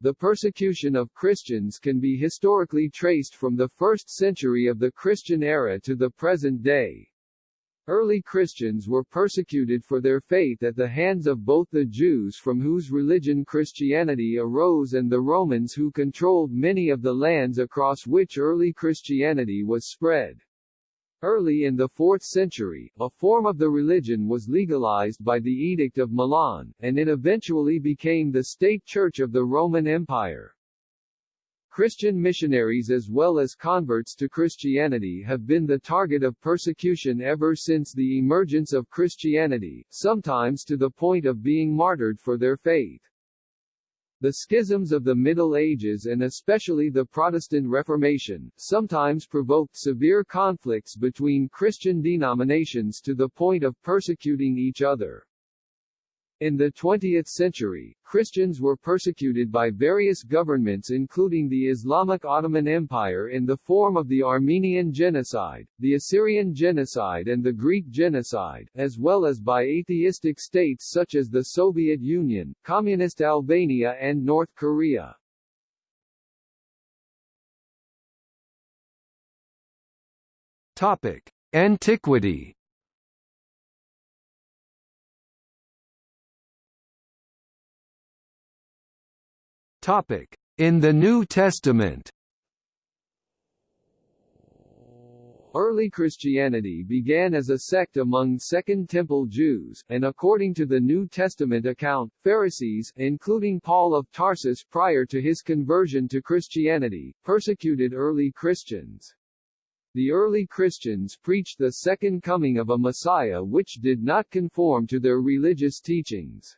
the persecution of Christians can be historically traced from the first century of the Christian era to the present day. Early Christians were persecuted for their faith at the hands of both the Jews from whose religion Christianity arose and the Romans who controlled many of the lands across which early Christianity was spread. Early in the 4th century, a form of the religion was legalized by the Edict of Milan, and it eventually became the state church of the Roman Empire. Christian missionaries as well as converts to Christianity have been the target of persecution ever since the emergence of Christianity, sometimes to the point of being martyred for their faith. The schisms of the Middle Ages and especially the Protestant Reformation, sometimes provoked severe conflicts between Christian denominations to the point of persecuting each other. In the 20th century, Christians were persecuted by various governments including the Islamic Ottoman Empire in the form of the Armenian Genocide, the Assyrian Genocide and the Greek Genocide, as well as by atheistic states such as the Soviet Union, Communist Albania and North Korea. Topic. Antiquity Topic: In the New Testament. Early Christianity began as a sect among Second Temple Jews, and according to the New Testament account, Pharisees, including Paul of Tarsus prior to his conversion to Christianity, persecuted early Christians. The early Christians preached the second coming of a Messiah which did not conform to their religious teachings.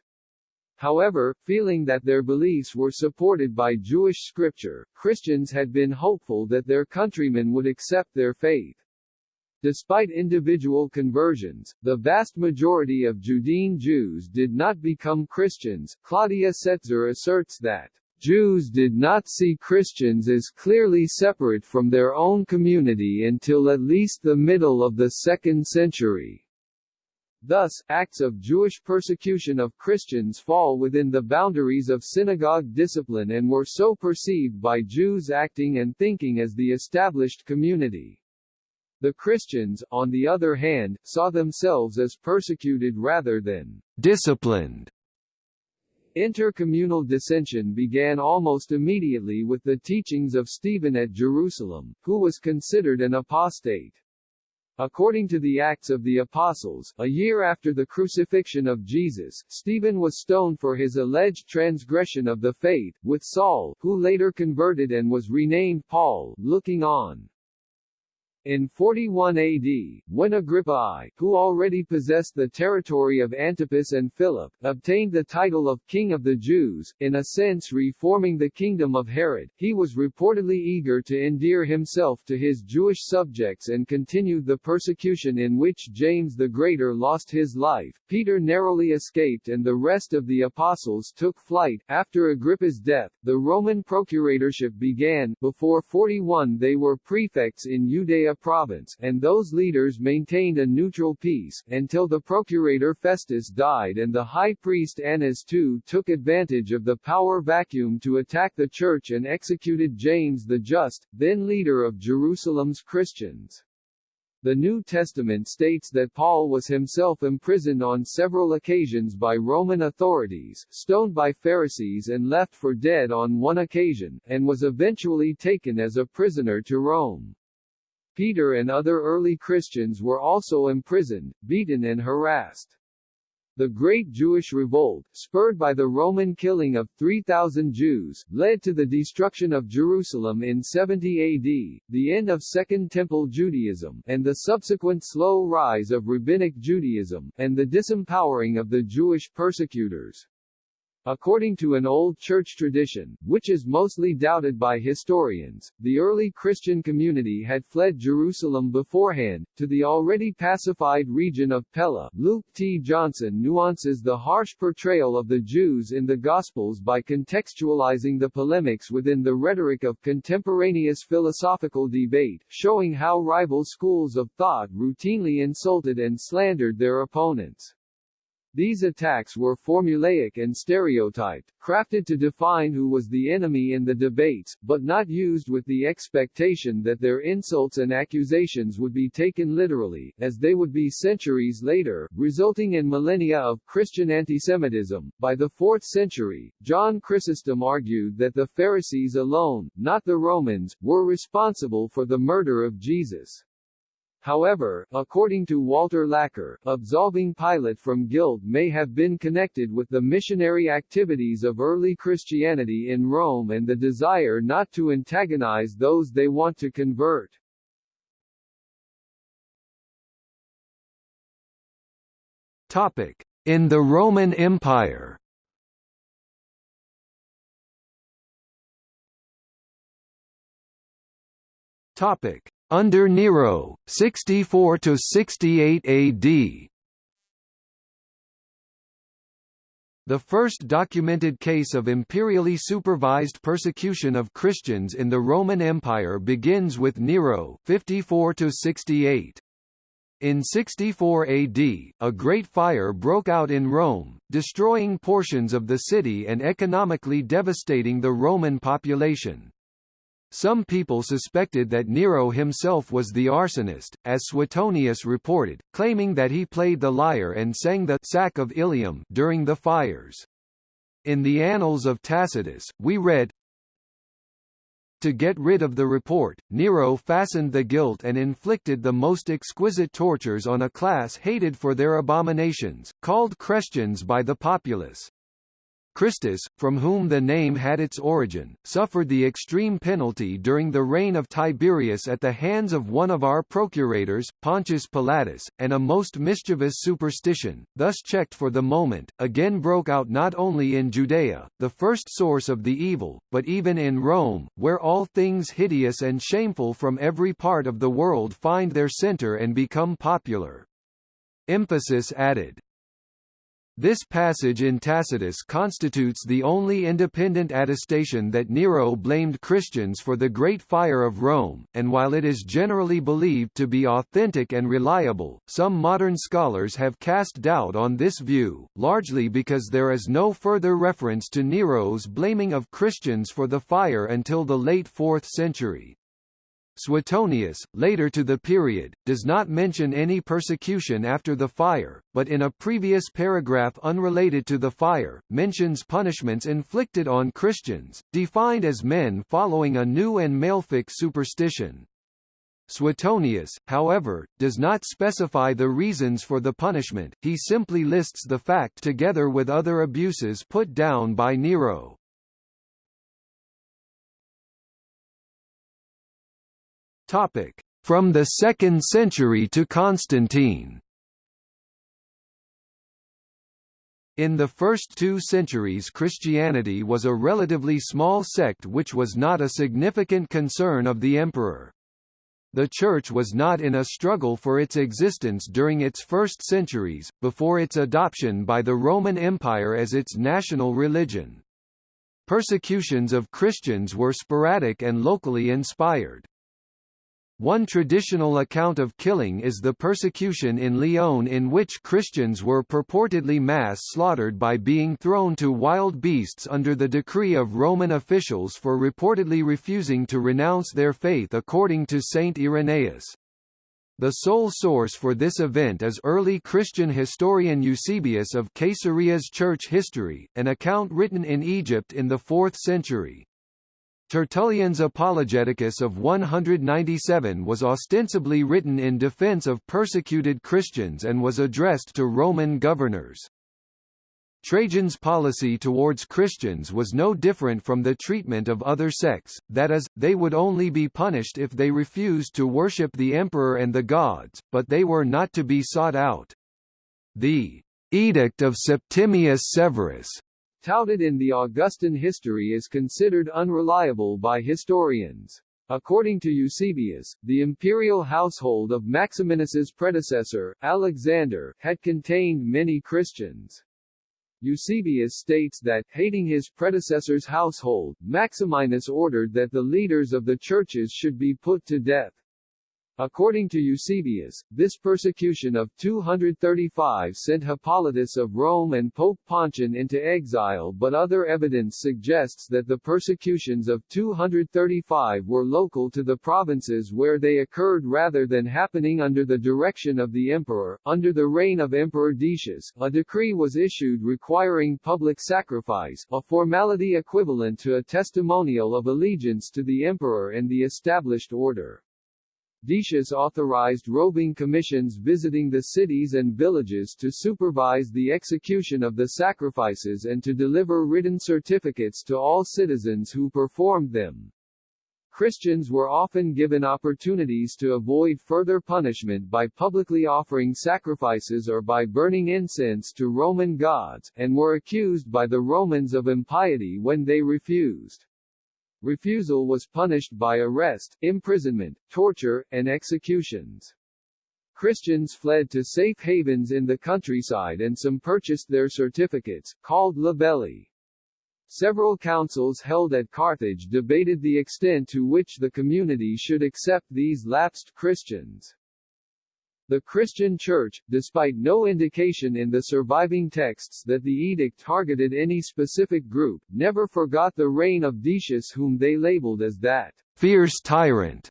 However, feeling that their beliefs were supported by Jewish scripture, Christians had been hopeful that their countrymen would accept their faith. Despite individual conversions, the vast majority of Judean Jews did not become Christians. Claudia Setzer asserts that Jews did not see Christians as clearly separate from their own community until at least the middle of the second century. Thus, acts of Jewish persecution of Christians fall within the boundaries of synagogue discipline and were so perceived by Jews acting and thinking as the established community. The Christians, on the other hand, saw themselves as persecuted rather than disciplined. Intercommunal dissension began almost immediately with the teachings of Stephen at Jerusalem, who was considered an apostate. According to the Acts of the Apostles, a year after the crucifixion of Jesus, Stephen was stoned for his alleged transgression of the faith, with Saul, who later converted and was renamed Paul, looking on. In 41 AD, when Agrippa I, who already possessed the territory of Antipas and Philip, obtained the title of King of the Jews, in a sense reforming the kingdom of Herod, he was reportedly eager to endear himself to his Jewish subjects and continued the persecution in which James the Greater lost his life. Peter narrowly escaped and the rest of the apostles took flight. After Agrippa's death, the Roman procuratorship began. Before 41 they were prefects in Judea province, and those leaders maintained a neutral peace, until the procurator Festus died and the high priest Annas II took advantage of the power vacuum to attack the church and executed James the Just, then leader of Jerusalem's Christians. The New Testament states that Paul was himself imprisoned on several occasions by Roman authorities, stoned by Pharisees and left for dead on one occasion, and was eventually taken as a prisoner to Rome. Peter and other early Christians were also imprisoned, beaten and harassed. The Great Jewish Revolt, spurred by the Roman killing of 3,000 Jews, led to the destruction of Jerusalem in 70 AD, the end of Second Temple Judaism, and the subsequent slow rise of Rabbinic Judaism, and the disempowering of the Jewish persecutors. According to an old church tradition, which is mostly doubted by historians, the early Christian community had fled Jerusalem beforehand, to the already pacified region of Pella. Luke T. Johnson nuances the harsh portrayal of the Jews in the Gospels by contextualizing the polemics within the rhetoric of contemporaneous philosophical debate, showing how rival schools of thought routinely insulted and slandered their opponents. These attacks were formulaic and stereotyped, crafted to define who was the enemy in the debates, but not used with the expectation that their insults and accusations would be taken literally, as they would be centuries later, resulting in millennia of Christian antisemitism. By the 4th century, John Chrysostom argued that the Pharisees alone, not the Romans, were responsible for the murder of Jesus. However, according to Walter Laqueur, absolving Pilate from guilt may have been connected with the missionary activities of early Christianity in Rome and the desire not to antagonize those they want to convert. Topic: In the Roman Empire. Topic: under Nero, 64 to 68 AD. The first documented case of imperially supervised persecution of Christians in the Roman Empire begins with Nero 54 to 68. In 64 AD, a great fire broke out in Rome, destroying portions of the city and economically devastating the Roman population. Some people suspected that Nero himself was the arsonist, as Suetonius reported, claiming that he played the lyre and sang the Sack of Ilium during the fires. In the Annals of Tacitus, we read, to get rid of the report, Nero fastened the guilt and inflicted the most exquisite tortures on a class hated for their abominations, called Christians by the populace. Christus, from whom the name had its origin, suffered the extreme penalty during the reign of Tiberius at the hands of one of our procurators, Pontius Pilatus, and a most mischievous superstition, thus checked for the moment, again broke out not only in Judea, the first source of the evil, but even in Rome, where all things hideous and shameful from every part of the world find their center and become popular. Emphasis added this passage in Tacitus constitutes the only independent attestation that Nero blamed Christians for the Great Fire of Rome, and while it is generally believed to be authentic and reliable, some modern scholars have cast doubt on this view, largely because there is no further reference to Nero's blaming of Christians for the fire until the late 4th century. Suetonius, later to the period, does not mention any persecution after the fire, but in a previous paragraph unrelated to the fire, mentions punishments inflicted on Christians, defined as men following a new and malefic superstition. Suetonius, however, does not specify the reasons for the punishment, he simply lists the fact together with other abuses put down by Nero. Topic: From the 2nd century to Constantine. In the first two centuries Christianity was a relatively small sect which was not a significant concern of the emperor. The Church was not in a struggle for its existence during its first centuries, before its adoption by the Roman Empire as its national religion. Persecutions of Christians were sporadic and locally inspired. One traditional account of killing is the persecution in Lyon in which Christians were purportedly mass slaughtered by being thrown to wild beasts under the decree of Roman officials for reportedly refusing to renounce their faith according to Saint Irenaeus. The sole source for this event is early Christian historian Eusebius of Caesarea's church history, an account written in Egypt in the 4th century. Tertullian's Apologeticus of 197 was ostensibly written in defense of persecuted Christians and was addressed to Roman governors. Trajan's policy towards Christians was no different from the treatment of other sects, that is, they would only be punished if they refused to worship the emperor and the gods, but they were not to be sought out. The Edict of Septimius Severus touted in the Augustan history is considered unreliable by historians. According to Eusebius, the imperial household of Maximinus's predecessor, Alexander, had contained many Christians. Eusebius states that, hating his predecessor's household, Maximinus ordered that the leaders of the churches should be put to death. According to Eusebius, this persecution of 235 sent Hippolytus of Rome and Pope Pontian into exile but other evidence suggests that the persecutions of 235 were local to the provinces where they occurred rather than happening under the direction of the emperor. Under the reign of Emperor Decius, a decree was issued requiring public sacrifice, a formality equivalent to a testimonial of allegiance to the emperor and the established order. Decius authorized roving commissions visiting the cities and villages to supervise the execution of the sacrifices and to deliver written certificates to all citizens who performed them. Christians were often given opportunities to avoid further punishment by publicly offering sacrifices or by burning incense to Roman gods, and were accused by the Romans of impiety when they refused. Refusal was punished by arrest, imprisonment, torture, and executions. Christians fled to safe havens in the countryside and some purchased their certificates, called libelli. Several councils held at Carthage debated the extent to which the community should accept these lapsed Christians. The Christian Church, despite no indication in the surviving texts that the edict targeted any specific group, never forgot the reign of Decius whom they labeled as that fierce tyrant.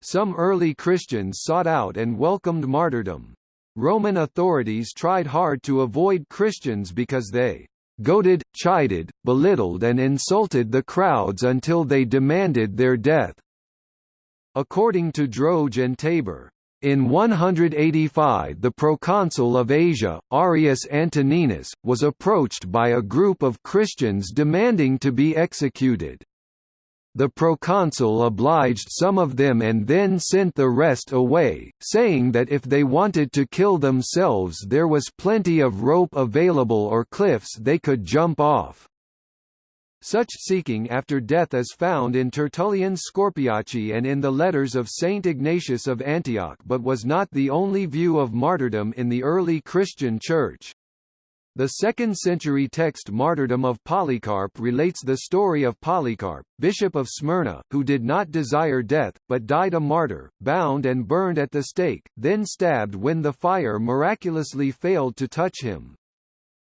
Some early Christians sought out and welcomed martyrdom. Roman authorities tried hard to avoid Christians because they goaded, chided, belittled and insulted the crowds until they demanded their death. According to Droge and Tabor, in 185 the proconsul of Asia, Arrius Antoninus, was approached by a group of Christians demanding to be executed. The proconsul obliged some of them and then sent the rest away, saying that if they wanted to kill themselves there was plenty of rope available or cliffs they could jump off. Such seeking after death is found in Tertullian's Scorpiace and in the letters of Saint Ignatius of Antioch but was not the only view of martyrdom in the early Christian Church. The 2nd century text Martyrdom of Polycarp relates the story of Polycarp, bishop of Smyrna, who did not desire death, but died a martyr, bound and burned at the stake, then stabbed when the fire miraculously failed to touch him.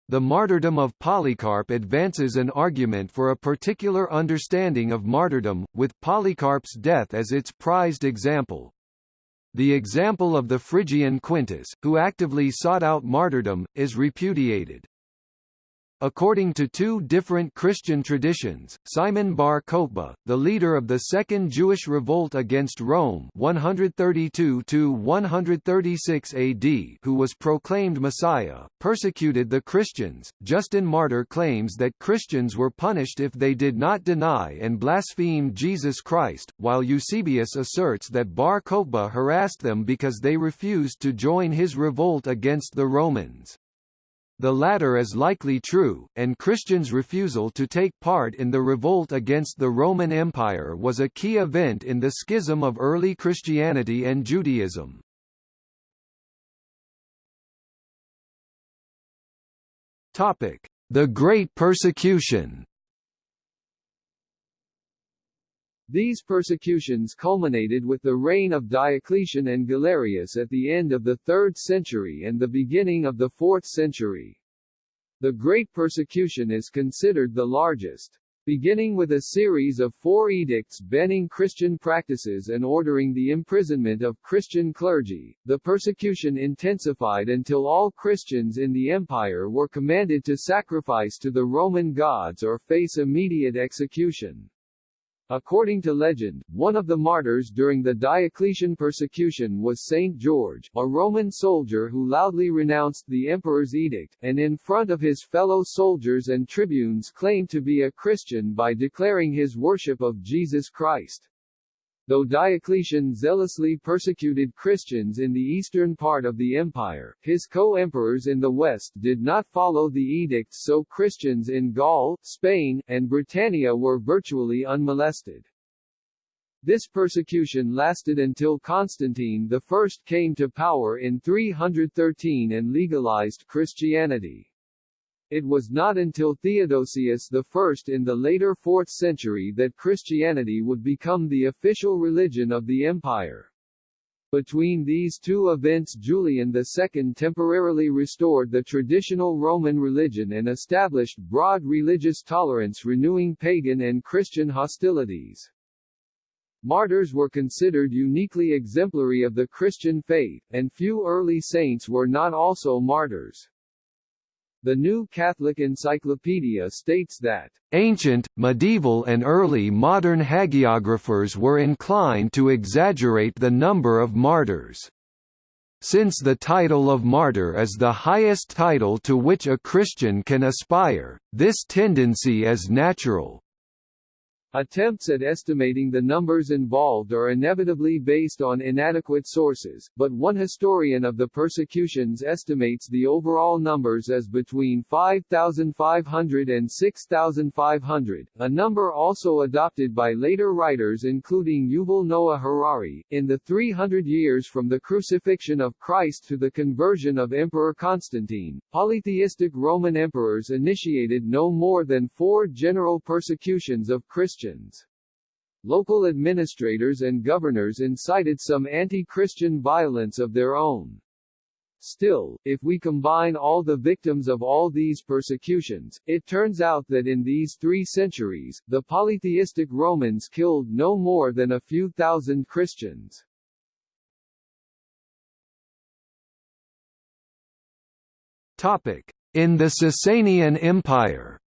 The martyrdom of Polycarp advances an argument for a particular understanding of martyrdom, with Polycarp's death as its prized example. The example of the Phrygian Quintus, who actively sought out martyrdom, is repudiated. According to two different Christian traditions, Simon bar Kokhba, the leader of the Second Jewish Revolt against Rome 132–136 AD who was proclaimed Messiah, persecuted the Christians. Justin Martyr claims that Christians were punished if they did not deny and blaspheme Jesus Christ, while Eusebius asserts that bar Kokhba harassed them because they refused to join his revolt against the Romans. The latter is likely true, and Christians' refusal to take part in the revolt against the Roman Empire was a key event in the schism of early Christianity and Judaism. The Great Persecution These persecutions culminated with the reign of Diocletian and Galerius at the end of the 3rd century and the beginning of the 4th century. The Great Persecution is considered the largest. Beginning with a series of four edicts banning Christian practices and ordering the imprisonment of Christian clergy, the persecution intensified until all Christians in the empire were commanded to sacrifice to the Roman gods or face immediate execution. According to legend, one of the martyrs during the Diocletian persecution was Saint George, a Roman soldier who loudly renounced the emperor's edict, and in front of his fellow soldiers and tribunes claimed to be a Christian by declaring his worship of Jesus Christ. Though Diocletian zealously persecuted Christians in the eastern part of the empire, his co-emperors in the west did not follow the edicts so Christians in Gaul, Spain, and Britannia were virtually unmolested. This persecution lasted until Constantine I came to power in 313 and legalized Christianity. It was not until Theodosius I in the later 4th century that Christianity would become the official religion of the empire. Between these two events Julian II temporarily restored the traditional Roman religion and established broad religious tolerance renewing pagan and Christian hostilities. Martyrs were considered uniquely exemplary of the Christian faith, and few early saints were not also martyrs. The New Catholic Encyclopedia states that Ancient, medieval and early modern hagiographers were inclined to exaggerate the number of martyrs. Since the title of martyr is the highest title to which a Christian can aspire, this tendency is natural. Attempts at estimating the numbers involved are inevitably based on inadequate sources, but one historian of the persecutions estimates the overall numbers as between 5,500 and 6,500, a number also adopted by later writers including Yuval Noah Harari. In the 300 years from the crucifixion of Christ to the conversion of Emperor Constantine, polytheistic Roman emperors initiated no more than four general persecutions of Christians Christians. Local administrators and governors incited some anti-Christian violence of their own. Still, if we combine all the victims of all these persecutions, it turns out that in these three centuries, the polytheistic Romans killed no more than a few thousand Christians. Topic. In the Sasanian Empire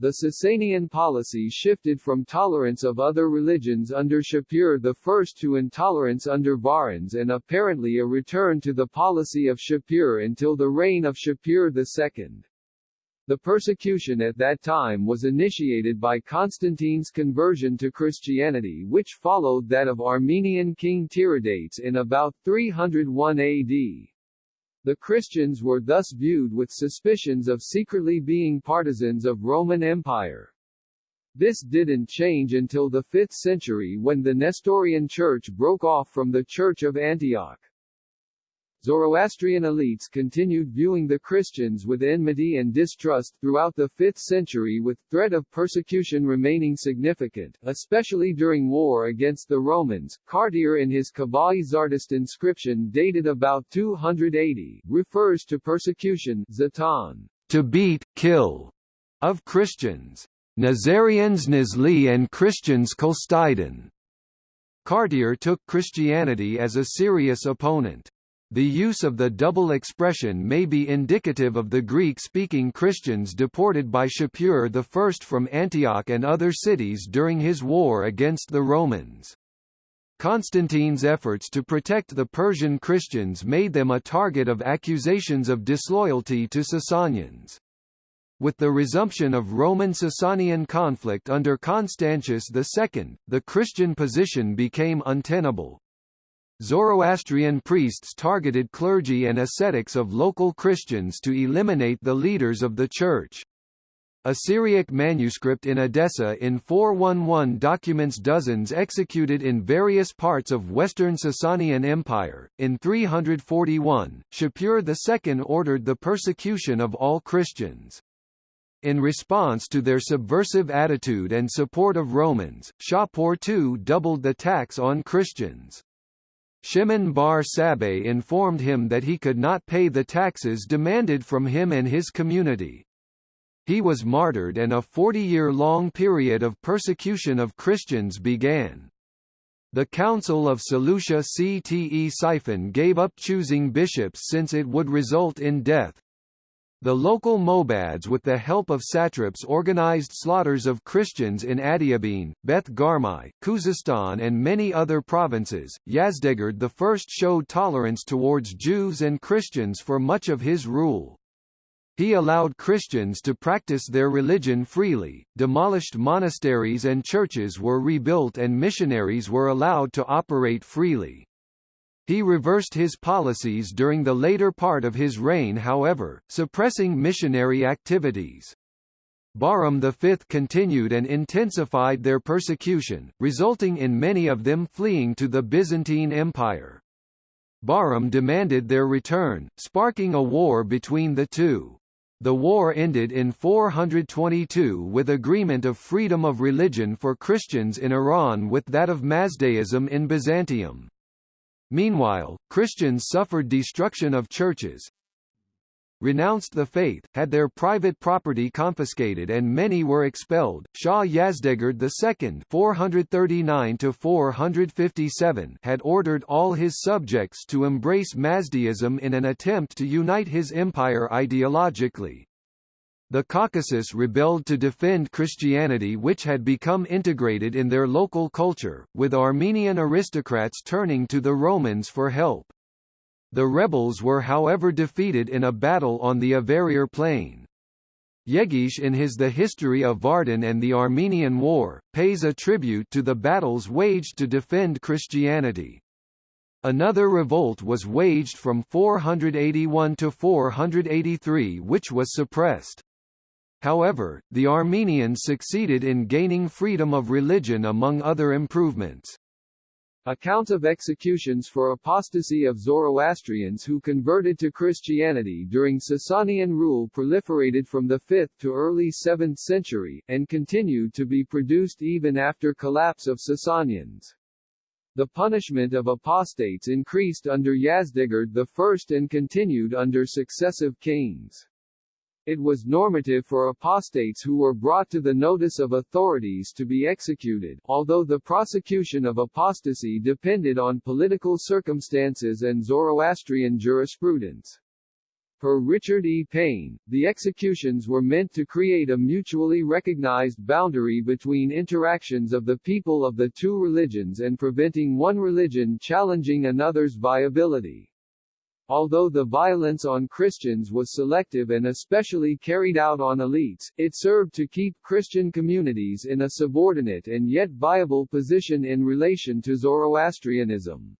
The Sasanian policy shifted from tolerance of other religions under Shapur I to intolerance under Bahrams and apparently a return to the policy of Shapur until the reign of Shapur II. The persecution at that time was initiated by Constantine's conversion to Christianity which followed that of Armenian king Tiridates in about 301 AD. The Christians were thus viewed with suspicions of secretly being partisans of Roman Empire. This didn't change until the 5th century when the Nestorian Church broke off from the Church of Antioch. Zoroastrian elites continued viewing the Christians with enmity and distrust throughout the 5th century with threat of persecution remaining significant, especially during war against the Romans. Kartir in his Kabai Zardist inscription dated about 280, refers to persecution Zatan, to beat, kill, of Christians. Nazarians Nizli and Christians Kolstiden. Kartir took Christianity as a serious opponent. The use of the double expression may be indicative of the Greek-speaking Christians deported by Shapur I from Antioch and other cities during his war against the Romans. Constantine's efforts to protect the Persian Christians made them a target of accusations of disloyalty to Sasanians. With the resumption of Roman-Sasanian conflict under Constantius II, the Christian position became untenable. Zoroastrian priests targeted clergy and ascetics of local Christians to eliminate the leaders of the Church. A Syriac manuscript in Edessa in 411 documents dozens executed in various parts of western Sasanian Empire. In 341, Shapur II ordered the persecution of all Christians. In response to their subversive attitude and support of Romans, Shapur II doubled the tax on Christians. Shimon bar Sabbah informed him that he could not pay the taxes demanded from him and his community. He was martyred and a 40-year-long period of persecution of Christians began. The Council of Seleucia-Ctesiphon gave up choosing bishops since it would result in death. The local Mobads with the help of satraps organized slaughters of Christians in Adiabene, Beth Garmai, Khuzestan and many other provinces. Yazdegerd I showed tolerance towards Jews and Christians for much of his rule. He allowed Christians to practice their religion freely, demolished monasteries and churches were rebuilt and missionaries were allowed to operate freely. He reversed his policies during the later part of his reign however, suppressing missionary activities. Bahram V continued and intensified their persecution, resulting in many of them fleeing to the Byzantine Empire. Bahram demanded their return, sparking a war between the two. The war ended in 422 with agreement of freedom of religion for Christians in Iran with that of Mazdaism in Byzantium. Meanwhile, Christians suffered destruction of churches, renounced the faith, had their private property confiscated and many were expelled. Shah Yazdegerd II (439–457) had ordered all his subjects to embrace Mazdaism in an attempt to unite his empire ideologically. The Caucasus rebelled to defend Christianity which had become integrated in their local culture, with Armenian aristocrats turning to the Romans for help. The rebels were however defeated in a battle on the Avarayr plain. Yegish in his The History of Vardan and the Armenian War, pays a tribute to the battles waged to defend Christianity. Another revolt was waged from 481 to 483 which was suppressed. However, the Armenians succeeded in gaining freedom of religion among other improvements. Accounts of executions for apostasy of Zoroastrians who converted to Christianity during Sasanian rule proliferated from the 5th to early 7th century, and continued to be produced even after collapse of Sasanians. The punishment of apostates increased under Yazdegerd I and continued under successive kings. It was normative for apostates who were brought to the notice of authorities to be executed, although the prosecution of apostasy depended on political circumstances and Zoroastrian jurisprudence. Per Richard E. Payne, the executions were meant to create a mutually recognized boundary between interactions of the people of the two religions and preventing one religion challenging another's viability. Although the violence on Christians was selective and especially carried out on elites, it served to keep Christian communities in a subordinate and yet viable position in relation to Zoroastrianism.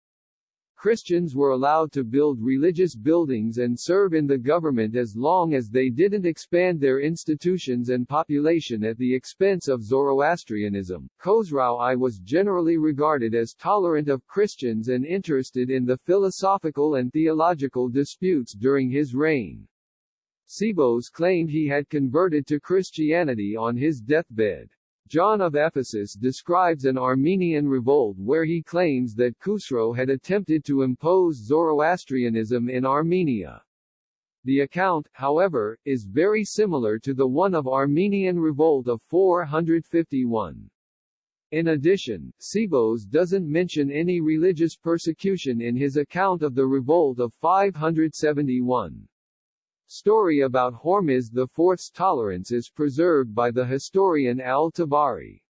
Christians were allowed to build religious buildings and serve in the government as long as they didn't expand their institutions and population at the expense of Zoroastrianism. Khosrau I was generally regarded as tolerant of Christians and interested in the philosophical and theological disputes during his reign. Sebeos claimed he had converted to Christianity on his deathbed. John of Ephesus describes an Armenian revolt where he claims that Khusro had attempted to impose Zoroastrianism in Armenia. The account, however, is very similar to the one of Armenian revolt of 451. In addition, Sebeos doesn't mention any religious persecution in his account of the revolt of 571. Story about Hormizd IV's tolerance is preserved by the historian al-Tabari.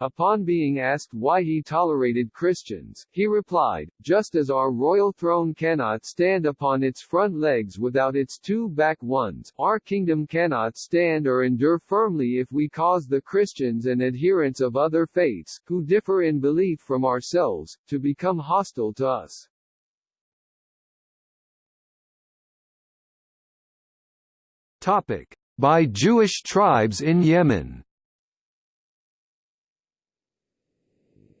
Upon being asked why he tolerated Christians, he replied, just as our royal throne cannot stand upon its front legs without its two back ones, our kingdom cannot stand or endure firmly if we cause the Christians and adherents of other faiths, who differ in belief from ourselves, to become hostile to us. By Jewish tribes in Yemen.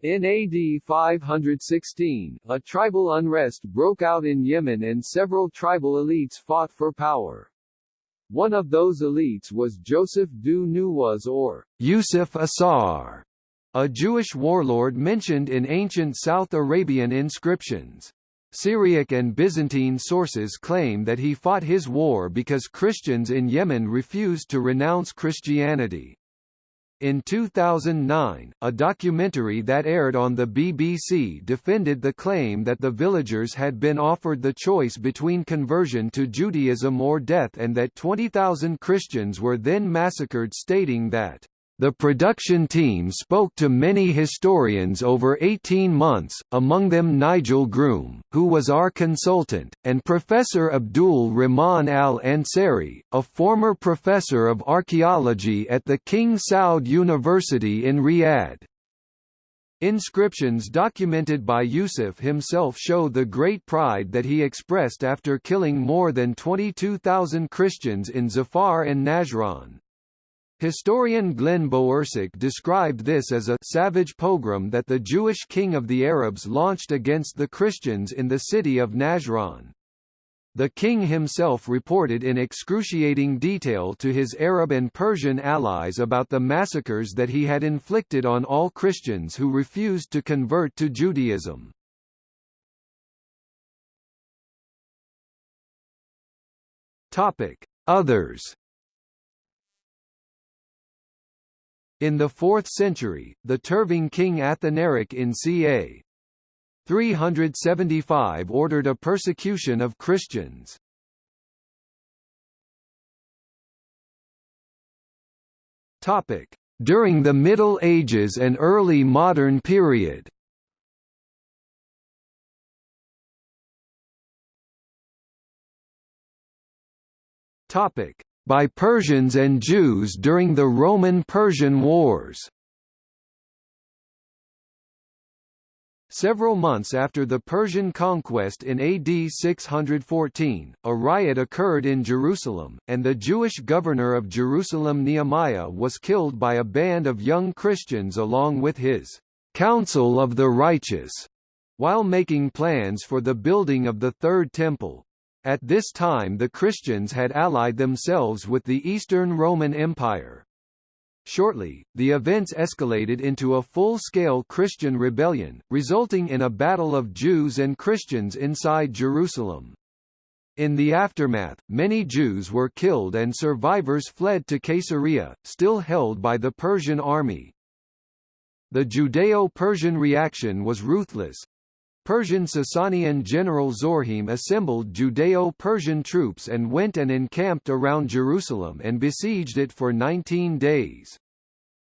In AD 516, a tribal unrest broke out in Yemen and several tribal elites fought for power. One of those elites was Joseph Dhu Nuwas or Yusuf Asar, a Jewish warlord mentioned in ancient South Arabian inscriptions. Syriac and Byzantine sources claim that he fought his war because Christians in Yemen refused to renounce Christianity. In 2009, a documentary that aired on the BBC defended the claim that the villagers had been offered the choice between conversion to Judaism or death and that 20,000 Christians were then massacred stating that the production team spoke to many historians over 18 months, among them Nigel Groom, who was our consultant, and Professor Abdul Rahman al-Ansari, a former professor of archaeology at the King Saud University in Riyadh. Inscriptions documented by Yusuf himself show the great pride that he expressed after killing more than 22,000 Christians in Zafar and Najran. Historian Glenn Bowersock described this as a savage pogrom that the Jewish king of the Arabs launched against the Christians in the city of Najran. The king himself reported in excruciating detail to his Arab and Persian allies about the massacres that he had inflicted on all Christians who refused to convert to Judaism. Others In the 4th century, the Turving king Athanaric in ca. 375 ordered a persecution of Christians. During the Middle Ages and early modern period. Topic: By Persians and Jews during the Roman-Persian Wars. Several months after the Persian conquest in AD 614, a riot occurred in Jerusalem, and the Jewish governor of Jerusalem Nehemiah was killed by a band of young Christians along with his «Council of the Righteous» while making plans for the building of the Third Temple. At this time the Christians had allied themselves with the Eastern Roman Empire. Shortly, the events escalated into a full-scale Christian rebellion, resulting in a battle of Jews and Christians inside Jerusalem. In the aftermath, many Jews were killed and survivors fled to Caesarea, still held by the Persian army. The Judeo-Persian reaction was ruthless. Persian Sasanian general Zorhim assembled Judeo-Persian troops and went and encamped around Jerusalem and besieged it for 19 days.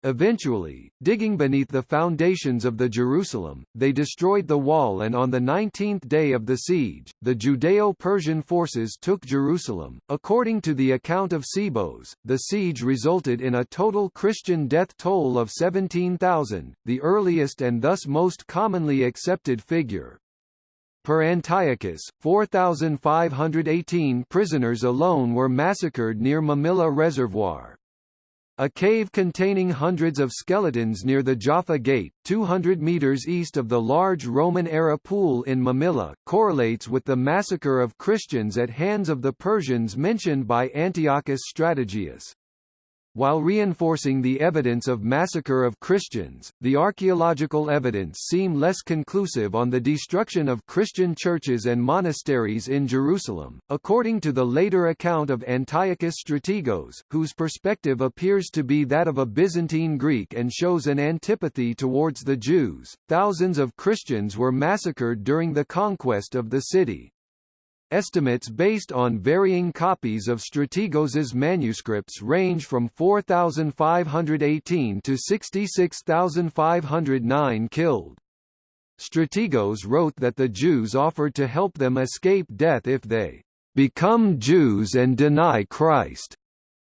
Eventually, digging beneath the foundations of the Jerusalem, they destroyed the wall and on the 19th day of the siege, the Judeo-Persian forces took Jerusalem. According to the account of Sebeos, the siege resulted in a total Christian death toll of 17,000, the earliest and thus most commonly accepted figure. Per Antiochus, 4,518 prisoners alone were massacred near Mamilla Reservoir. A cave containing hundreds of skeletons near the Jaffa Gate, 200 meters east of the large Roman-era pool in Mamilla, correlates with the massacre of Christians at hands of the Persians mentioned by Antiochus Strategos. While reinforcing the evidence of massacre of Christians, the archaeological evidence seem less conclusive on the destruction of Christian churches and monasteries in Jerusalem, according to the later account of Antiochus Strategos, whose perspective appears to be that of a Byzantine Greek and shows an antipathy towards the Jews. Thousands of Christians were massacred during the conquest of the city. Estimates based on varying copies of Strategos's manuscripts range from 4,518 to 66,509 killed. Strategos wrote that the Jews offered to help them escape death if they become Jews and deny Christ,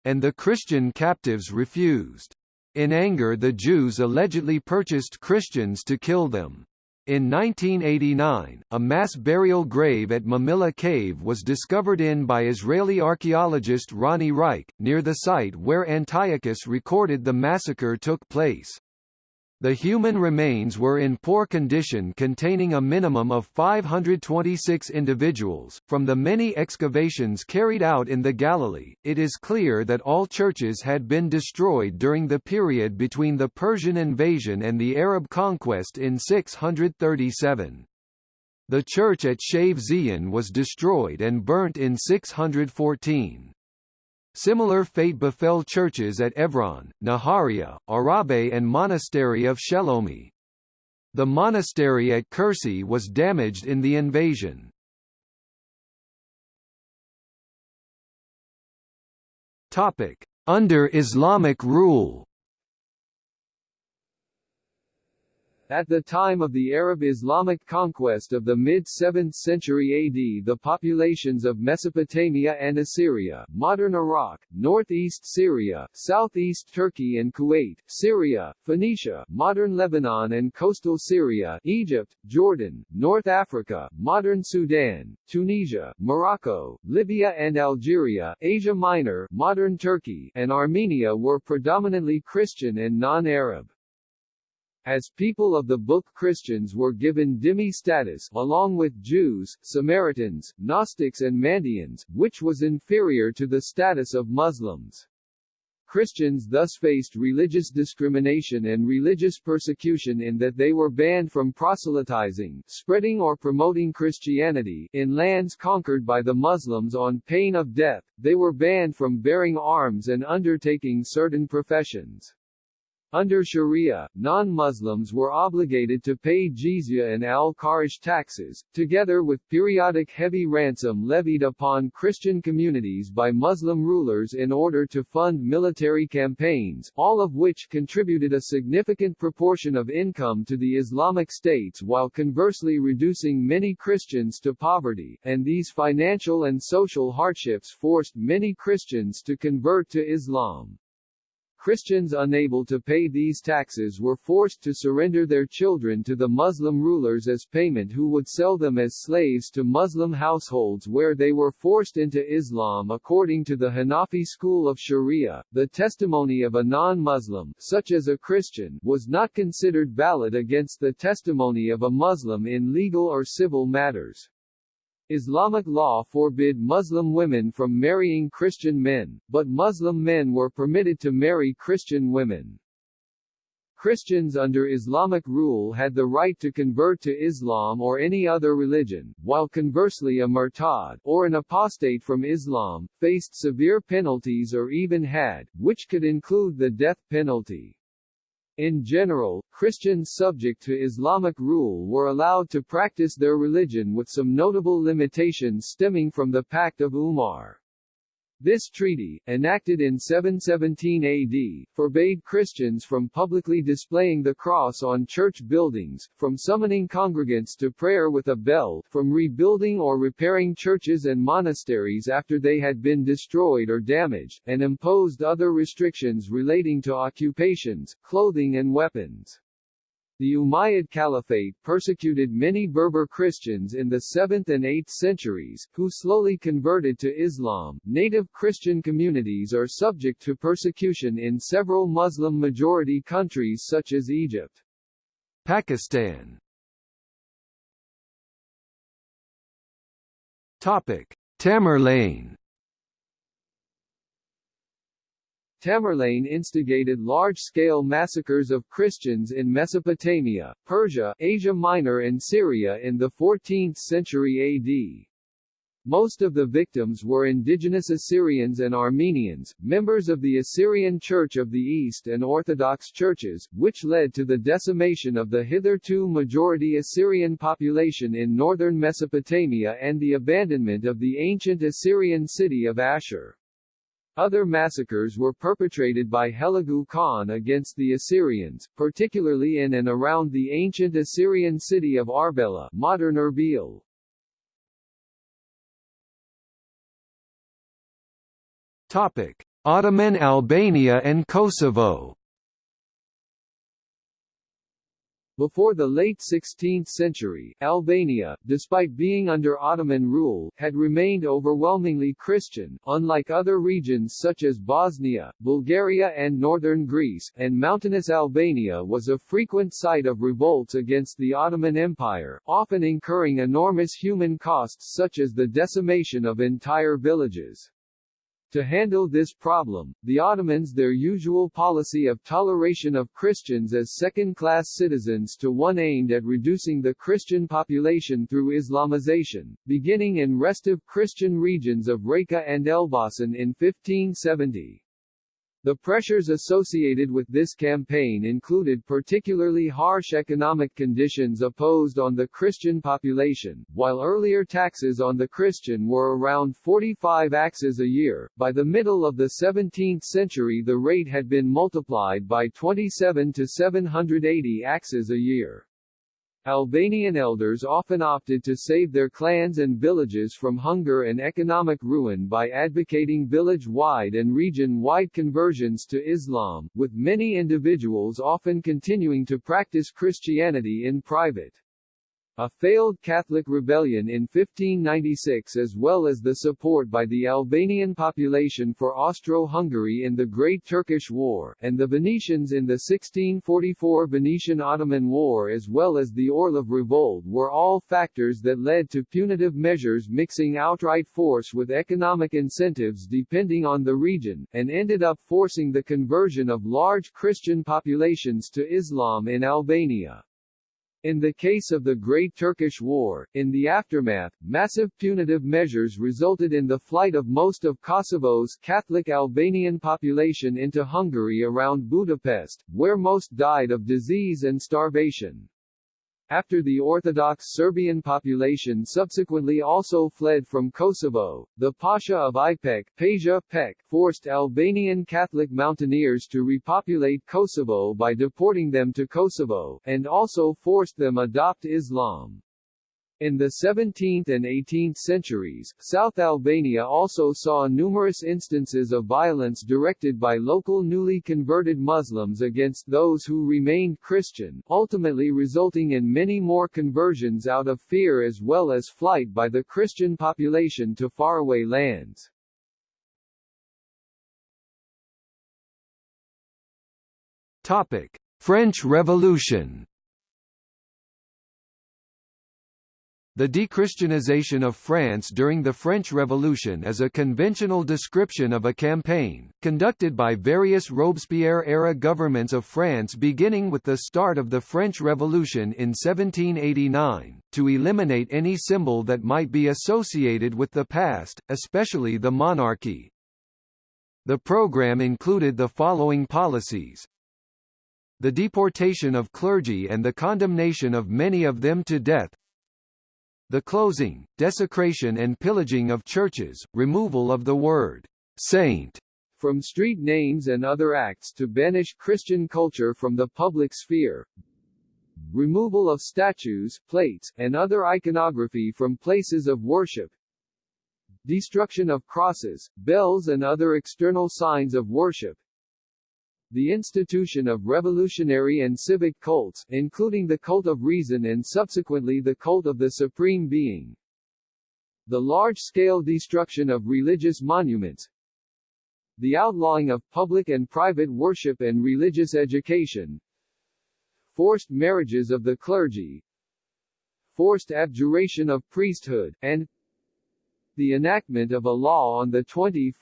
and the Christian captives refused. In anger the Jews allegedly purchased Christians to kill them. In 1989, a mass burial grave at Mamilla Cave was discovered in by Israeli archaeologist Ronnie Reich, near the site where Antiochus recorded the massacre took place. The human remains were in poor condition containing a minimum of 526 individuals. From the many excavations carried out in the Galilee, it is clear that all churches had been destroyed during the period between the Persian invasion and the Arab conquest in 637. The church at Shav Zion was destroyed and burnt in 614. Similar fate befell churches at Evron, Nahariya, Arabe and monastery of Shelomi. The monastery at Kursi was damaged in the invasion. Under Islamic rule At the time of the Arab Islamic conquest of the mid-7th century AD the populations of Mesopotamia and Assyria, modern Iraq, northeast Syria, southeast Turkey and Kuwait, Syria, Phoenicia, modern Lebanon and coastal Syria, Egypt, Jordan, North Africa, modern Sudan, Tunisia, Morocco, Libya and Algeria, Asia Minor, modern Turkey, and Armenia were predominantly Christian and non-Arab. As people of the book Christians were given dhimmi status, along with Jews, Samaritans, Gnostics and Mandeans, which was inferior to the status of Muslims. Christians thus faced religious discrimination and religious persecution in that they were banned from proselytizing, spreading or promoting Christianity in lands conquered by the Muslims on pain of death, they were banned from bearing arms and undertaking certain professions. Under Sharia, non-Muslims were obligated to pay jizya and al-kharaj taxes, together with periodic heavy ransom levied upon Christian communities by Muslim rulers in order to fund military campaigns, all of which contributed a significant proportion of income to the Islamic states while conversely reducing many Christians to poverty, and these financial and social hardships forced many Christians to convert to Islam. Christians unable to pay these taxes were forced to surrender their children to the Muslim rulers as payment who would sell them as slaves to Muslim households where they were forced into Islam according to the Hanafi school of Sharia. The testimony of a non-Muslim, such as a Christian, was not considered valid against the testimony of a Muslim in legal or civil matters. Islamic law forbid Muslim women from marrying Christian men, but Muslim men were permitted to marry Christian women. Christians under Islamic rule had the right to convert to Islam or any other religion, while conversely a murtad, or an apostate from Islam, faced severe penalties or even had, which could include the death penalty. In general, Christians subject to Islamic rule were allowed to practice their religion with some notable limitations stemming from the Pact of Umar. This treaty, enacted in 717 AD, forbade Christians from publicly displaying the cross on church buildings, from summoning congregants to prayer with a bell, from rebuilding or repairing churches and monasteries after they had been destroyed or damaged, and imposed other restrictions relating to occupations, clothing and weapons. The Umayyad Caliphate persecuted many Berber Christians in the 7th and 8th centuries, who slowly converted to Islam. Native Christian communities are subject to persecution in several Muslim-majority countries such as Egypt. Pakistan Topic: Tamerlane Tamerlane instigated large-scale massacres of Christians in Mesopotamia, Persia, Asia Minor and Syria in the 14th century AD. Most of the victims were indigenous Assyrians and Armenians, members of the Assyrian Church of the East and Orthodox churches, which led to the decimation of the hitherto majority Assyrian population in northern Mesopotamia and the abandonment of the ancient Assyrian city of Ashur. Other massacres were perpetrated by Hulagu Khan against the Assyrians, particularly in and around the ancient Assyrian city of Arbela modern Erbil. Topic: Ottoman Albania and Kosovo Before the late 16th century, Albania, despite being under Ottoman rule, had remained overwhelmingly Christian, unlike other regions such as Bosnia, Bulgaria and northern Greece, and mountainous Albania was a frequent site of revolts against the Ottoman Empire, often incurring enormous human costs such as the decimation of entire villages. To handle this problem, the Ottomans their usual policy of toleration of Christians as second-class citizens to one aimed at reducing the Christian population through Islamization, beginning in restive Christian regions of Reka and Elbasan in 1570. The pressures associated with this campaign included particularly harsh economic conditions opposed on the Christian population, while earlier taxes on the Christian were around 45 akçes a year. By the middle of the 17th century the rate had been multiplied by 27 to 780 akçes a year. Albanian elders often opted to save their clans and villages from hunger and economic ruin by advocating village-wide and region-wide conversions to Islam, with many individuals often continuing to practice Christianity in private. A failed Catholic rebellion in 1596 as well as the support by the Albanian population for Austro-Hungary in the Great Turkish War, and the Venetians in the 1644 Venetian-Ottoman War as well as the Orlov Revolt were all factors that led to punitive measures mixing outright force with economic incentives depending on the region, and ended up forcing the conversion of large Christian populations to Islam in Albania. In the case of the Great Turkish War, in the aftermath, massive punitive measures resulted in the flight of most of Kosovo's Catholic Albanian population into Hungary around Budapest, where most died of disease and starvation. After the Orthodox Serbian population subsequently also fled from Kosovo, the Pasha of Ipek Pasha Pek forced Albanian Catholic mountaineers to repopulate Kosovo by deporting them to Kosovo, and also forced them adopt Islam. In the 17th and 18th centuries, South Albania also saw numerous instances of violence directed by local newly converted Muslims against those who remained Christian, ultimately resulting in many more conversions out of fear as well as flight by the Christian population to faraway lands. Topic: French Revolution The dechristianization of France during the French Revolution is a conventional description of a campaign, conducted by various Robespierre-era governments of France beginning with the start of the French Revolution in 1789, to eliminate any symbol that might be associated with the past, especially the monarchy. The program included the following policies, the deportation of clergy and the condemnation of many of them to death, the closing, desecration and pillaging of churches, removal of the word saint from street names and other acts to banish Christian culture from the public sphere, removal of statues, plates, and other iconography from places of worship, destruction of crosses, bells and other external signs of worship, the institution of revolutionary and civic cults, including the cult of reason and subsequently the cult of the Supreme Being. The large-scale destruction of religious monuments, the outlawing of public and private worship and religious education, forced marriages of the clergy, forced abjuration of priesthood, and the enactment of a law on 21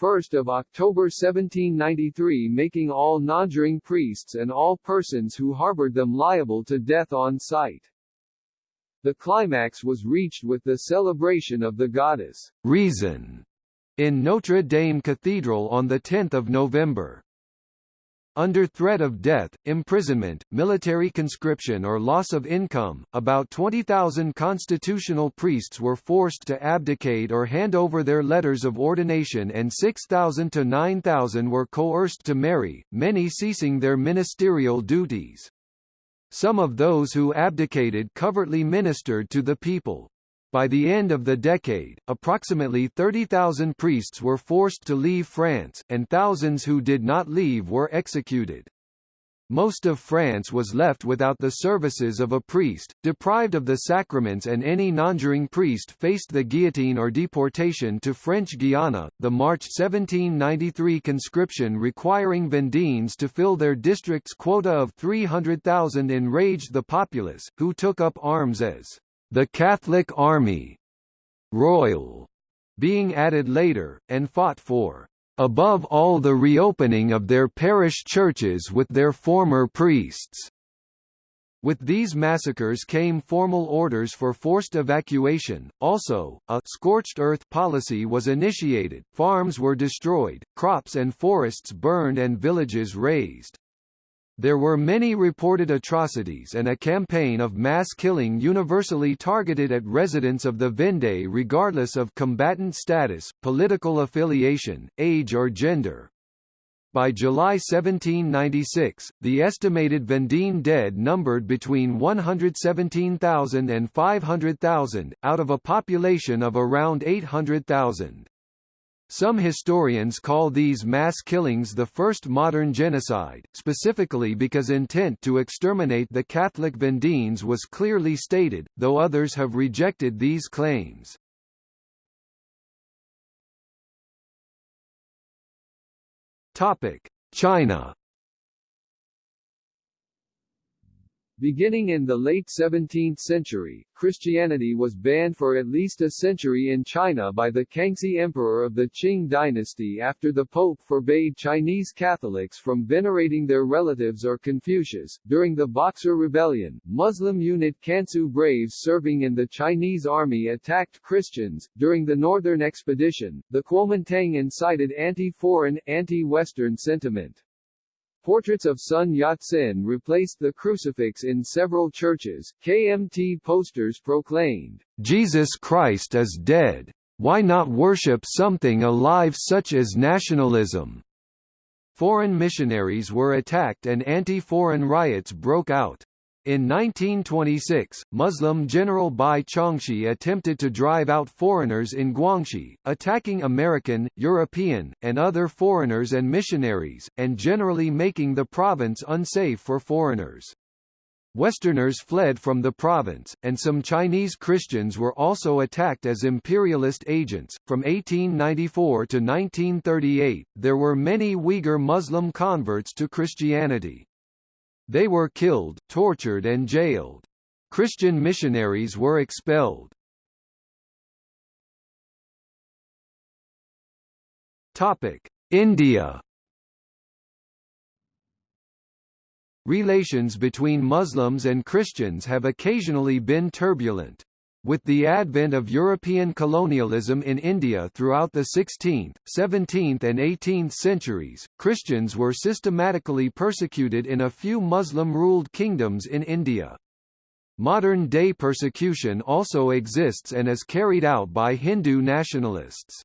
October 1793 making all nonjuring priests and all persons who harbored them liable to death on sight. The climax was reached with the celebration of the goddess Reason in Notre Dame Cathedral on 10 November. Under threat of death, imprisonment, military conscription or loss of income, about 20,000 constitutional priests were forced to abdicate or hand over their letters of ordination and 6,000 to 9,000 were coerced to marry, many ceasing their ministerial duties. Some of those who abdicated covertly ministered to the people. By the end of the decade, approximately 30,000 priests were forced to leave France, and thousands who did not leave were executed. Most of France was left without the services of a priest, deprived of the sacraments and any nonjuring priest faced the guillotine or deportation to French Guiana. The March 1793 conscription requiring Vendeans to fill their district's quota of 300,000 enraged the populace, who took up arms as the Catholic Army Royal being added later, and fought for above all the reopening of their parish churches with their former priests. With these massacres came formal orders for forced evacuation. Also, a scorched earth policy was initiated, farms were destroyed, crops and forests burned and villages razed. There were many reported atrocities and a campaign of mass killing universally targeted at residents of the Vendée regardless of combatant status, political affiliation, age or gender. By July 1796, the estimated Vendean dead numbered between 117,000 and 500,000, out of a population of around 800,000. Some historians call these mass killings the first modern genocide, specifically because intent to exterminate the Catholic Vendeans was clearly stated, though others have rejected these claims. China Beginning in the late 17th century, Christianity was banned for at least a century in China by the Kangxi Emperor of the Qing dynasty after the Pope forbade Chinese Catholics from venerating their relatives or Confucius. During the Boxer Rebellion, Muslim unit Kansu Braves serving in the Chinese army attacked Christians. During the Northern Expedition, the Kuomintang incited anti-foreign, anti-Western sentiment. Portraits of Sun Yat-sen replaced the crucifix in several churches. KMT posters proclaimed, Jesus Christ is dead. Why not worship something alive such as nationalism? Foreign missionaries were attacked and anti-foreign riots broke out. In 1926, Muslim General Bai Chongxi attempted to drive out foreigners in Guangxi, attacking American, European, and other foreigners and missionaries, and generally making the province unsafe for foreigners. Westerners fled from the province, and some Chinese Christians were also attacked as imperialist agents. From 1894 to 1938, there were many Uyghur Muslim converts to Christianity. They were killed, tortured and jailed. Christian missionaries were expelled. Topic: India. Relations between Muslims and Christians have occasionally been turbulent. With the advent of European colonialism in India throughout the 16th, 17th and 18th centuries, Christians were systematically persecuted in a few Muslim-ruled kingdoms in India. Modern-day persecution also exists and is carried out by Hindu nationalists.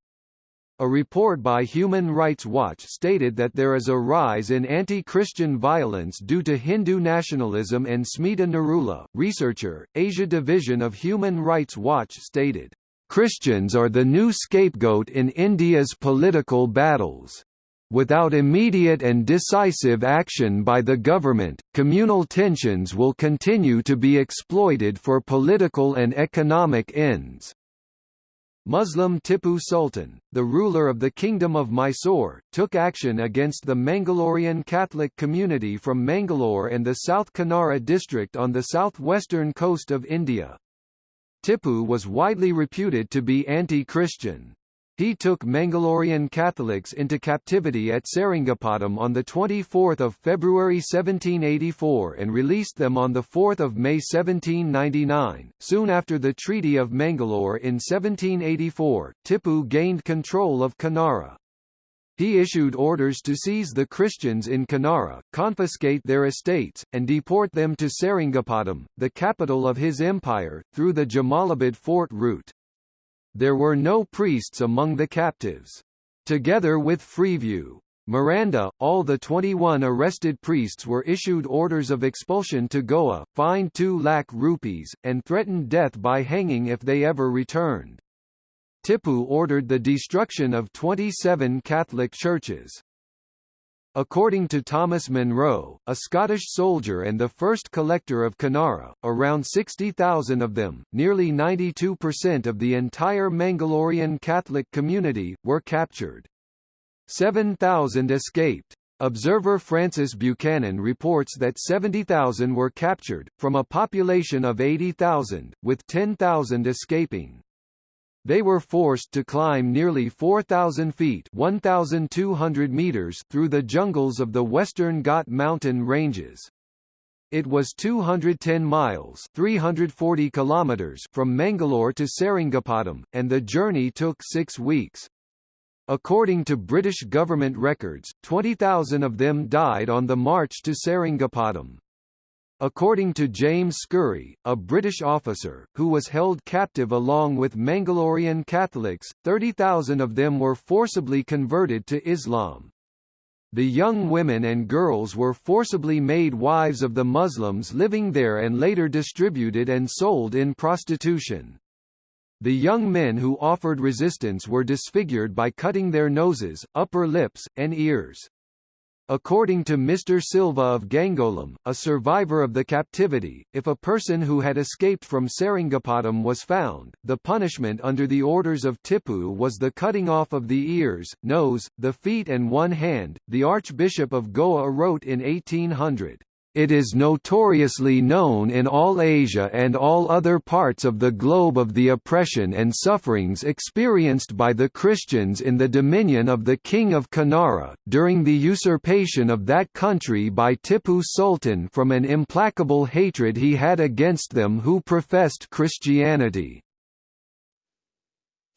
A report by Human Rights Watch stated that there is a rise in anti-Christian violence due to Hindu nationalism and Smita Narula, researcher, Asia Division of Human Rights Watch stated, "...Christians are the new scapegoat in India's political battles." Without immediate and decisive action by the government, communal tensions will continue to be exploited for political and economic ends. Muslim Tipu Sultan, the ruler of the Kingdom of Mysore, took action against the Mangalorean Catholic community from Mangalore and the South Kanara district on the southwestern coast of India. Tipu was widely reputed to be anti-Christian. He took Mangalorean Catholics into captivity at Seringapatam on 24 February 1784 and released them on 4 May 1799. Soon after the Treaty of Mangalore in 1784, Tipu gained control of Kanara. He issued orders to seize the Christians in Kanara, confiscate their estates, and deport them to Seringapatam, the capital of his empire, through the Jamalabad fort route. There were no priests among the captives. Together with Freeview, Miranda, all the 21 arrested priests were issued orders of expulsion to Goa, fined 2 lakh rupees, and threatened death by hanging if they ever returned. Tipu ordered the destruction of 27 Catholic churches. According to Thomas Munro, a Scottish soldier and the first collector of Kanara, around 60,000 of them, nearly 92% of the entire Mangalorean Catholic community, were captured. 7,000 escaped. Observer Francis Buchanan reports that 70,000 were captured, from a population of 80,000, with 10,000 escaping. They were forced to climb nearly 4,000 feet 1,200 meters through the jungles of the Western Ghat mountain ranges. It was 210 miles 340 kilometers from Mangalore to Seringapatam, and the journey took six weeks. According to British government records, 20,000 of them died on the march to Seringapatam. According to James Scurry, a British officer, who was held captive along with Mangalorean Catholics, 30,000 of them were forcibly converted to Islam. The young women and girls were forcibly made wives of the Muslims living there and later distributed and sold in prostitution. The young men who offered resistance were disfigured by cutting their noses, upper lips, and ears. According to Mr. Silva of Gangolim, a survivor of the captivity, if a person who had escaped from Seringapatam was found, the punishment under the orders of Tipu was the cutting off of the ears, nose, the feet and one hand. The Archbishop of Goa wrote in 1800, it is notoriously known in all Asia and all other parts of the globe of the oppression and sufferings experienced by the Christians in the dominion of the King of Kanara, during the usurpation of that country by Tipu Sultan from an implacable hatred he had against them who professed Christianity.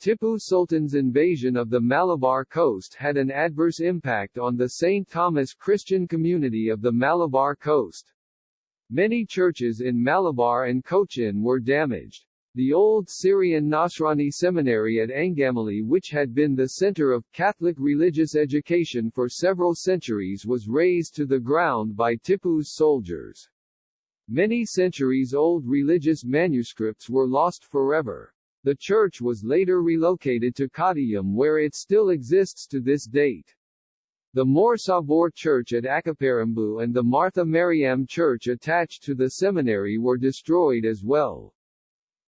Tipu Sultan's invasion of the Malabar coast had an adverse impact on the St. Thomas Christian community of the Malabar coast. Many churches in Malabar and Cochin were damaged. The old Syrian Nasrani seminary at Angamali which had been the center of Catholic religious education for several centuries was razed to the ground by Tipu's soldiers. Many centuries-old religious manuscripts were lost forever. The church was later relocated to Kottayam where it still exists to this date. The Mor Sabor Church at Akaparambu and the Martha Mariam Church attached to the seminary were destroyed as well.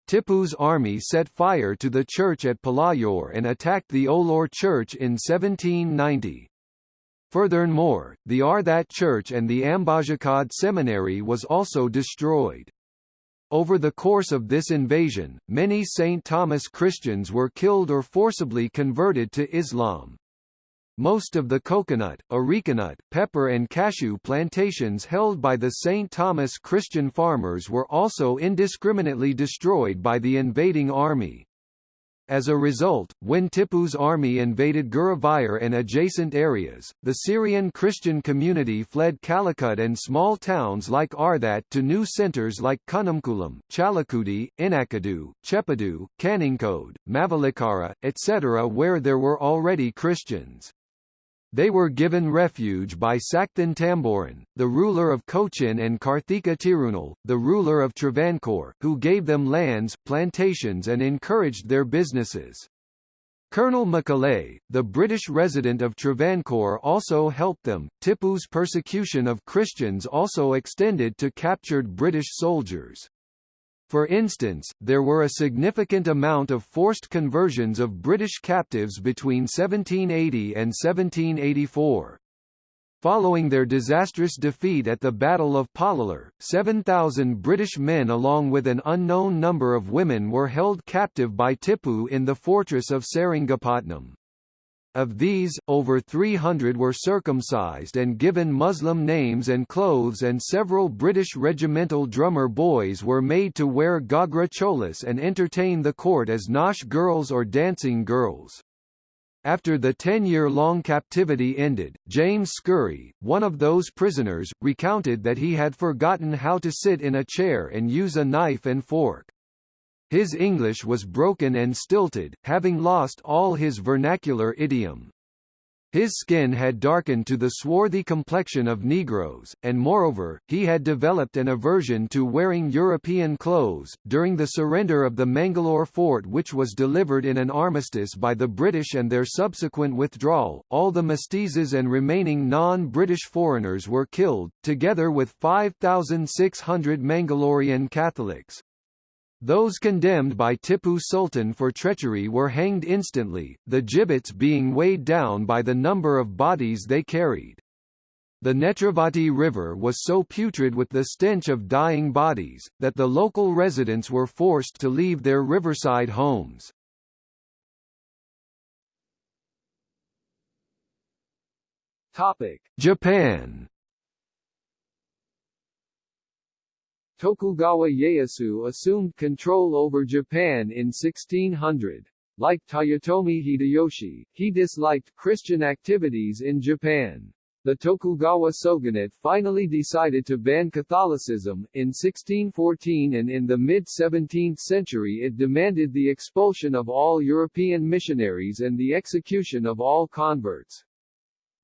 Tipu's army set fire to the church at Palayur and attacked the Ollur Church in 1790. Furthermore, the Arthat Church and the Ambazhakad Seminary was also destroyed. Over the course of this invasion, many St. Thomas Christians were killed or forcibly converted to Islam. Most of the coconut, arecanut, pepper and cashew plantations held by the St. Thomas Christian farmers were also indiscriminately destroyed by the invading army. As a result, when Tipu's army invaded Guruvayur and adjacent areas, the Syrian Christian community fled Calicut and small towns like Arthat to new centres like Kunnamkulam, Chalakudi, Inakadu, Chepadu, Kaningkode, Mavalikara, etc. where there were already Christians. They were given refuge by Sakthan Thampuran, the ruler of Cochin and Karthika Tirunal, the ruler of Travancore, who gave them lands, plantations and encouraged their businesses. Colonel Macaulay, the British resident of Travancore also helped them. Tipu's persecution of Christians also extended to captured British soldiers. For instance, there were a significant amount of forced conversions of British captives between 1780 and 1784. Following their disastrous defeat at the Battle of Pollilur, 7,000 British men along with an unknown number of women were held captive by Tipu in the fortress of Seringapatam. Of these, over 300 were circumcised and given Muslim names and clothes and several British regimental drummer boys were made to wear Gagra cholas and entertain the court as nautch girls or dancing girls. After the ten-year-long captivity ended, James Scurry, one of those prisoners, recounted that he had forgotten how to sit in a chair and use a knife and fork. His English was broken and stilted, having lost all his vernacular idiom. His skin had darkened to the swarthy complexion of Negroes, and moreover, he had developed an aversion to wearing European clothes. During the surrender of the Mangalore fort, which was delivered in an armistice by the British and their subsequent withdrawal, all the mestizos and remaining non British foreigners were killed, together with 5,600 Mangalorean Catholics. Those condemned by Tipu Sultan for treachery were hanged instantly, the gibbets being weighed down by the number of bodies they carried. The Netravati River was so putrid with the stench of dying bodies, that the local residents were forced to leave their riverside homes. Japan Tokugawa Ieyasu assumed control over Japan in 1600. Like Toyotomi Hideyoshi, he disliked Christian activities in Japan. The Tokugawa shogunate finally decided to ban Catholicism, in 1614 and in the mid-17th century it demanded the expulsion of all European missionaries and the execution of all converts.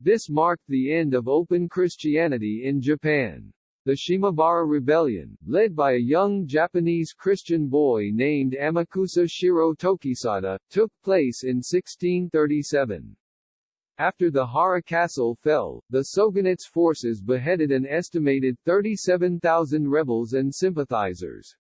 This marked the end of open Christianity in Japan. The Shimabara Rebellion, led by a young Japanese Christian boy named Amakusa Shiro Tokisada, took place in 1637. After the Hara castle fell, the Shogunate's forces beheaded an estimated 37,000 rebels and sympathizers.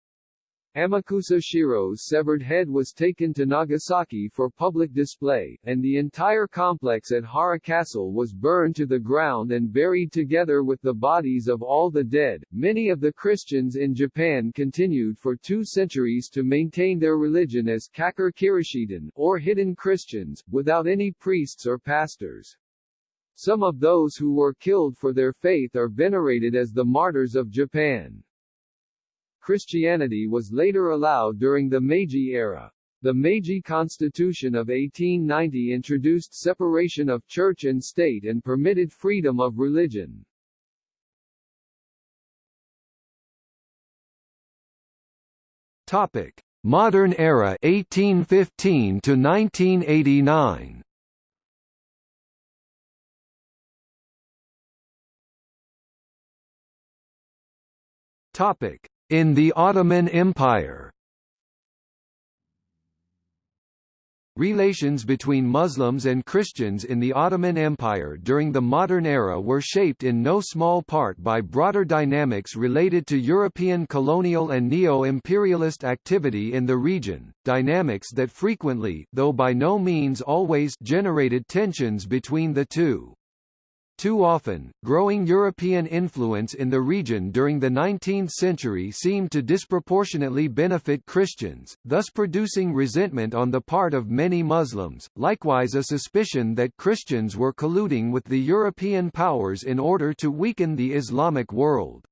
Amakusa Shiro's severed head was taken to Nagasaki for public display, and the entire complex at Hara Castle was burned to the ground and buried together with the bodies of all the dead. Many of the Christians in Japan continued for two centuries to maintain their religion as Kakure Kirishitan, or hidden Christians, without any priests or pastors. Some of those who were killed for their faith are venerated as the martyrs of Japan. Christianity was later allowed during the Meiji era. The Meiji Constitution of 1890 introduced separation of church and state and permitted freedom of religion. Topic: Modern era 1815 to 1989. Topic: in the Ottoman Empire Relations between Muslims and Christians in the Ottoman Empire during the modern era were shaped in no small part by broader dynamics related to European colonial and neo-imperialist activity in the region, dynamics that frequently though by no means always generated tensions between the two. Too often, growing European influence in the region during the 19th century seemed to disproportionately benefit Christians, thus producing resentment on the part of many Muslims, likewise a suspicion that Christians were colluding with the European powers in order to weaken the Islamic world.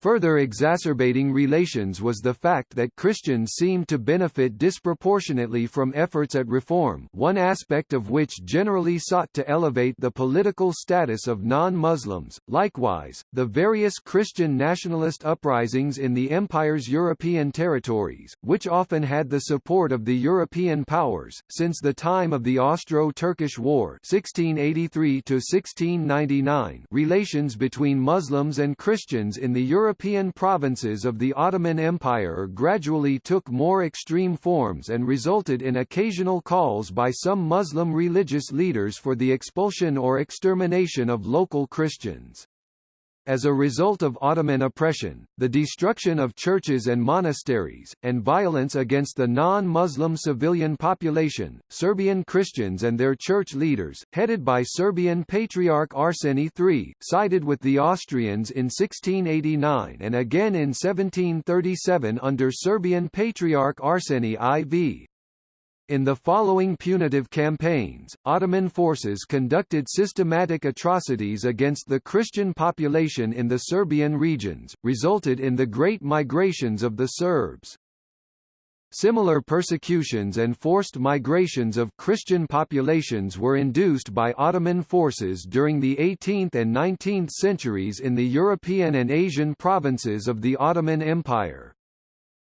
Further exacerbating relations was the fact that Christians seemed to benefit disproportionately from efforts at reform one aspect of which generally sought to elevate the political status of non-Muslims. Likewise, the various Christian nationalist uprisings in the Empire's European territories, which often had the support of the European powers, since the time of the Austro-Turkish War 1683 relations between Muslims and Christians in the European European provinces of the Ottoman Empire gradually took more extreme forms and resulted in occasional calls by some Muslim religious leaders for the expulsion or extermination of local Christians. As a result of Ottoman oppression, the destruction of churches and monasteries, and violence against the non-Muslim civilian population, Serbian Christians and their church leaders, headed by Serbian Patriarch Arseny III, sided with the Austrians in 1689 and again in 1737 under Serbian Patriarch Arseny IV. In the following punitive campaigns, Ottoman forces conducted systematic atrocities against the Christian population in the Serbian regions, resulted in the Great Migrations of the Serbs. Similar persecutions and forced migrations of Christian populations were induced by Ottoman forces during the 18th and 19th centuries in the European and Asian provinces of the Ottoman Empire.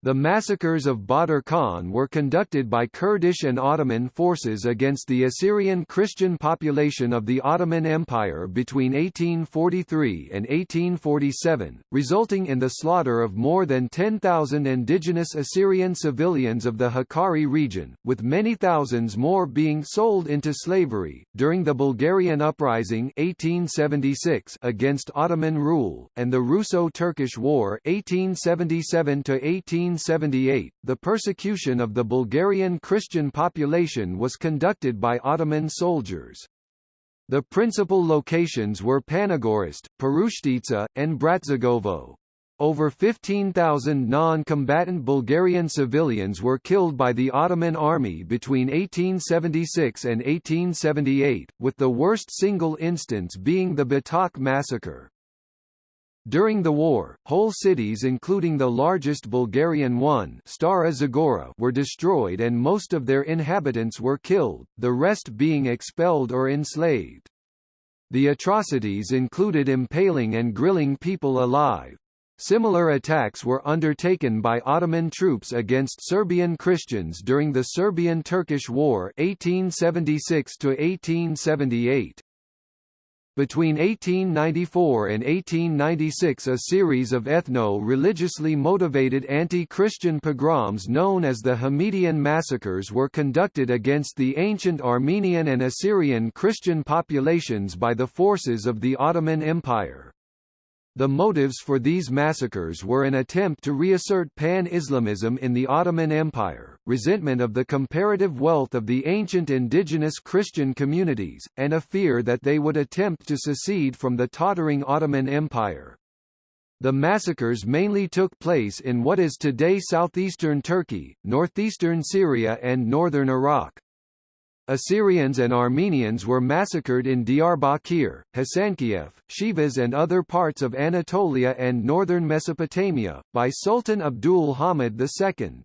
The massacres of Badr Khan were conducted by Kurdish and Ottoman forces against the Assyrian Christian population of the Ottoman Empire between 1843 and 1847, resulting in the slaughter of more than 10,000 indigenous Assyrian civilians of the Hakkari region, with many thousands more being sold into slavery. During the Bulgarian Uprising 1876 against Ottoman rule, and the Russo-Turkish War 1877 18 1878, the persecution of the Bulgarian Christian population was conducted by Ottoman soldiers. The principal locations were Panagorist, Perushtitsa, and Bratsigovo. Over 15,000 non-combatant Bulgarian civilians were killed by the Ottoman army between 1876 and 1878, with the worst single instance being the Batak massacre. During the war, whole cities including the largest Bulgarian one Stara Zagora were destroyed and most of their inhabitants were killed, the rest being expelled or enslaved. The atrocities included impaling and grilling people alive. Similar attacks were undertaken by Ottoman troops against Serbian Christians during the Serbian-Turkish War 1876 -1878. Between 1894 and 1896 a series of ethno-religiously motivated anti-Christian pogroms known as the Hamidian massacres were conducted against the ancient Armenian and Assyrian Christian populations by the forces of the Ottoman Empire. The motives for these massacres were an attempt to reassert pan-Islamism in the Ottoman Empire, resentment of the comparative wealth of the ancient indigenous Christian communities, and a fear that they would attempt to secede from the tottering Ottoman Empire. The massacres mainly took place in what is today southeastern Turkey, northeastern Syria and northern Iraq. Assyrians and Armenians were massacred in Diyarbakir, Hasankeyf, Shivas and other parts of Anatolia and northern Mesopotamia, by Sultan Abdul Hamid II.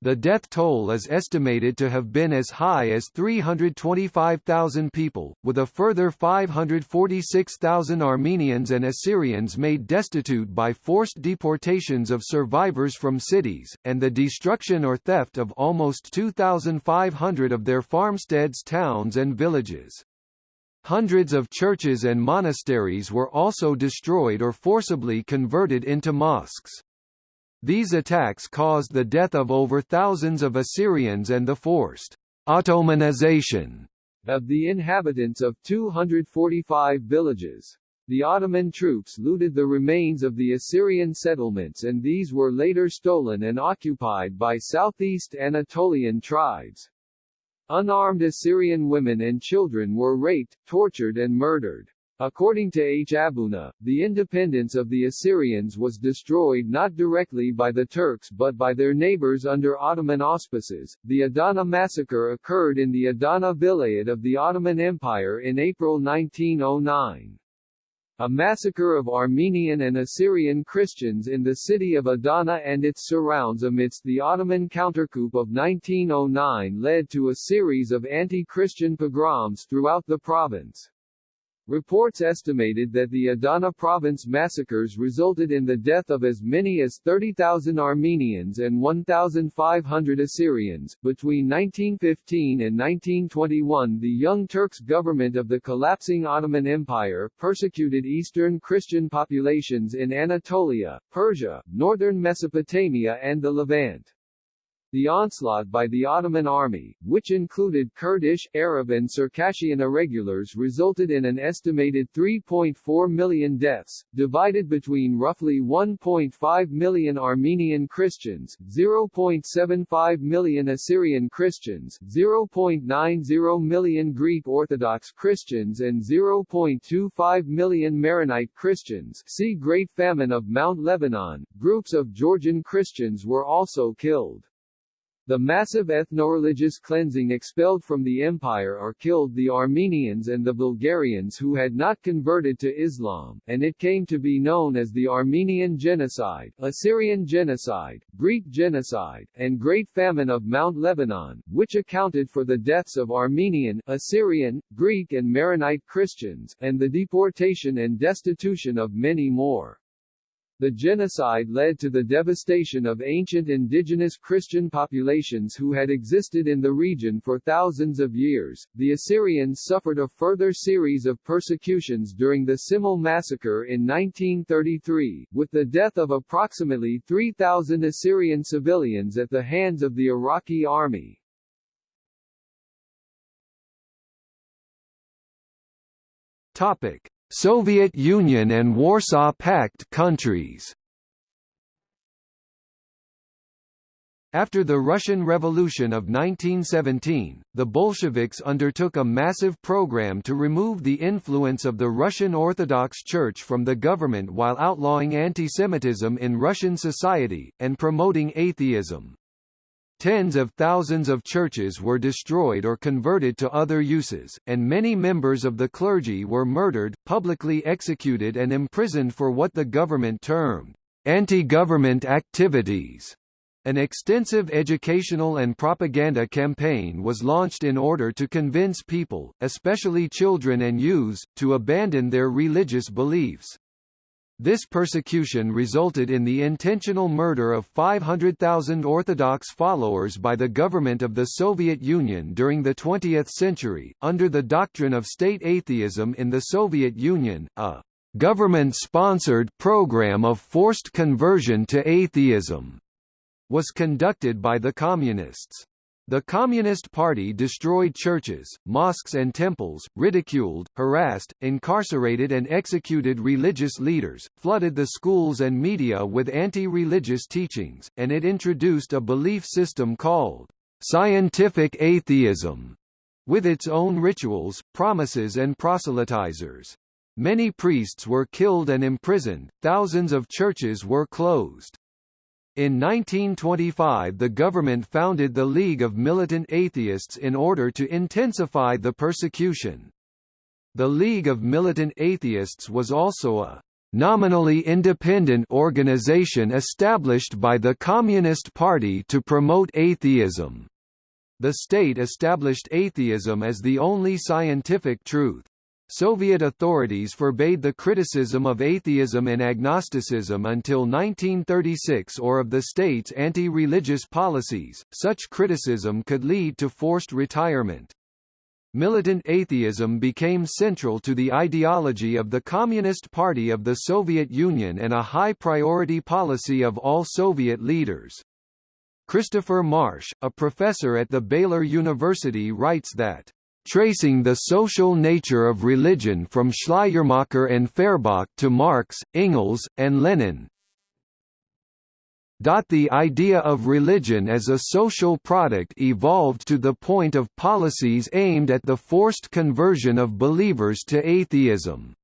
The death toll is estimated to have been as high as 325,000 people, with a further 546,000 Armenians and Assyrians made destitute by forced deportations of survivors from cities, and the destruction or theft of almost 2,500 of their farmsteads towns and villages. Hundreds of churches and monasteries were also destroyed or forcibly converted into mosques. These attacks caused the death of over thousands of Assyrians and the forced Ottomanization of the inhabitants of 245 villages. The Ottoman troops looted the remains of the Assyrian settlements and these were later stolen and occupied by southeast Anatolian tribes. Unarmed Assyrian women and children were raped, tortured and murdered. According to H. Aboona, the independence of the Assyrians was destroyed not directly by the Turks but by their neighbors under Ottoman auspices. The Adana massacre occurred in the Adana Vilayet of the Ottoman Empire in April 1909. A massacre of Armenian and Assyrian Christians in the city of Adana and its surrounds amidst the Ottoman countercoup of 1909 led to a series of anti-Christian pogroms throughout the province. Reports estimated that the Adana province massacres resulted in the death of as many as 30,000 Armenians and 1,500 Assyrians. Between 1915 and 1921, the Young Turks government of the collapsing Ottoman Empire persecuted Eastern Christian populations in Anatolia, Persia, northern Mesopotamia, and the Levant. The onslaught by the Ottoman army, which included Kurdish, Arab and Circassian irregulars resulted in an estimated 3.4 million deaths, divided between roughly 1.5 million Armenian Christians, 0.75 million Assyrian Christians, 0.90 million Greek Orthodox Christians and 0.25 million Maronite Christians see Great Famine of Mount Lebanon. Groups of Georgian Christians were also killed. The massive ethno-religious cleansing expelled from the empire or killed the Armenians and the Bulgarians who had not converted to Islam, and it came to be known as the Armenian Genocide, Assyrian Genocide, Greek Genocide, and Great Famine of Mount Lebanon, which accounted for the deaths of Armenian, Assyrian, Greek and Maronite Christians, and the deportation and destitution of many more. The genocide led to the devastation of ancient indigenous Christian populations who had existed in the region for thousands of years. The Assyrians suffered a further series of persecutions during the Simele massacre in 1933, with the death of approximately 3,000 Assyrian civilians at the hands of the Iraqi army. Topic: Soviet Union and Warsaw Pact countries After the Russian Revolution of 1917, the Bolsheviks undertook a massive program to remove the influence of the Russian Orthodox Church from the government while outlawing anti-Semitism in Russian society, and promoting atheism. Tens of thousands of churches were destroyed or converted to other uses, and many members of the clergy were murdered, publicly executed and imprisoned for what the government termed anti-government activities. An extensive educational and propaganda campaign was launched in order to convince people, especially children and youths, to abandon their religious beliefs. This persecution resulted in the intentional murder of 500,000 Orthodox followers by the government of the Soviet Union during the 20th century. Under the doctrine of state atheism in the Soviet Union, a government-sponsored program of forced conversion to atheism was conducted by the Communists. The Communist Party destroyed churches, mosques and temples, ridiculed, harassed, incarcerated and executed religious leaders, flooded the schools and media with anti-religious teachings, and it introduced a belief system called scientific atheism, with its own rituals, promises and proselytizers. Many priests were killed and imprisoned, thousands of churches were closed. In 1925 the government founded the League of Militant Atheists in order to intensify the persecution. The League of Militant Atheists was also a nominally independent organization established by the Communist Party to promote atheism. The state established atheism as the only scientific truth. Soviet authorities forbade the criticism of atheism and agnosticism until 1936 or of the state's anti-religious policies, such criticism could lead to forced retirement. Militant atheism became central to the ideology of the Communist Party of the Soviet Union and a high-priority policy of all Soviet leaders. Christopher Marsh, a professor at the Baylor University writes that tracing the social nature of religion from Schleiermacher and Feuerbach to Marx, Engels, and Lenin. The idea of religion as a social product evolved to the point of policies aimed at the forced conversion of believers to atheism.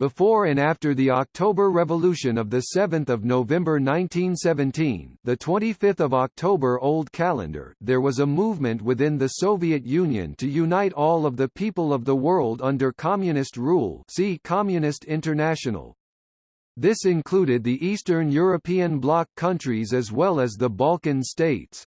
Before and after the October Revolution of 7 November 1917 the 25th of October Old Calendar there was a movement within the Soviet Union to unite all of the people of the world under communist rule see Communist International. This included the Eastern European bloc countries as well as the Balkan states.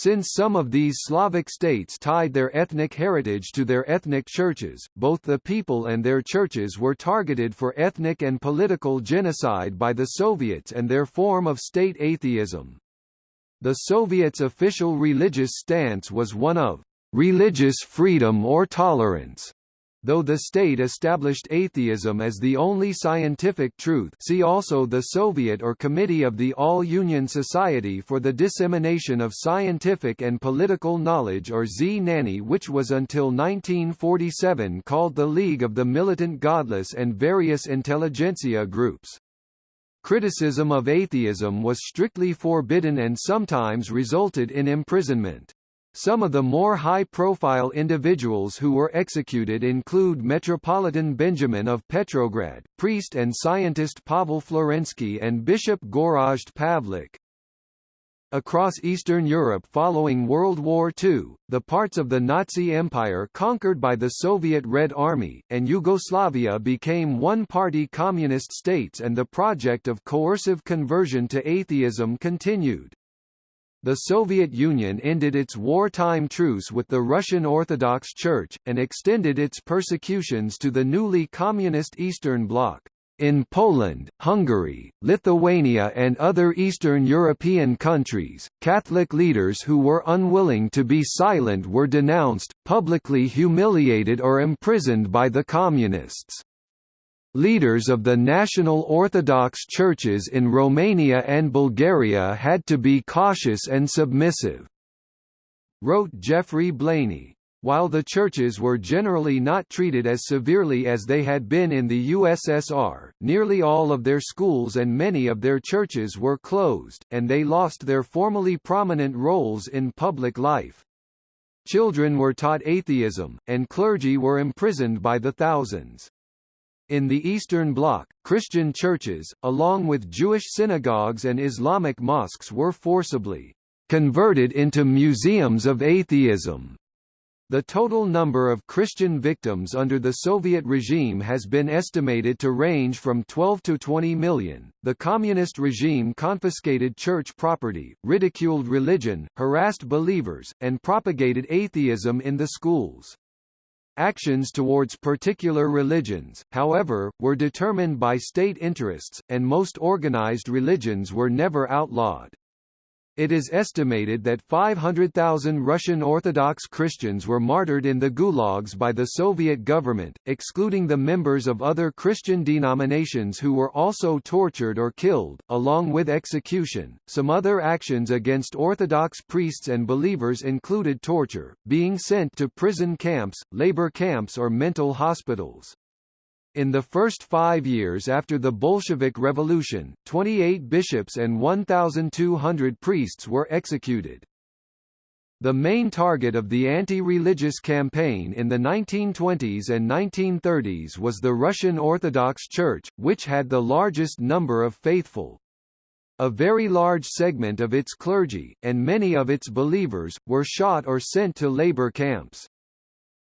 Since some of these Slavic states tied their ethnic heritage to their ethnic churches, both the people and their churches were targeted for ethnic and political genocide by the Soviets and their form of state atheism. The Soviets' official religious stance was one of religious freedom or tolerance, Though the state established atheism as the only scientific truth see also the Soviet or Committee of the All-Union Society for the Dissemination of Scientific and Political Knowledge or Znanie which was until 1947 called the League of the Militant Godless and various intelligentsia groups. Criticism of atheism was strictly forbidden and sometimes resulted in imprisonment. Some of the more high-profile individuals who were executed include Metropolitan Benjamin of Petrograd, priest and scientist Pavel Florensky and Bishop Gorazd Pavlik. Across Eastern Europe following World War II, the parts of the Nazi Empire conquered by the Soviet Red Army, and Yugoslavia became one-party communist states and the project of coercive conversion to atheism continued. The Soviet Union ended its wartime truce with the Russian Orthodox Church, and extended its persecutions to the newly communist Eastern Bloc. In Poland, Hungary, Lithuania and other Eastern European countries, Catholic leaders who were unwilling to be silent were denounced, publicly humiliated or imprisoned by the Communists. Leaders of the National Orthodox churches in Romania and Bulgaria had to be cautious and submissive. Wrote Geoffrey Blainey. While the churches were generally not treated as severely as they had been in the USSR, nearly all of their schools and many of their churches were closed, and they lost their formerly prominent roles in public life. Children were taught atheism, and clergy were imprisoned by the thousands. In the Eastern Bloc, Christian churches, along with Jewish synagogues and Islamic mosques were forcibly converted into museums of atheism. The total number of Christian victims under the Soviet regime has been estimated to range from 12 to 20 million. The communist regime confiscated church property, ridiculed religion, harassed believers, and propagated atheism in the schools. Actions towards particular religions, however, were determined by state interests, and most organized religions were never outlawed. It is estimated that 500,000 Russian Orthodox Christians were martyred in the gulags by the Soviet government, excluding the members of other Christian denominations who were also tortured or killed, along with execution. Some other actions against Orthodox priests and believers included torture, being sent to prison camps, labor camps, or mental hospitals. In the first five years after the Bolshevik Revolution, 28 bishops and 1,200 priests were executed. The main target of the anti-religious campaign in the 1920s and 1930s was the Russian Orthodox Church, which had the largest number of faithful. A very large segment of its clergy, and many of its believers, were shot or sent to labor camps.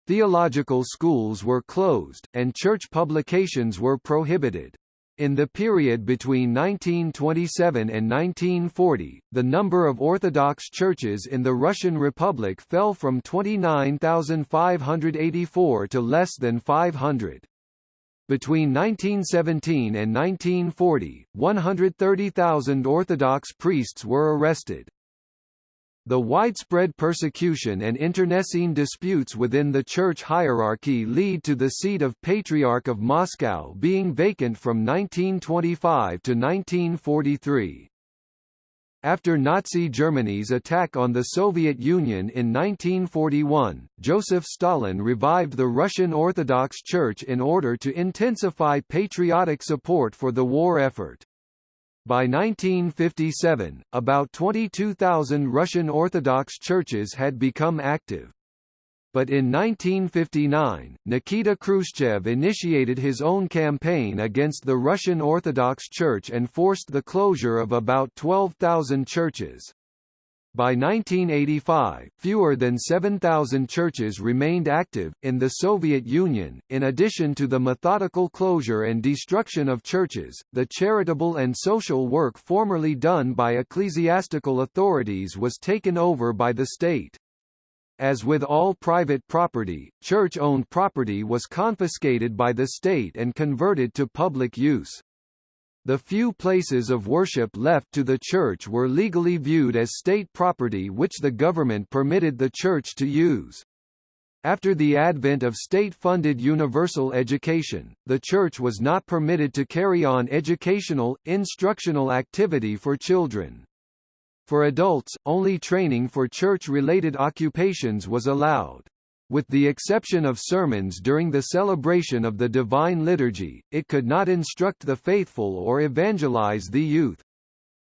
Theological schools were closed, and church publications were prohibited. In the period between 1927 and 1940, the number of Orthodox churches in the Russian Republic fell from 29,584 to less than 500. Between 1917 and 1940, 130,000 Orthodox priests were arrested. The widespread persecution and internecine disputes within the church hierarchy lead to the seat of Patriarch of Moscow being vacant from 1925 to 1943. After Nazi Germany's attack on the Soviet Union in 1941, Joseph Stalin revived the Russian Orthodox Church in order to intensify patriotic support for the war effort. By 1957, about 22,000 Russian Orthodox churches had become active. But in 1959, Nikita Khrushchev initiated his own campaign against the Russian Orthodox Church and forced the closure of about 12,000 churches. By 1985, fewer than 7,000 churches remained active. In the Soviet Union, in addition to the methodical closure and destruction of churches, the charitable and social work formerly done by ecclesiastical authorities was taken over by the state. As with all private property, church-owned property was confiscated by the state and converted to public use. The few places of worship left to the church were legally viewed as state property which the government permitted the church to use. After the advent of state-funded universal education, the church was not permitted to carry on educational, instructional activity for children. For adults, only training for church-related occupations was allowed. With the exception of sermons during the celebration of the Divine Liturgy, it could not instruct the faithful or evangelize the youth.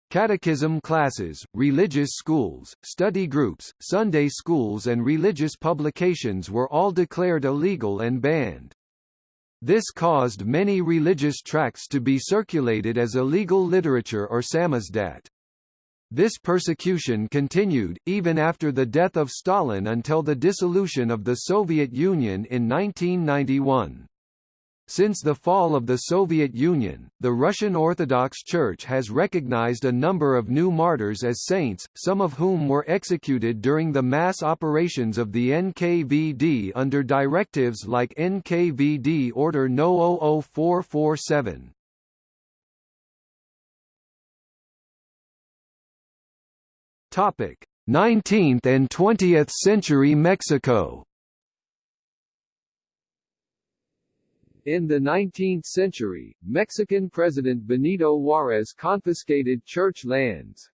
Catechism classes, religious schools, study groups, Sunday schools and religious publications were all declared illegal and banned. This caused many religious tracts to be circulated as illegal literature or samizdat. This persecution continued, even after the death of Stalin until the dissolution of the Soviet Union in 1991. Since the fall of the Soviet Union, the Russian Orthodox Church has recognized a number of new martyrs as saints, some of whom were executed during the mass operations of the NKVD under directives like NKVD Order No 00447. Topic: 19th and 20th century Mexico. In the 19th century, Mexican President Benito Juárez confiscated church lands.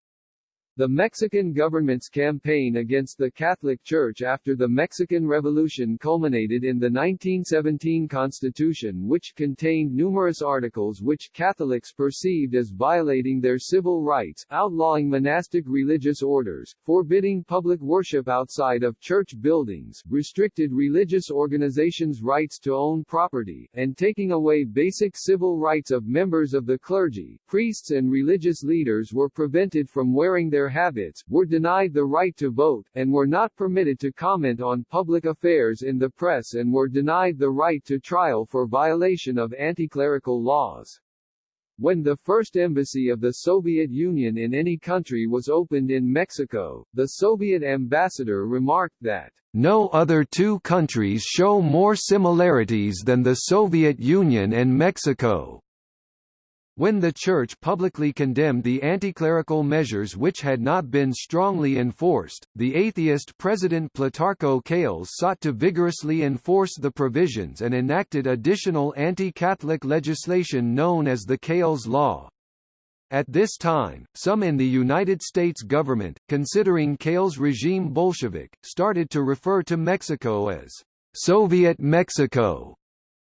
The Mexican government's campaign against the Catholic Church after the Mexican Revolution culminated in the 1917 Constitution which contained numerous articles which Catholics perceived as violating their civil rights, outlawing monastic religious orders, forbidding public worship outside of church buildings, restricted religious organizations' rights to own property, and taking away basic civil rights of members of the clergy. Priests and religious leaders were prevented from wearing their habits, were denied the right to vote, and were not permitted to comment on public affairs in the press and were denied the right to trial for violation of anti-clerical laws. When the first embassy of the Soviet Union in any country was opened in Mexico, the Soviet ambassador remarked that, "...no other two countries show more similarities than the Soviet Union and Mexico." When the Church publicly condemned the anticlerical measures which had not been strongly enforced, the atheist President Plutarco Calles sought to vigorously enforce the provisions and enacted additional anti-Catholic legislation known as the Calles Law. At this time, some in the United States government, considering Calles' regime Bolshevik, started to refer to Mexico as Soviet Mexico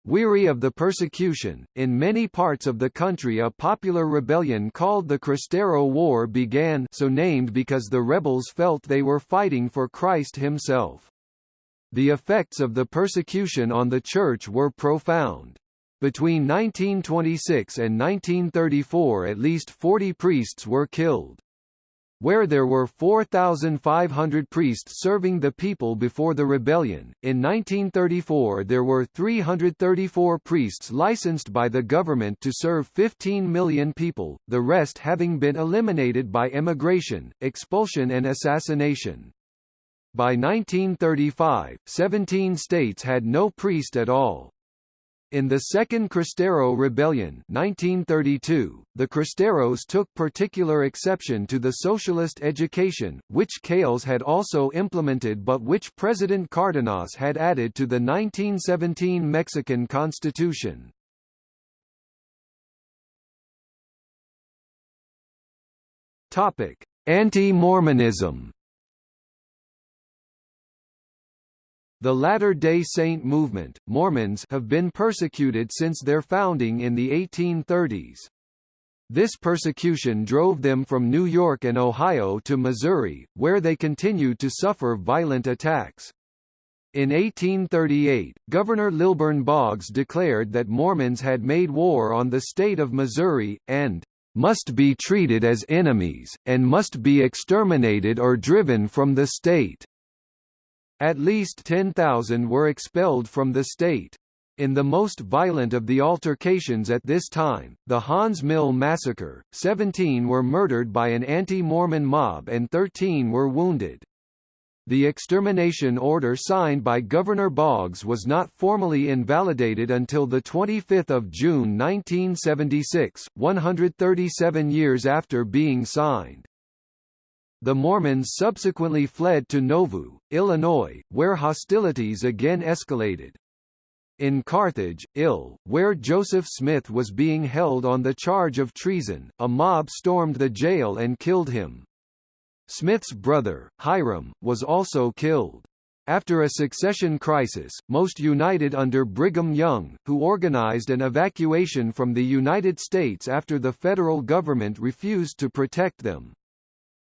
Weary of the persecution, in many parts of the country a popular rebellion called the Cristero War began so named because the rebels felt they were fighting for Christ himself. The effects of the persecution on the Church were profound. Between 1926 and 1934 at least 40 priests were killed where there were 4,500 priests serving the people before the rebellion. In 1934 there were 334 priests licensed by the government to serve 15 million people, the rest having been eliminated by emigration, expulsion and assassination. By 1935, 17 states had no priest at all. In the Second Cristero Rebellion 1932, the Cristeros took particular exception to the socialist education, which Calles had also implemented but which President Cardenas had added to the 1917 Mexican Constitution. Anti-Mormonism The Latter-day Saint movement, Mormons have been persecuted since their founding in the 1830s. This persecution drove them from New York and Ohio to Missouri, where they continued to suffer violent attacks. In 1838, Governor Lilburn Boggs declared that Mormons had made war on the state of Missouri, and must be treated as enemies, and must be exterminated or driven from the state. At least 10,000 were expelled from the state. In the most violent of the altercations at this time, the Haun's Mill massacre, 17 were murdered by an anti-Mormon mob and 13 were wounded. The extermination order signed by Governor Boggs was not formally invalidated until 25 June 1976, 137 years after being signed. The Mormons subsequently fled to Nauvoo, Illinois, where hostilities again escalated. In Carthage, Ill, where Joseph Smith was being held on the charge of treason, a mob stormed the jail and killed him. Smith's brother, Hyrum, was also killed. After a succession crisis, most united under Brigham Young, who organized an evacuation from the United States after the federal government refused to protect them.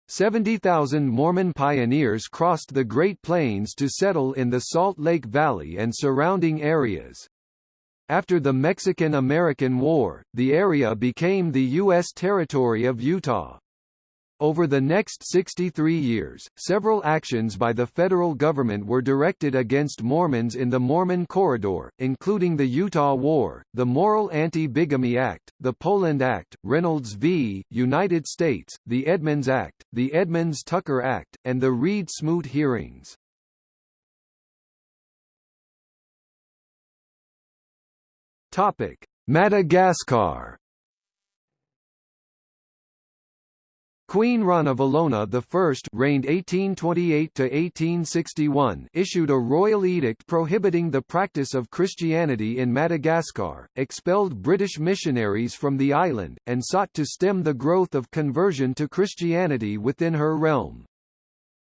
70,000 Mormon pioneers crossed the Great Plains to settle in the Salt Lake Valley and surrounding areas. After the Mexican–American War, the area became the U.S. territory of Utah. Over the next 63 years, several actions by the federal government were directed against Mormons in the Mormon Corridor, including the Utah War, the Moral Anti-Bigamy Act, the Poland Act, Reynolds v. United States, the Edmunds Act, the Edmunds-Tucker Act, and the Reed-Smoot hearings. Madagascar Queen Ranavalona I reigned 1828–1861 issued a royal edict prohibiting the practice of Christianity in Madagascar, expelled British missionaries from the island, and sought to stem the growth of conversion to Christianity within her realm.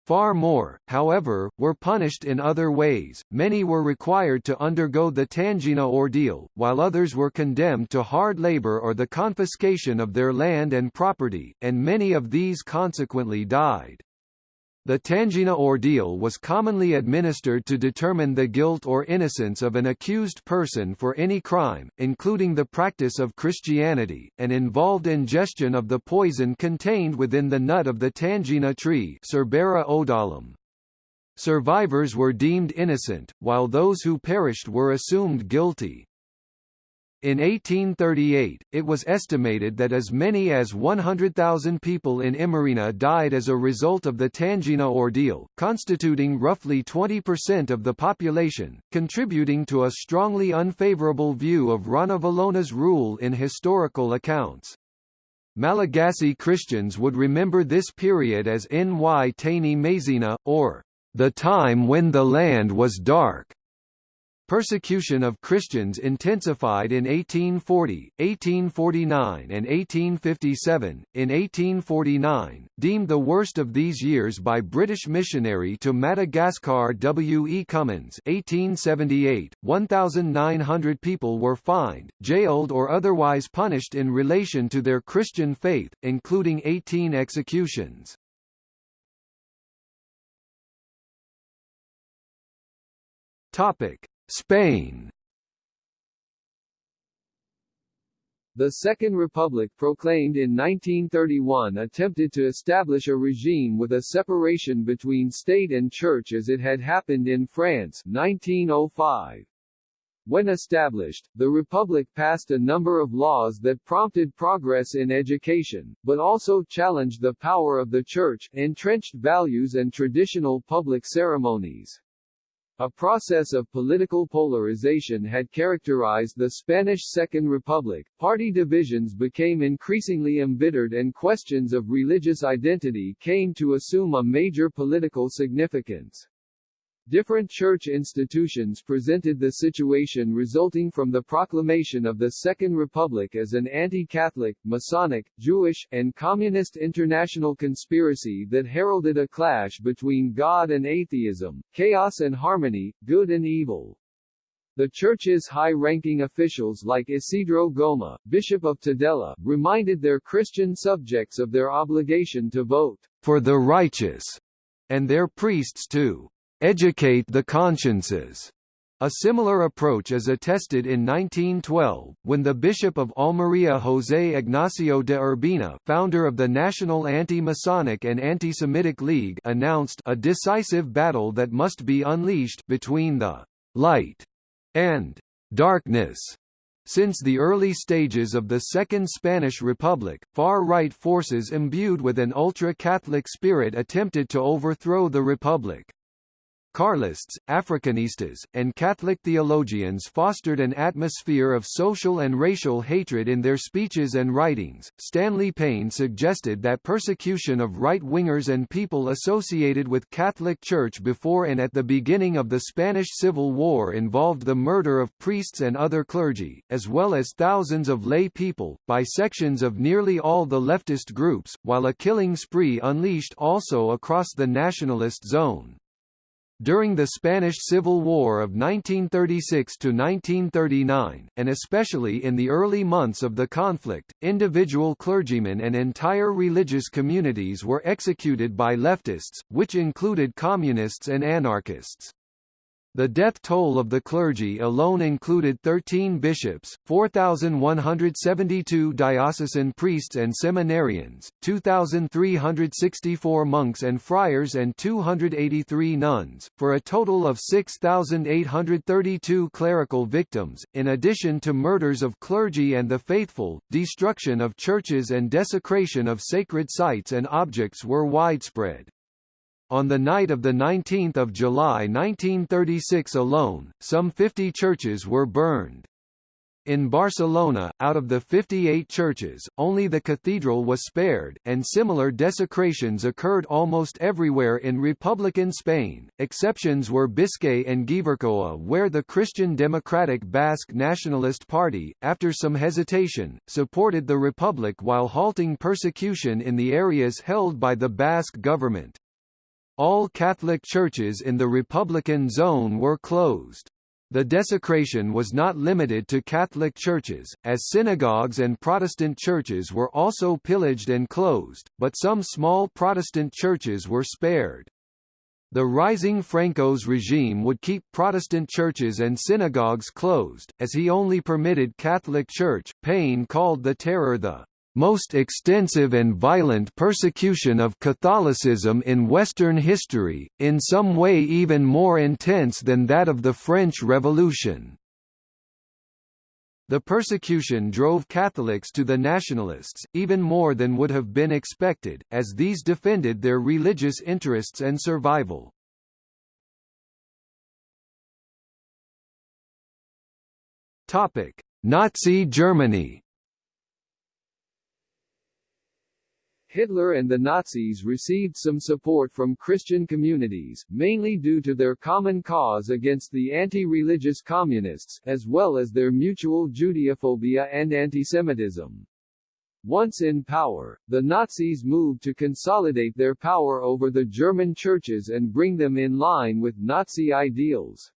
Far more, however, were punished in other ways, many were required to undergo the tangena ordeal, while others were condemned to hard labor or the confiscation of their land and property, and many of these consequently died. The tangena ordeal was commonly administered to determine the guilt or innocence of an accused person for any crime, including the practice of Christianity, and involved ingestion of the poison contained within the nut of the tangena tree Cerbera odollam. Survivors were deemed innocent, while those who perished were assumed guilty. In 1838, it was estimated that as many as 100,000 people in Imerina died as a result of the tangena ordeal, constituting roughly 20% of the population, contributing to a strongly unfavorable view of Ranavalona's rule in historical accounts. Malagasy Christians would remember this period as Ny Tany Maizina, or the time when the land was dark. Persecution of Christians intensified in 1840, 1849 and 1857. In 1849, deemed the worst of these years by British missionary to Madagascar W. E. Cummins 1878, 1,900 people were fined, jailed or otherwise punished in relation to their Christian faith, including 18 executions. Topic Spain The Second Republic proclaimed in 1931 attempted to establish a regime with a separation between state and church as it had happened in France 1905. When established, the Republic passed a number of laws that prompted progress in education, but also challenged the power of the Church, entrenched values and traditional public ceremonies. A process of political polarization had characterized the Spanish Second Republic, party divisions became increasingly embittered and questions of religious identity came to assume a major political significance. Different church institutions presented the situation resulting from the proclamation of the Second Republic as an anti-Catholic, Masonic, Jewish, and Communist international conspiracy that heralded a clash between God and atheism, chaos and harmony, good and evil. The church's high-ranking officials like Isidro Goma, Bishop of Tudela, reminded their Christian subjects of their obligation to vote for the righteous, and their priests to educate the consciences. A similar approach is attested in 1912, when the Bishop of Almería José Ignacio de Urbina founder of the National Anti-Masonic and Anti-Semitic League announced a decisive battle that must be unleashed between the «light» and «darkness». Since the early stages of the Second Spanish Republic, far-right forces imbued with an ultra-Catholic spirit attempted to overthrow the Republic. Carlists, Africanistas, and Catholic theologians fostered an atmosphere of social and racial hatred in their speeches and writings. Stanley Payne suggested that persecution of right-wingers and people associated with Catholic Church before and at the beginning of the Spanish Civil War involved the murder of priests and other clergy, as well as thousands of lay people, by sections of nearly all the leftist groups, while a killing spree unleashed also across the nationalist zone. During the Spanish Civil War of 1936–1939, and especially in the early months of the conflict, individual clergymen and entire religious communities were executed by leftists, which included communists and anarchists. The death toll of the clergy alone included 13 bishops, 4,172 diocesan priests and seminarians, 2,364 monks and friars and 283 nuns, for a total of 6,832 clerical victims, in addition to murders of clergy and the faithful, destruction of churches and desecration of sacred sites and objects were widespread. On the night of 19 July 1936 alone, some 50 churches were burned. In Barcelona, out of the 58 churches, only the cathedral was spared, and similar desecrations occurred almost everywhere in Republican Spain. Exceptions were Biscay and Gipuzkoa, where the Christian Democratic Basque Nationalist Party, after some hesitation, supported the Republic while halting persecution in the areas held by the Basque government. All Catholic churches in the Republican zone were closed. The desecration was not limited to Catholic churches, as synagogues and Protestant churches were also pillaged and closed, but some small Protestant churches were spared. The rising Franco's regime would keep Protestant churches and synagogues closed, as he only permitted Catholic Church. Payne called the terror the most extensive and violent persecution of Catholicism in Western history, in some way even more intense than that of the French Revolution. The persecution drove Catholics to the Nationalists, even more than would have been expected, as these defended their religious interests and survival. Nazi Germany Hitler and the Nazis received some support from Christian communities, mainly due to their common cause against the anti-religious communists, as well as their mutual Judeophobia and antisemitism. Once in power, the Nazis moved to consolidate their power over the German churches and bring them in line with Nazi ideals.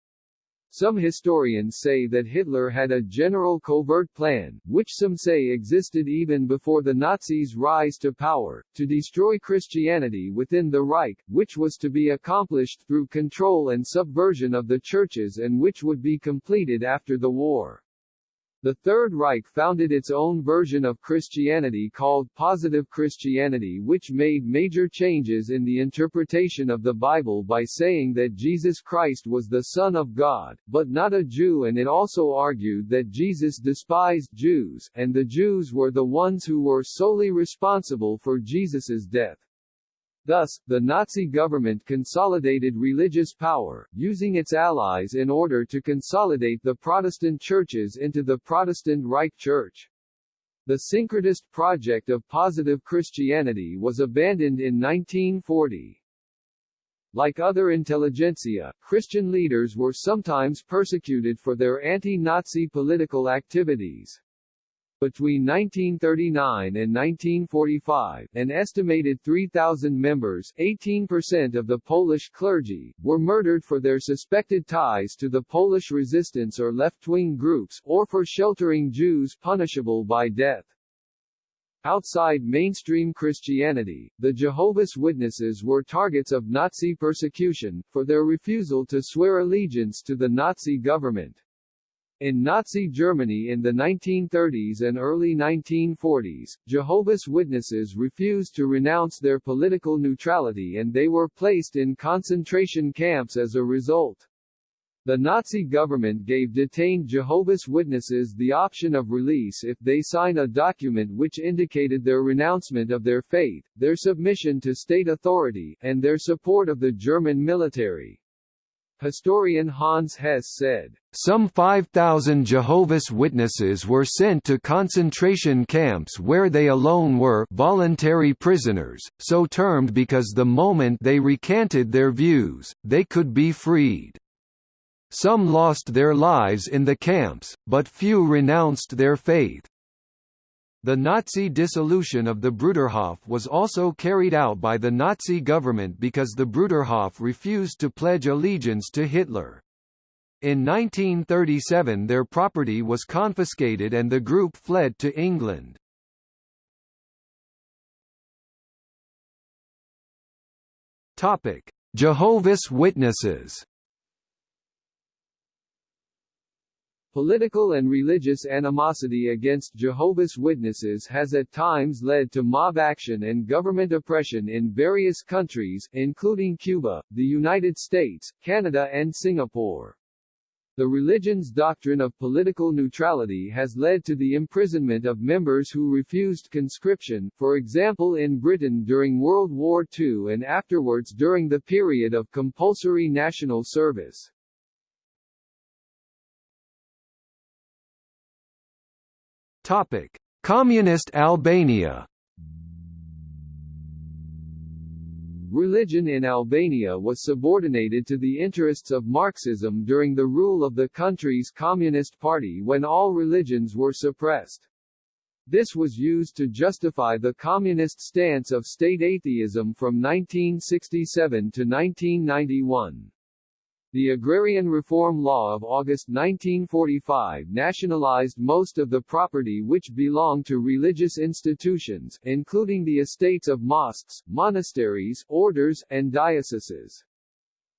Some historians say that Hitler had a general covert plan, which some say existed even before the Nazis' rise to power, to destroy Christianity within the Reich, which was to be accomplished through control and subversion of the churches and which would be completed after the war. The Third Reich founded its own version of Christianity called Positive Christianity which made major changes in the interpretation of the Bible by saying that Jesus Christ was the Son of God, but not a Jew and it also argued that Jesus despised Jews, and the Jews were the ones who were solely responsible for Jesus's death. Thus, the Nazi government consolidated religious power, using its allies in order to consolidate the Protestant churches into the Protestant Reich Church. The syncretist project of positive Christianity was abandoned in 1940. Like other intelligentsia, Christian leaders were sometimes persecuted for their anti-Nazi political activities. Between 1939 and 1945, an estimated 3,000 members 18% of the Polish clergy, were murdered for their suspected ties to the Polish resistance or left-wing groups, or for sheltering Jews punishable by death. Outside mainstream Christianity, the Jehovah's Witnesses were targets of Nazi persecution, for their refusal to swear allegiance to the Nazi government. In Nazi Germany in the 1930s and early 1940s, Jehovah's Witnesses refused to renounce their political neutrality and they were placed in concentration camps as a result. The Nazi government gave detained Jehovah's Witnesses the option of release if they sign a document which indicated their renouncement of their faith, their submission to state authority, and their support of the German military. Historian Hans Hesse said, Some 5,000 Jehovah's Witnesses were sent to concentration camps where they alone were voluntary prisoners, so termed because the moment they recanted their views, they could be freed. Some lost their lives in the camps, but few renounced their faith. The Nazi dissolution of the Bruderhof was also carried out by the Nazi government because the Bruderhof refused to pledge allegiance to Hitler. In 1937 their property was confiscated and the group fled to England. Jehovah's Witnesses Political and religious animosity against Jehovah's Witnesses has at times led to mob action and government oppression in various countries, including Cuba, the United States, Canada and Singapore. The religion's doctrine of political neutrality has led to the imprisonment of members who refused conscription, for example in Britain during World War II and afterwards during the period of compulsory national service. Topic: Communist Albania. Religion in Albania was subordinated to the interests of Marxism during the rule of the country's Communist Party when all religions were suppressed. This was used to justify the communist stance of state atheism from 1967 to 1991. The Agrarian Reform Law of August 1945 nationalized most of the property which belonged to religious institutions, including the estates of mosques, monasteries, orders, and dioceses.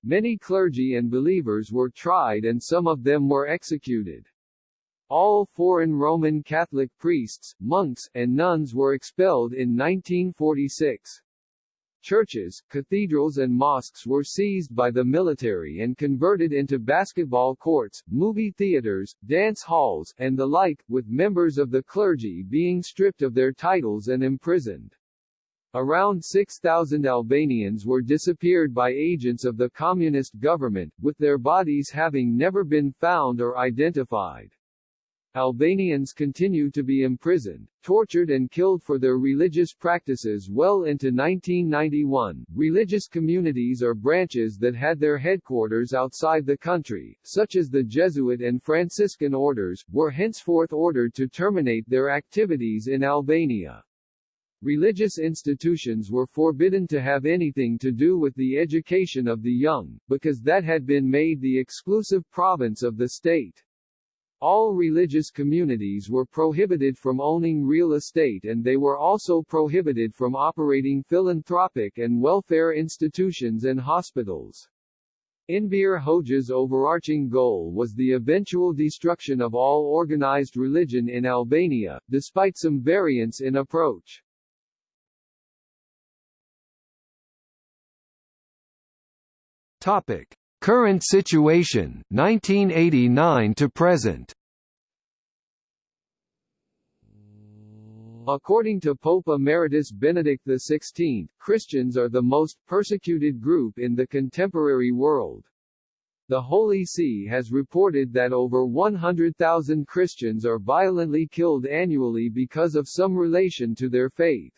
Many clergy and believers were tried and some of them were executed. All foreign Roman Catholic priests, monks, and nuns were expelled in 1946. Churches, cathedrals and mosques were seized by the military and converted into basketball courts, movie theaters, dance halls, and the like, with members of the clergy being stripped of their titles and imprisoned. Around 6,000 Albanians were disappeared by agents of the communist government, with their bodies having never been found or identified. Albanians continue to be imprisoned, tortured and killed for their religious practices well into 1991. Religious communities or branches that had their headquarters outside the country, such as the Jesuit and Franciscan orders, were henceforth ordered to terminate their activities in Albania. Religious institutions were forbidden to have anything to do with the education of the young, because that had been made the exclusive province of the state. All religious communities were prohibited from owning real estate and they were also prohibited from operating philanthropic and welfare institutions and hospitals. Enver Hoxha's overarching goal was the eventual destruction of all organized religion in Albania, despite some variance in approach. Topic: Current situation 1989 to present According to Pope Emeritus Benedict XVI, Christians are the most persecuted group in the contemporary world. The Holy See has reported that over 100,000 Christians are violently killed annually because of some relation to their faith.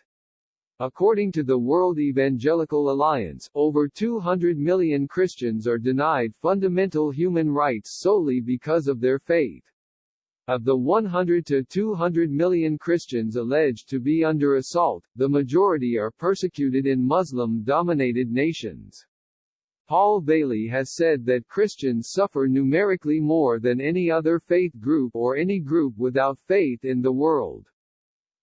According to the World Evangelical Alliance, over 200 million Christians are denied fundamental human rights solely because of their faith. Of the 100 to 200 million Christians alleged to be under assault, the majority are persecuted in Muslim-dominated nations. Paul Vallely has said that Christians suffer numerically more than any other faith group or any group without faith in the world.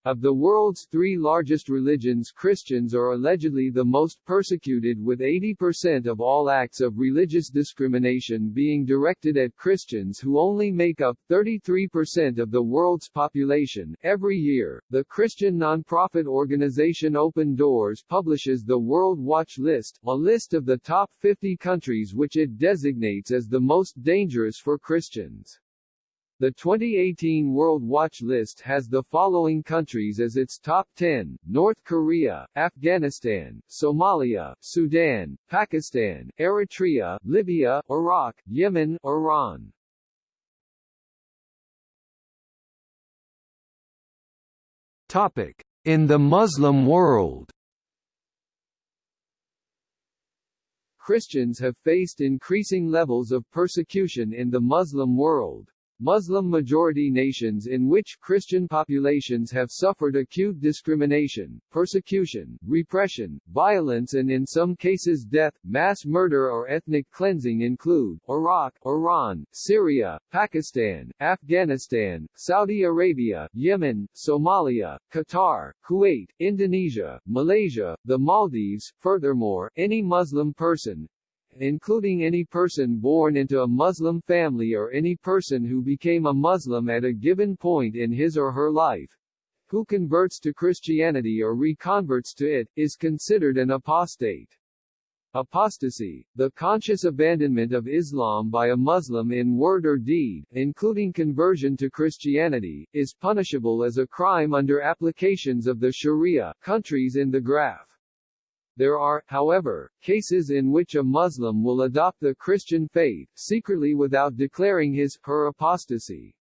Of the world's three largest religions Christians are allegedly the most persecuted with 80% of all acts of religious discrimination being directed at Christians who only make up 33% of the world's population. Every year, the Christian nonprofit organization Open Doors publishes the World Watch List, a list of the top 50 countries which it designates as the most dangerous for Christians. The 2018 World Watch list has the following countries as its top 10, North Korea, Afghanistan, Somalia, Sudan, Pakistan, Eritrea, Libya, Iraq, Yemen, Iran. Topic. In the Muslim world Christians have faced increasing levels of persecution in the Muslim world. Muslim-majority nations in which Christian populations have suffered acute discrimination, persecution, repression, violence and in some cases death, mass murder or ethnic cleansing include, Iraq, Iran, Syria, Pakistan, Afghanistan, Saudi Arabia, Yemen, Somalia, Qatar, Kuwait, Indonesia, Malaysia, the Maldives. Furthermore, any Muslim person, including any person born into a Muslim family or any person who became a Muslim at a given point in his or her life, who converts to Christianity or reconverts to it, is considered an apostate. Apostasy, the conscious abandonment of Islam by a Muslim in word or deed, including conversion to Christianity, is punishable as a crime under applications of the Sharia countries in the graph. There are, however, cases in which a Muslim will adopt the Christian faith, secretly without declaring his, her apostasy.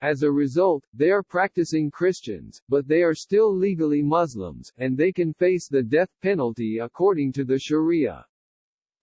As a result, they are practicing Christians, but they are still legally Muslims, and they can face the death penalty according to the Sharia.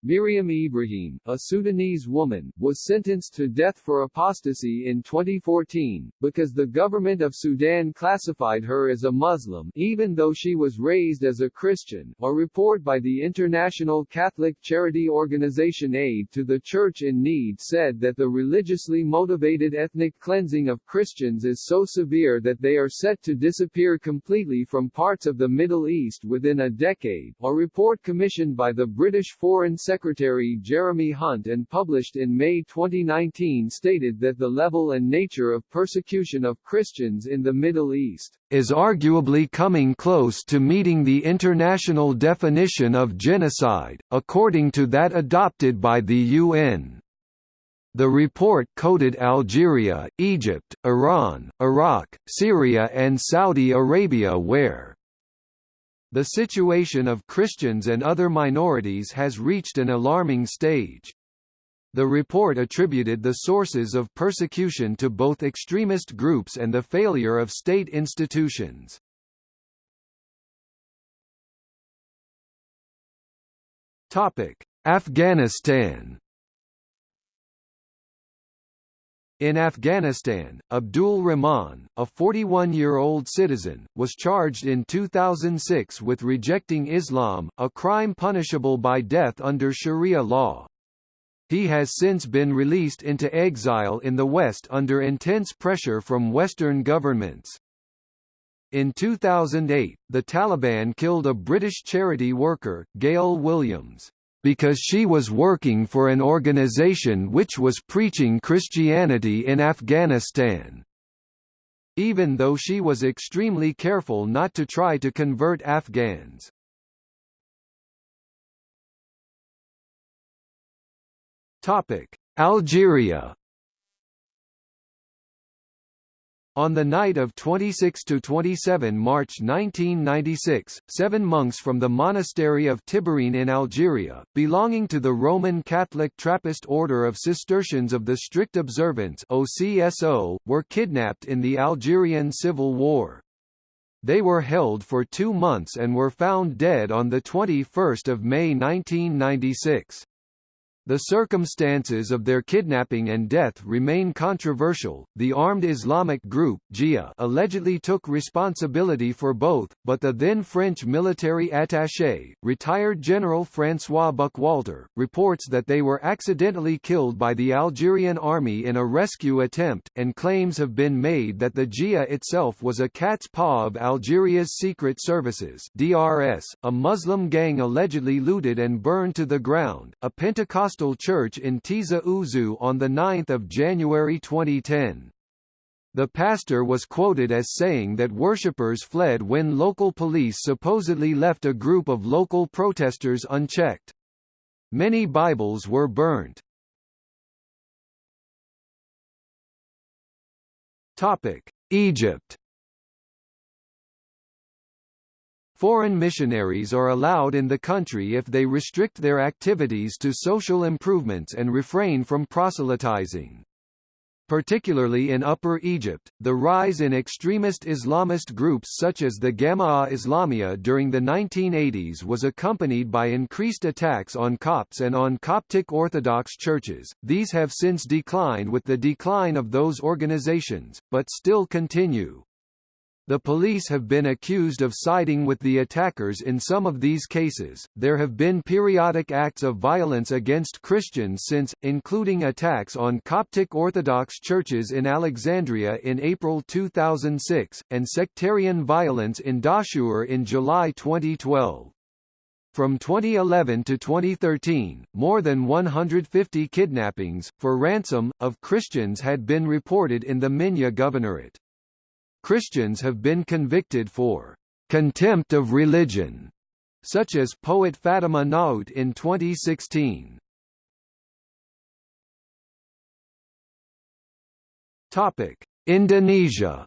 Meriam Ibrahim, a Sudanese woman, was sentenced to death for apostasy in 2014, because the government of Sudan classified her as a Muslim even though she was raised as a Christian. A report by the international Catholic charity organization Aid to the Church in Need said that the religiously motivated ethnic cleansing of Christians is so severe that they are set to disappear completely from parts of the Middle East within a decade. A report commissioned by the British Foreign Secretary Secretary Jeremy Hunt and published in May 2019 stated that the level and nature of persecution of Christians in the Middle East is arguably coming close to meeting the international definition of genocide, according to that adopted by the UN. The report coded Algeria, Egypt, Iran, Iraq, Syria and Saudi Arabia where the situation of Christians and other minorities has reached an alarming stage. The report attributed the sources of persecution to both extremist groups and the failure of state institutions. Afghanistan In Afghanistan, Abdul Rahman, a 41-year-old citizen, was charged in 2006 with rejecting Islam, a crime punishable by death under Sharia law. He has since been released into exile in the West under intense pressure from Western governments. In 2008, the Taliban killed a British charity worker, Gail Williams because she was working for an organization which was preaching Christianity in Afghanistan. Even though she was extremely careful not to try to convert Afghans. Algeria On the night of 26–27 March 1996, seven monks from the monastery of Tibhirine in Algeria, belonging to the Roman Catholic Trappist Order of Cistercians of the Strict Observance OCSO, were kidnapped in the Algerian Civil War. They were held for two months and were found dead on 21 May 1996. The circumstances of their kidnapping and death remain controversial. The armed Islamic group GIA allegedly took responsibility for both, but the then French military attaché, retired General François Buchwalter, reports that they were accidentally killed by the Algerian army in a rescue attempt, and claims have been made that the GIA itself was a cat's paw of Algeria's secret services (DRS). A Muslim gang allegedly looted and burned to the ground. A Pentecostal Church in Tizi Ouzou on 9 January 2010. The pastor was quoted as saying that worshippers fled when local police supposedly left a group of local protesters unchecked. Many Bibles were burnt. Egypt Foreign missionaries are allowed in the country if they restrict their activities to social improvements and refrain from proselytizing. Particularly in Upper Egypt, the rise in extremist Islamist groups such as the Jama'ah Islamiyah during the 1980s was accompanied by increased attacks on Copts and on Coptic Orthodox churches. These have since declined with the decline of those organizations, but still continue. The police have been accused of siding with the attackers in some of these cases. There have been periodic acts of violence against Christians since, including attacks on Coptic Orthodox churches in Alexandria in April 2006, and sectarian violence in Dahshur in July 2012. From 2011 to 2013, more than 150 kidnappings, for ransom, of Christians had been reported in the Minya Governorate. Christians have been convicted for contempt of religion, such as poet Fatima Naout in 2016. Topic: Indonesia.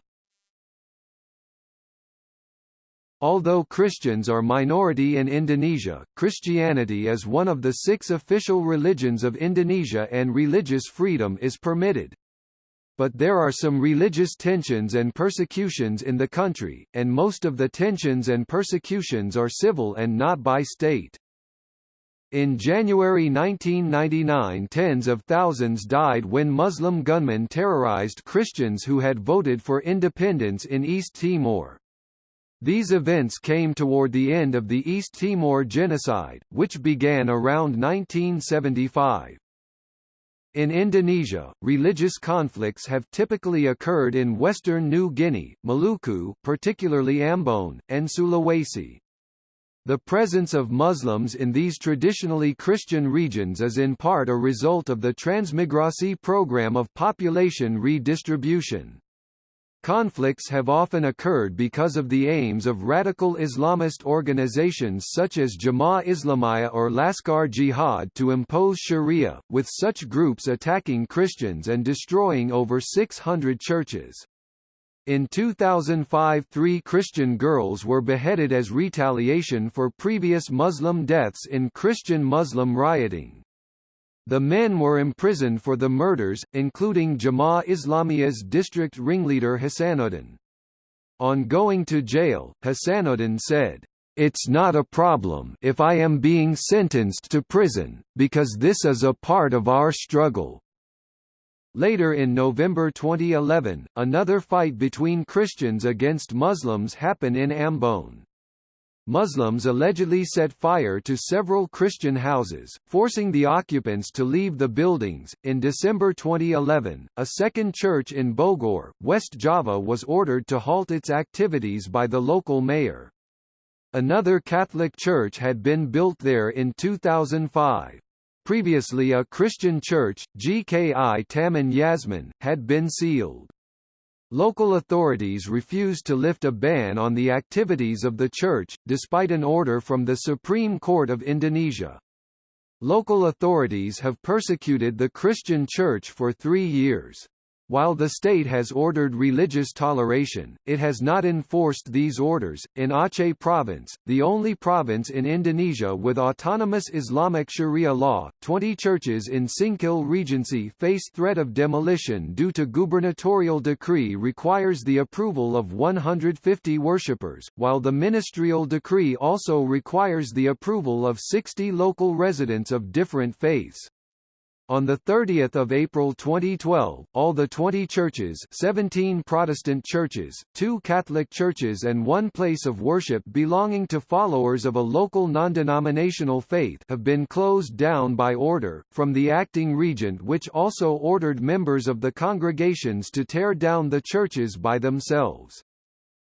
Although Christians are minority in Indonesia, Christianity is one of the six official religions of Indonesia and religious freedom is permitted but there are some religious tensions and persecutions in the country, and most of the tensions and persecutions are civil and not by state. In January 1999 tens of thousands died when Muslim gunmen terrorized Christians who had voted for independence in East Timor. These events came toward the end of the East Timor genocide, which began around 1975. In Indonesia, religious conflicts have typically occurred in western New Guinea, Maluku particularly Ambon, and Sulawesi. The presence of Muslims in these traditionally Christian regions is in part a result of the transmigratie program of population redistribution. Conflicts have often occurred because of the aims of radical Islamist organizations such as Jamaah Islamiyah or Laskar Jihad to impose sharia, with such groups attacking Christians and destroying over 600 churches. In 2005 three Christian girls were beheaded as retaliation for previous Muslim deaths in Christian-Muslim rioting. The men were imprisoned for the murders, including Jamaah Islamiyah's district ringleader Hassanuddin. On going to jail, Hassanuddin said, "It's not a problem if I am being sentenced to prison, because this is a part of our struggle." Later in November 2011, another fight between Christians against Muslims happened in Ambon. Muslims allegedly set fire to several Christian houses, forcing the occupants to leave the buildings. In December 2011, a second church in Bogor, West Java was ordered to halt its activities by the local mayor. Another Catholic church had been built there in 2005. Previously a Christian church, GKI Taman Yasmin, had been sealed. Local authorities refused to lift a ban on the activities of the church, despite an order from the Supreme Court of Indonesia. Local authorities have persecuted the Christian church for three years. While the state has ordered religious toleration, it has not enforced these orders. In Aceh province, the only province in Indonesia with autonomous Islamic Sharia law, 20 churches in Singkil Regency face threat of demolition due to gubernatorial decree requires the approval of 150 worshippers, while the ministerial decree also requires the approval of 60 local residents of different faiths. On 30 April 2012, all the 20 churches 17 Protestant churches, two Catholic churches and one place of worship belonging to followers of a local non-denominational faith have been closed down by order, from the acting regent which also ordered members of the congregations to tear down the churches by themselves.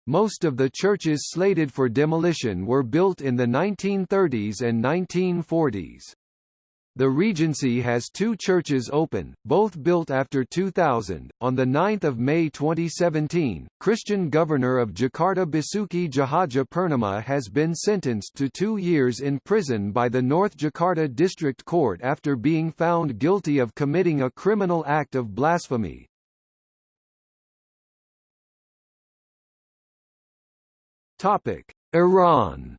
Most of the churches slated for demolition were built in the 1930s and 1940s. The Regency has two churches open, both built after 2000. On the 9th of May 2017, Christian governor of Jakarta Basuki Tjahaja Purnama has been sentenced to 2 years in prison by the North Jakarta District Court after being found guilty of committing a criminal act of blasphemy. Topic: Iran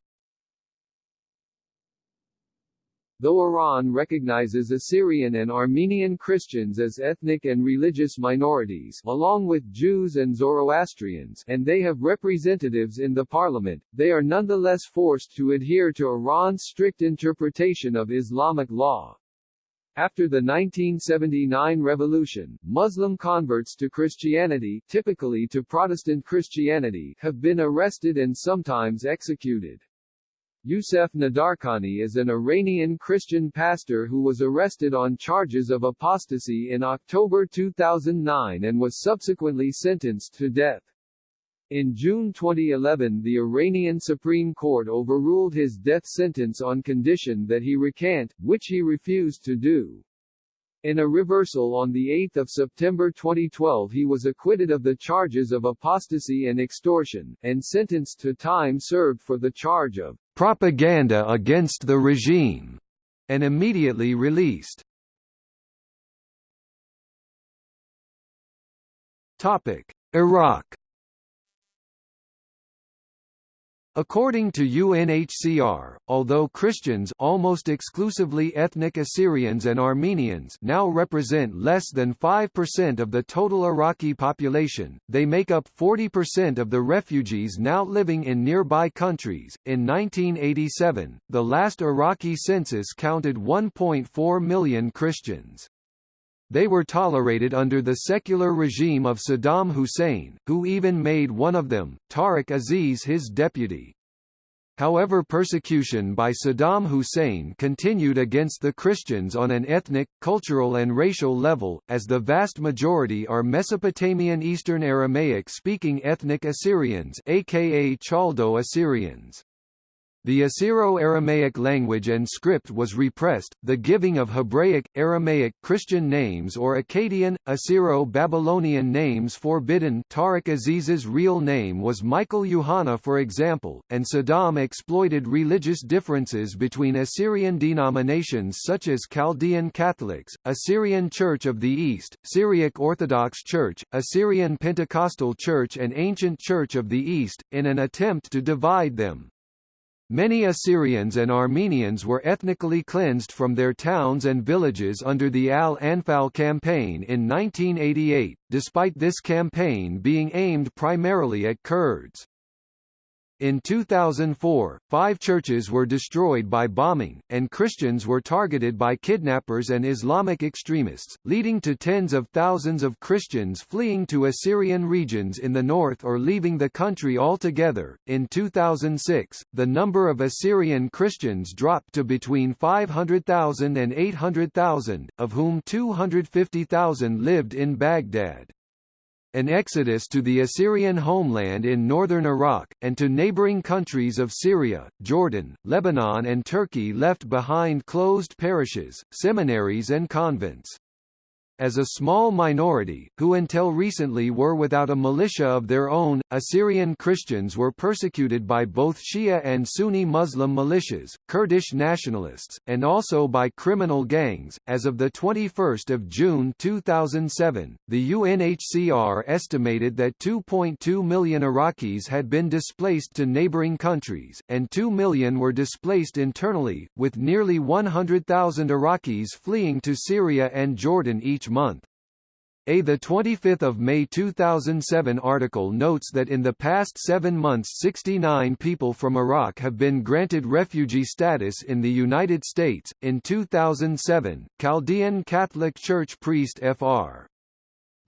Though Iran recognizes Assyrian and Armenian Christians as ethnic and religious minorities, along with Jews and Zoroastrians, and they have representatives in the parliament, they are nonetheless forced to adhere to Iran's strict interpretation of Islamic law. After the 1979 revolution, Muslim converts to Christianity typically to Protestant Christianity have been arrested and sometimes executed. Youssef Nadarkhani is an Iranian Christian pastor who was arrested on charges of apostasy in October 2009 and was subsequently sentenced to death. In June 2011 the Iranian Supreme Court overruled his death sentence on condition that he recant, which he refused to do. In a reversal on 8 September 2012 he was acquitted of the charges of apostasy and extortion, and sentenced to time served for the charge of propaganda against the regime, and immediately released. Topic: Iraq According to UNHCR, although Christians almost exclusively ethnic Assyrians and Armenians now represent less than 5% of the total Iraqi population, they make up 40% of the refugees now living in nearby countries. In 1987, the last Iraqi census counted 1.4 million Christians. They were tolerated under the secular regime of Saddam Hussein, who even made one of them, Tariq Aziz his deputy. However persecution by Saddam Hussein continued against the Christians on an ethnic, cultural and racial level, as the vast majority are Mesopotamian Eastern Aramaic-speaking ethnic Assyrians aka Chaldo Assyrians. The Assyro-Aramaic language and script was repressed, the giving of Hebraic, Aramaic, Christian names or Akkadian, Assyro-Babylonian names forbidden Tariq Aziz's real name was Michael Yohanna for example, and Saddam exploited religious differences between Assyrian denominations such as Chaldean Catholics, Assyrian Church of the East, Syriac Orthodox Church, Assyrian Pentecostal Church and Ancient Church of the East, in an attempt to divide them. Many Assyrians and Armenians were ethnically cleansed from their towns and villages under the Al-Anfal campaign in 1988, despite this campaign being aimed primarily at Kurds. In 2004, five churches were destroyed by bombing, and Christians were targeted by kidnappers and Islamic extremists, leading to tens of thousands of Christians fleeing to Assyrian regions in the north or leaving the country altogether. In 2006, the number of Assyrian Christians dropped to between 500,000 and 800,000, of whom 250,000 lived in Baghdad an exodus to the Assyrian homeland in northern Iraq, and to neighboring countries of Syria, Jordan, Lebanon and Turkey left behind closed parishes, seminaries and convents as a small minority, who until recently were without a militia of their own, Assyrian Christians were persecuted by both Shia and Sunni Muslim militias, Kurdish nationalists, and also by criminal gangs. As of 21 June 2007, the UNHCR estimated that 2.2 million Iraqis had been displaced to neighboring countries, and 2 million were displaced internally, with nearly 100,000 Iraqis fleeing to Syria and Jordan each each month. A 25 May 2007 article notes that in the past seven months 69 people from Iraq have been granted refugee status in the United States. In 2007, Chaldean Catholic Church priest Fr.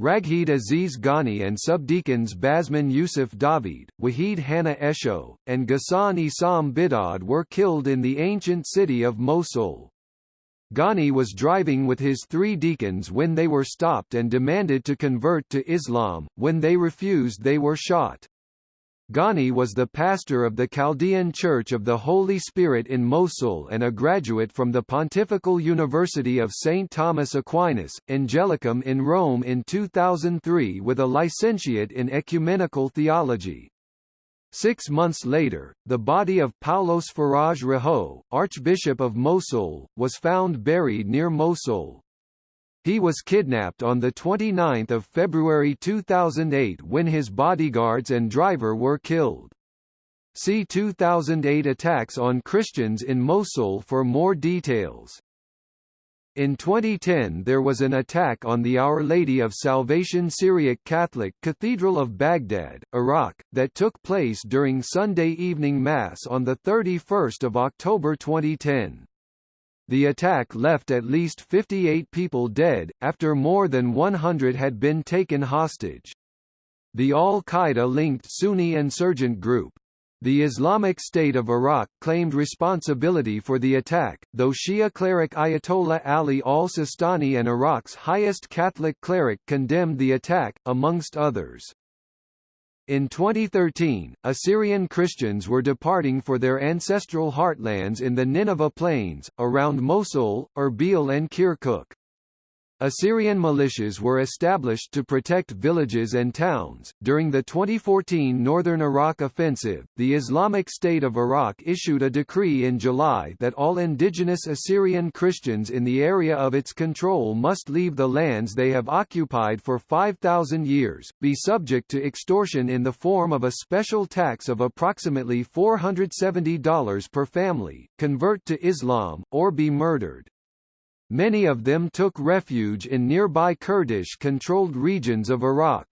Raghid Aziz Ghani and subdeacons Basman Yusuf David, Wahid Hanna Esho, and Ghassan Isam Bidad were killed in the ancient city of Mosul. Ghani was driving with his three deacons when they were stopped and demanded to convert to Islam, when they refused they were shot. Ghani was the pastor of the Chaldean Church of the Holy Spirit in Mosul and a graduate from the Pontifical University of St. Thomas Aquinas, Angelicum in Rome in 2003 with a licentiate in ecumenical theology. Six months later, the body of Paulos Faraj Raho, Archbishop of Mosul, was found buried near Mosul. He was kidnapped on 29 February 2008 when his bodyguards and driver were killed. See 2008 attacks on Christians in Mosul for more details. In 2010 there was an attack on the Our Lady of Salvation Syriac Catholic Cathedral of Baghdad, Iraq, that took place during Sunday evening Mass on 31 October 2010. The attack left at least 58 people dead, after more than 100 had been taken hostage. The al-Qaeda-linked Sunni insurgent group, the Islamic State of Iraq claimed responsibility for the attack, though Shia cleric Ayatollah Ali al-Sistani and Iraq's highest Catholic cleric condemned the attack, amongst others. In 2013, Assyrian Christians were departing for their ancestral heartlands in the Nineveh Plains, around Mosul, Erbil and Kirkuk. Assyrian militias were established to protect villages and towns. During the 2014 Northern Iraq Offensive, the Islamic State of Iraq issued a decree in July that all indigenous Assyrian Christians in the area of its control must leave the lands they have occupied for 5,000 years, be subject to extortion in the form of a special tax of approximately $470 per family, convert to Islam, or be murdered. Many of them took refuge in nearby Kurdish-controlled regions of Iraq.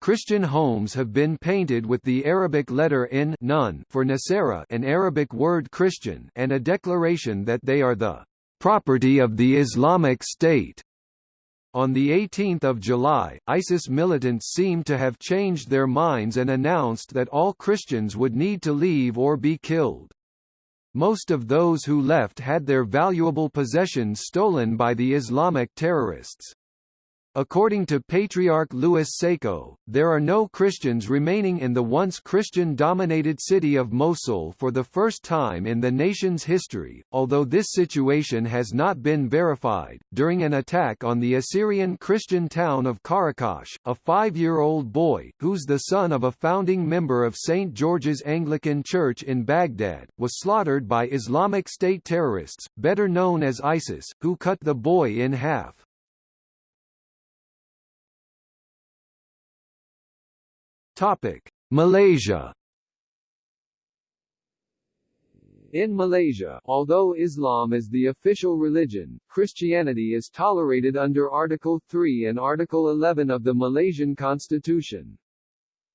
Christian homes have been painted with the Arabic letter N for Nasara an Arabic word Christian and a declaration that they are the property of the Islamic State. On 18 July, ISIS militants seemed to have changed their minds and announced that all Christians would need to leave or be killed. Most of those who left had their valuable possessions stolen by the Islamic terrorists. According to Patriarch Louis Sako, there are no Christians remaining in the once Christian-dominated city of Mosul for the first time in the nation's history, although this situation has not been verified. During an attack on the Assyrian Christian town of Qaraqosh, a five-year-old boy, who's the son of a founding member of St. George's Anglican Church in Baghdad, was slaughtered by Islamic State terrorists, better known as ISIS, who cut the boy in half. Topic: Malaysia. In Malaysia, although Islam is the official religion, Christianity is tolerated under Article 3 and Article 11 of the Malaysian Constitution.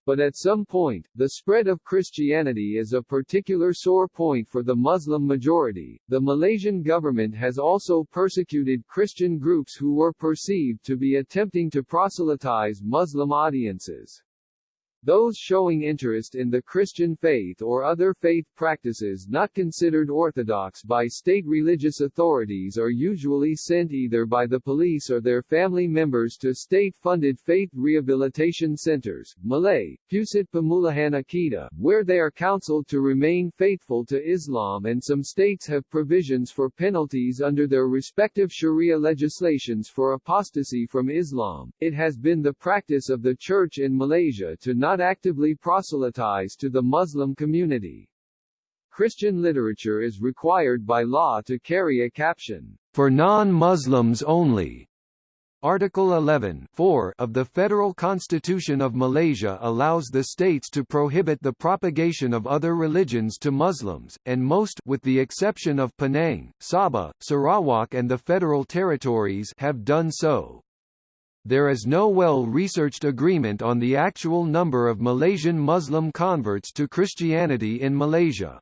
But at some point, the spread of Christianity is a particular sore point for the Muslim majority. The Malaysian government has also persecuted Christian groups who were perceived to be attempting to proselytize Muslim audiences. Those showing interest in the Christian faith or other faith practices not considered orthodox by state religious authorities are usually sent either by the police or their family members to state-funded faith rehabilitation centers, Malay, Pusat Pemulihan Akidah, where they are counseled to remain faithful to Islam and some states have provisions for penalties under their respective Sharia legislations for apostasy from Islam. It has been the practice of the Church in Malaysia to not not actively proselytize to the Muslim community. Christian literature is required by law to carry a caption, for non-Muslims only. Article 11 of the Federal Constitution of Malaysia allows the states to prohibit the propagation of other religions to Muslims, and most with the exception of Penang, Sabah, Sarawak and the Federal Territories have done so. There is no well-researched agreement on the actual number of Malaysian Muslim converts to Christianity in Malaysia.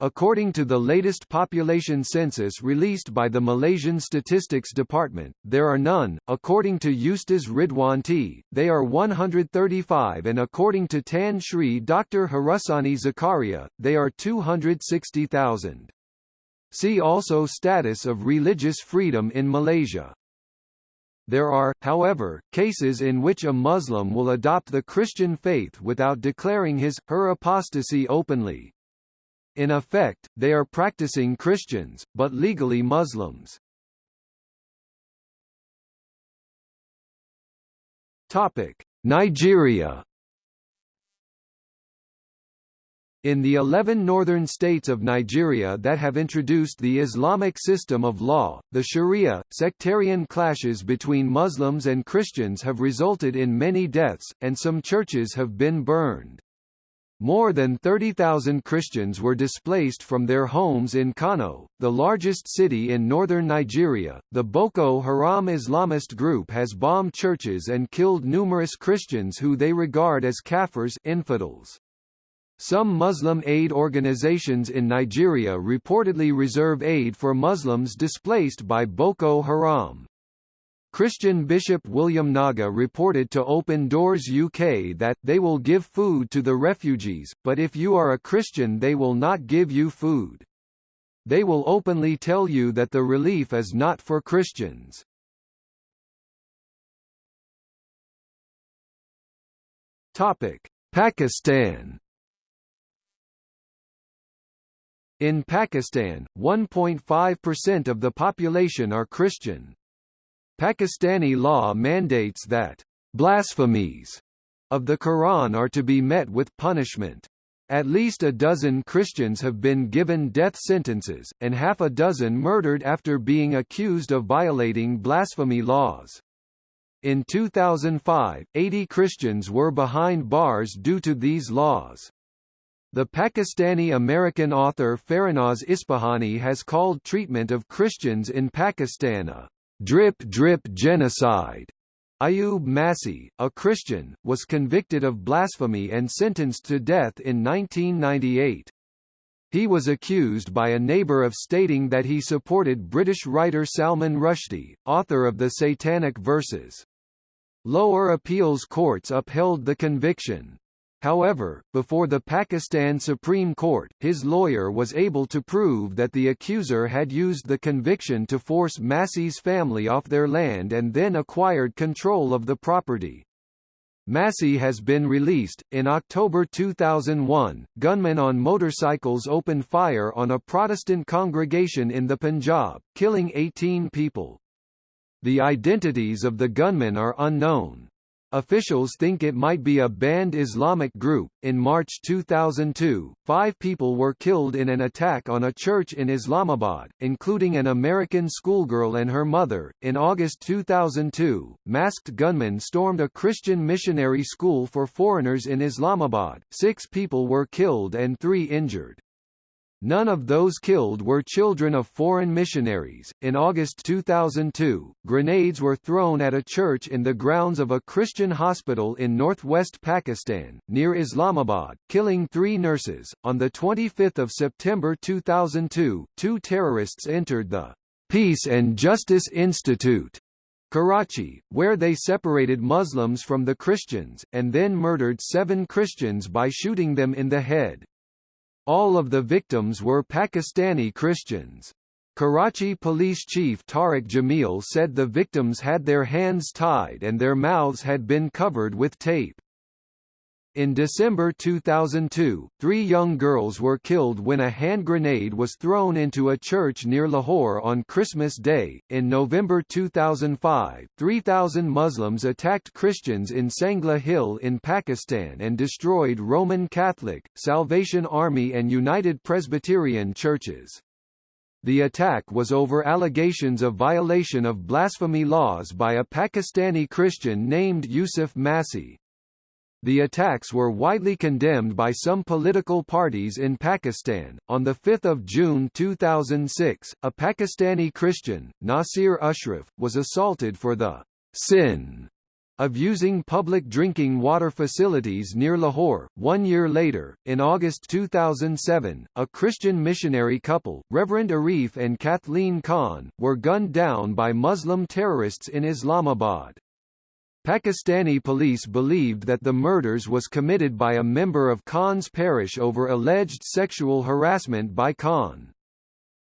According to the latest population census released by the Malaysian Statistics Department, there are none. According to Ustaz Ridhuan Tee, they are 135 and according to Tan Sri Dr. Harussani Zakaria, they are 260,000. See also Status of religious freedom in Malaysia. There are, however, cases in which a Muslim will adopt the Christian faith without declaring his, her apostasy openly. In effect, they are practicing Christians, but legally Muslims. Topic: Nigeria In the 11 northern states of Nigeria that have introduced the Islamic system of law, the Sharia, sectarian clashes between Muslims and Christians have resulted in many deaths, and some churches have been burned. More than 30,000 Christians were displaced from their homes in Kano, the largest city in northern Nigeria. The Boko Haram Islamist group has bombed churches and killed numerous Christians who they regard as kafirs infidels. Some Muslim aid organizations in Nigeria reportedly reserve aid for Muslims displaced by Boko Haram. Christian Bishop William Naga reported to Open Doors UK that, they will give food to the refugees, but if you are a Christian they will not give you food. They will openly tell you that the relief is not for Christians. Pakistan In Pakistan, 1.5% of the population are Christian. Pakistani law mandates that blasphemies of the Quran are to be met with punishment. At least a dozen Christians have been given death sentences, and half a dozen murdered after being accused of violating blasphemy laws. In 2005, 80 Christians were behind bars due to these laws. The Pakistani-American author Farahnaz Ispahani has called treatment of Christians in Pakistan a drip-drip genocide. Ayub Masih, a Christian, was convicted of blasphemy and sentenced to death in 1998. He was accused by a neighbor of stating that he supported British writer Salman Rushdie, author of the Satanic Verses. Lower appeals courts upheld the conviction. However, before the Pakistan Supreme Court, his lawyer was able to prove that the accuser had used the conviction to force Masih's family off their land and then acquired control of the property. Massey has been released. In October 2001, gunmen on motorcycles opened fire on a Protestant congregation in the Punjab, killing 18 people. The identities of the gunmen are unknown. Officials think it might be a banned Islamic group. In March 2002, five people were killed in an attack on a church in Islamabad, including an American schoolgirl and her mother. In August 2002, masked gunmen stormed a Christian missionary school for foreigners in Islamabad. Six people were killed and three injured. None of those killed were children of foreign missionaries. In August 2002, grenades were thrown at a church in the grounds of a Christian hospital in northwest Pakistan, near Islamabad, killing three nurses. On 25 September 2002, two terrorists entered the Peace and Justice Institute Karachi, where they separated Muslims from the Christians, and then murdered seven Christians by shooting them in the head. All of the victims were Pakistani Christians. Karachi Police Chief Tariq Jamil said the victims had their hands tied and their mouths had been covered with tape. In December 2002, three young girls were killed when a hand grenade was thrown into a church near Lahore on Christmas Day. In November 2005, 3,000 Muslims attacked Christians in Sangla Hill in Pakistan and destroyed Roman Catholic, Salvation Army, and United Presbyterian churches. The attack was over allegations of violation of blasphemy laws by a Pakistani Christian named Yusuf Masih. The attacks were widely condemned by some political parties in Pakistan. On 5 June 2006, a Pakistani Christian, Nasir Ashraf, was assaulted for the sin of using public drinking water facilities near Lahore. One year later, in August 2007, a Christian missionary couple, Reverend Arif and Kathleen Khan, were gunned down by Muslim terrorists in Islamabad. Pakistani police believed that the murders was committed by a member of Khan's parish over alleged sexual harassment by Khan.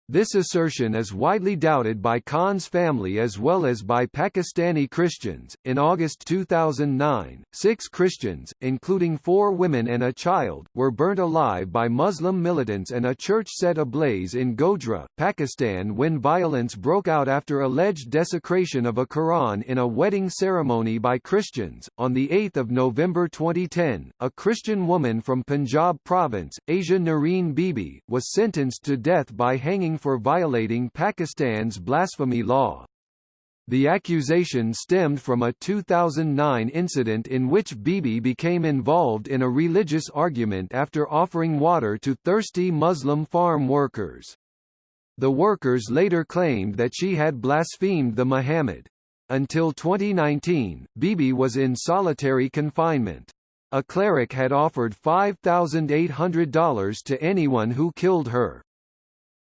This assertion is widely doubted by Khan's family as well as by Pakistani Christians. In August 2009, six Christians, including four women and a child, were burnt alive by Muslim militants and a church set ablaze in Gojra, Pakistan when violence broke out after alleged desecration of a Quran in a wedding ceremony by Christians. On 8 November 2010, a Christian woman from Punjab province, Asia Noreen Bibi, was sentenced to death by hanging for violating Pakistan's blasphemy law. The accusation stemmed from a 2009 incident in which Bibi became involved in a religious argument after offering water to thirsty Muslim farm workers. The workers later claimed that she had blasphemed the Muhammad. Until 2019, Bibi was in solitary confinement. A cleric had offered $5,800 to anyone who killed her.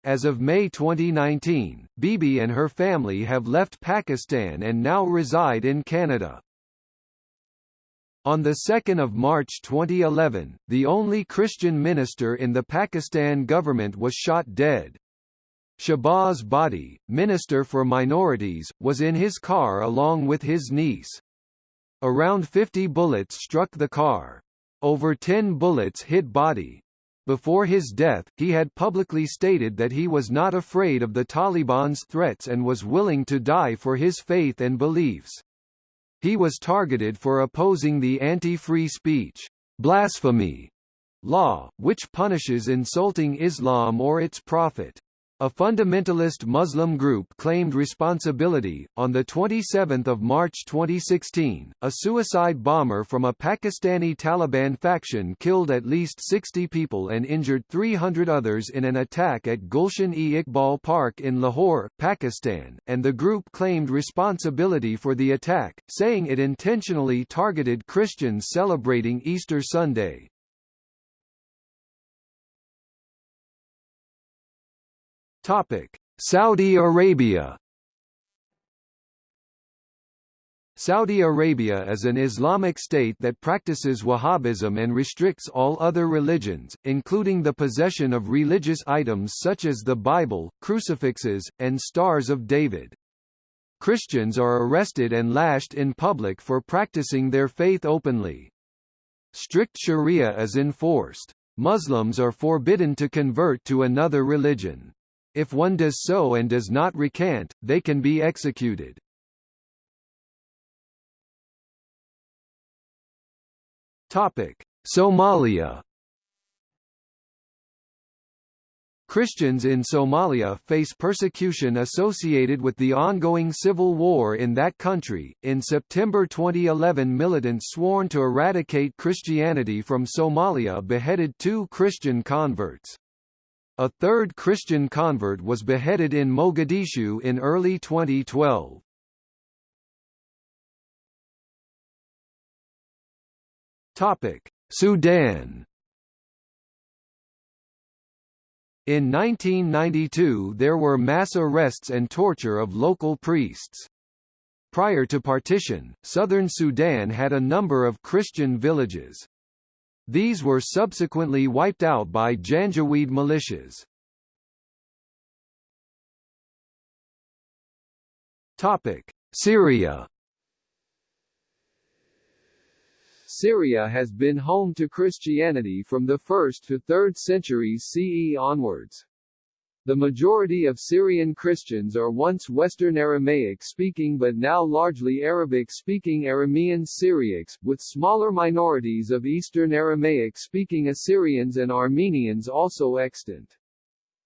As of May 2019, Bibi and her family have left Pakistan and now reside in Canada. On 2 March 2011, the only Christian minister in the Pakistan government was shot dead. Shahbaz Bhatti, Minister for Minorities, was in his car along with his niece. Around 50 bullets struck the car. Over 10 bullets hit Bhatti. Before his death, he had publicly stated that he was not afraid of the Taliban's threats and was willing to die for his faith and beliefs. He was targeted for opposing the anti-free speech blasphemy law, which punishes insulting Islam or its prophet. A fundamentalist Muslim group claimed responsibility. On the 27th of March 2016, a suicide bomber from a Pakistani Taliban faction killed at least 60 people and injured 300 others in an attack at Gulshan-e-Iqbal Park in Lahore, Pakistan, and the group claimed responsibility for the attack, saying it intentionally targeted Christians celebrating Easter Sunday. Topic: Saudi Arabia Saudi Arabia is an Islamic state that practices Wahhabism and restricts all other religions, including the possession of religious items such as the Bible, crucifixes, and Stars of David. Christians are arrested and lashed in public for practicing their faith openly. Strict sharia is enforced. Muslims are forbidden to convert to another religion. If one does so and does not recant, they can be executed. Topic: Somalia. Christians in Somalia face persecution associated with the ongoing civil war in that country. In September 2011, militants sworn to eradicate Christianity from Somalia beheaded two Christian converts. A third Christian convert was beheaded in Mogadishu in early 2012. Topic: Sudan. In 1992 there were mass arrests and torture of local priests. Prior to partition, southern Sudan had a number of Christian villages. These were subsequently wiped out by Janjaweed militias. Topic: Syria Syria has been home to Christianity from the 1st to 3rd centuries CE onwards. The majority of Syrian Christians are once Western Aramaic-speaking but now largely Arabic-speaking Aramean Syriacs, with smaller minorities of Eastern Aramaic-speaking Assyrians and Armenians also extant.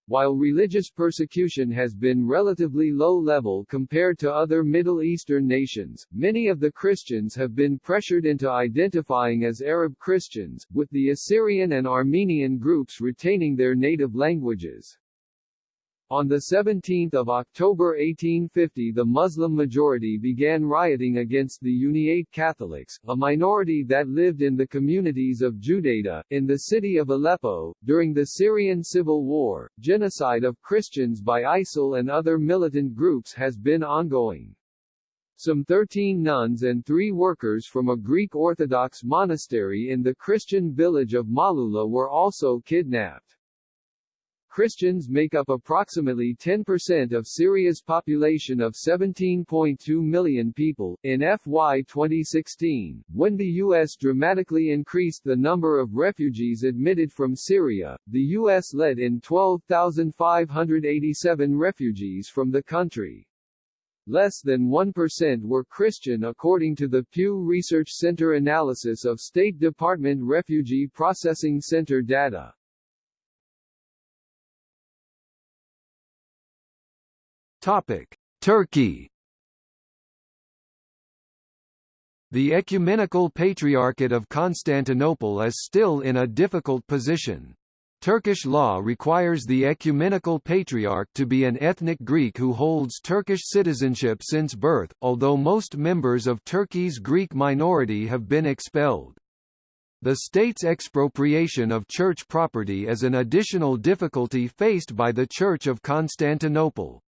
While religious persecution has been relatively low level compared to other Middle Eastern nations, many of the Christians have been pressured into identifying as Arab Christians, with the Assyrian and Armenian groups retaining their native languages. On 17 October 1850 the Muslim majority began rioting against the Uniate Catholics, a minority that lived in the communities of Judaidah, in the city of Aleppo. During the Syrian Civil War, genocide of Christians by ISIL and other militant groups has been ongoing. Some 13 nuns and three workers from a Greek Orthodox monastery in the Christian village of Malula were also kidnapped. Christians make up approximately 10% of Syria's population of 17.2 million people. In FY 2016, when the U.S. dramatically increased the number of refugees admitted from Syria, the U.S. led in 12,587 refugees from the country. Less than 1% were Christian according to the Pew Research Center analysis of State Department Refugee Processing Center data. Topic: Turkey. The Ecumenical Patriarchate of Constantinople is still in a difficult position. Turkish law requires the Ecumenical Patriarch to be an ethnic Greek who holds Turkish citizenship since birth, although most members of Turkey's Greek minority have been expelled. The state's expropriation of church property is an additional difficulty faced by the Church of Constantinople.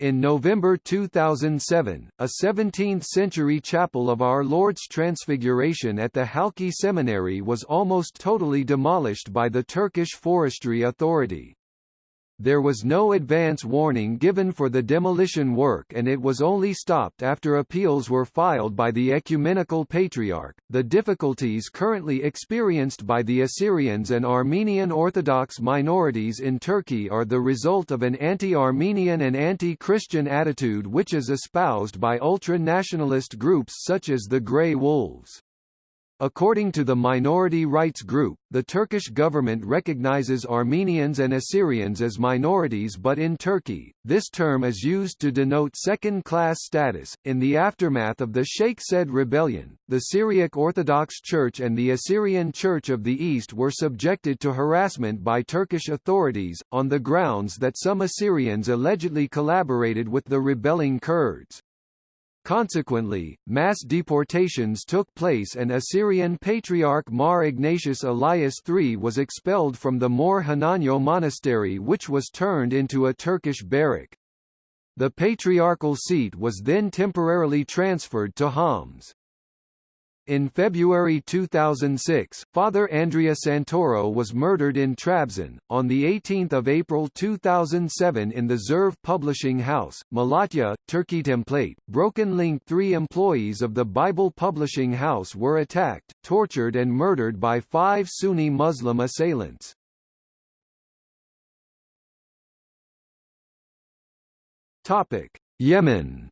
In November 2007, a 17th-century chapel of Our Lord's Transfiguration at the Halki Seminary was almost totally demolished by the Turkish Forestry Authority. There was no advance warning given for the demolition work and it was only stopped after appeals were filed by the Ecumenical Patriarch. The difficulties currently experienced by the Assyrians and Armenian Orthodox minorities in Turkey are the result of an anti-Armenian and anti-Christian attitude which is espoused by ultra-nationalist groups such as the Grey Wolves. According to the minority rights group, the Turkish government recognizes Armenians and Assyrians as minorities but in Turkey, this term is used to denote second-class status. In the aftermath of the Sheikh Said rebellion, the Syriac Orthodox Church and the Assyrian Church of the East were subjected to harassment by Turkish authorities, on the grounds that some Assyrians allegedly collaborated with the rebelling Kurds. Consequently, mass deportations took place and Assyrian Patriarch Mar Ignatius Elias III was expelled from the Mor Hananyo monastery which was turned into a Turkish barrack. The patriarchal seat was then temporarily transferred to Homs. In February 2006, Father Andrea Santoro was murdered in Trabzon. On 18 April 2007 in the Zirve Publishing House, Malatya, Turkey Template, Broken Link three employees of the Bible Publishing House were attacked, tortured and murdered by five Sunni Muslim assailants. Yemen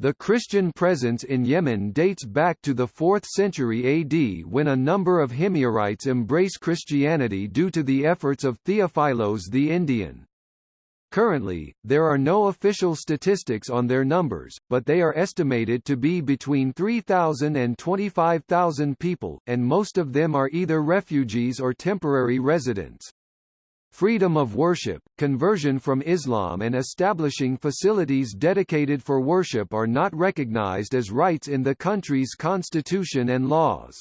The Christian presence in Yemen dates back to the 4th century AD when a number of Himyarites embrace Christianity due to the efforts of Theophilos the Indian. Currently, there are no official statistics on their numbers, but they are estimated to be between 3,000 and 25,000 people, and most of them are either refugees or temporary residents. Freedom of worship, conversion from Islam and establishing facilities dedicated for worship are not recognized as rights in the country's constitution and laws.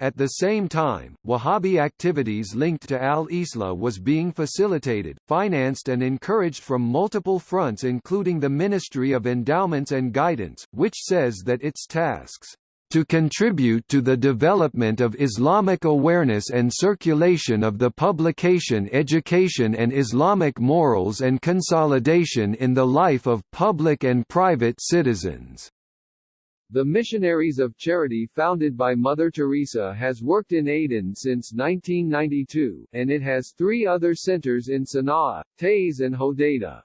At the same time, Wahhabi activities linked to al-Islah was being facilitated, financed and encouraged from multiple fronts including the Ministry of Endowments and Guidance, which says that its tasks to contribute to the development of Islamic awareness and circulation of the publication Education and Islamic Morals and consolidation in the life of public and private citizens. The Missionaries of Charity founded by Mother Teresa has worked in Aden since 1992, and it has three other centers in Sana'a, Taiz and Hodeidah.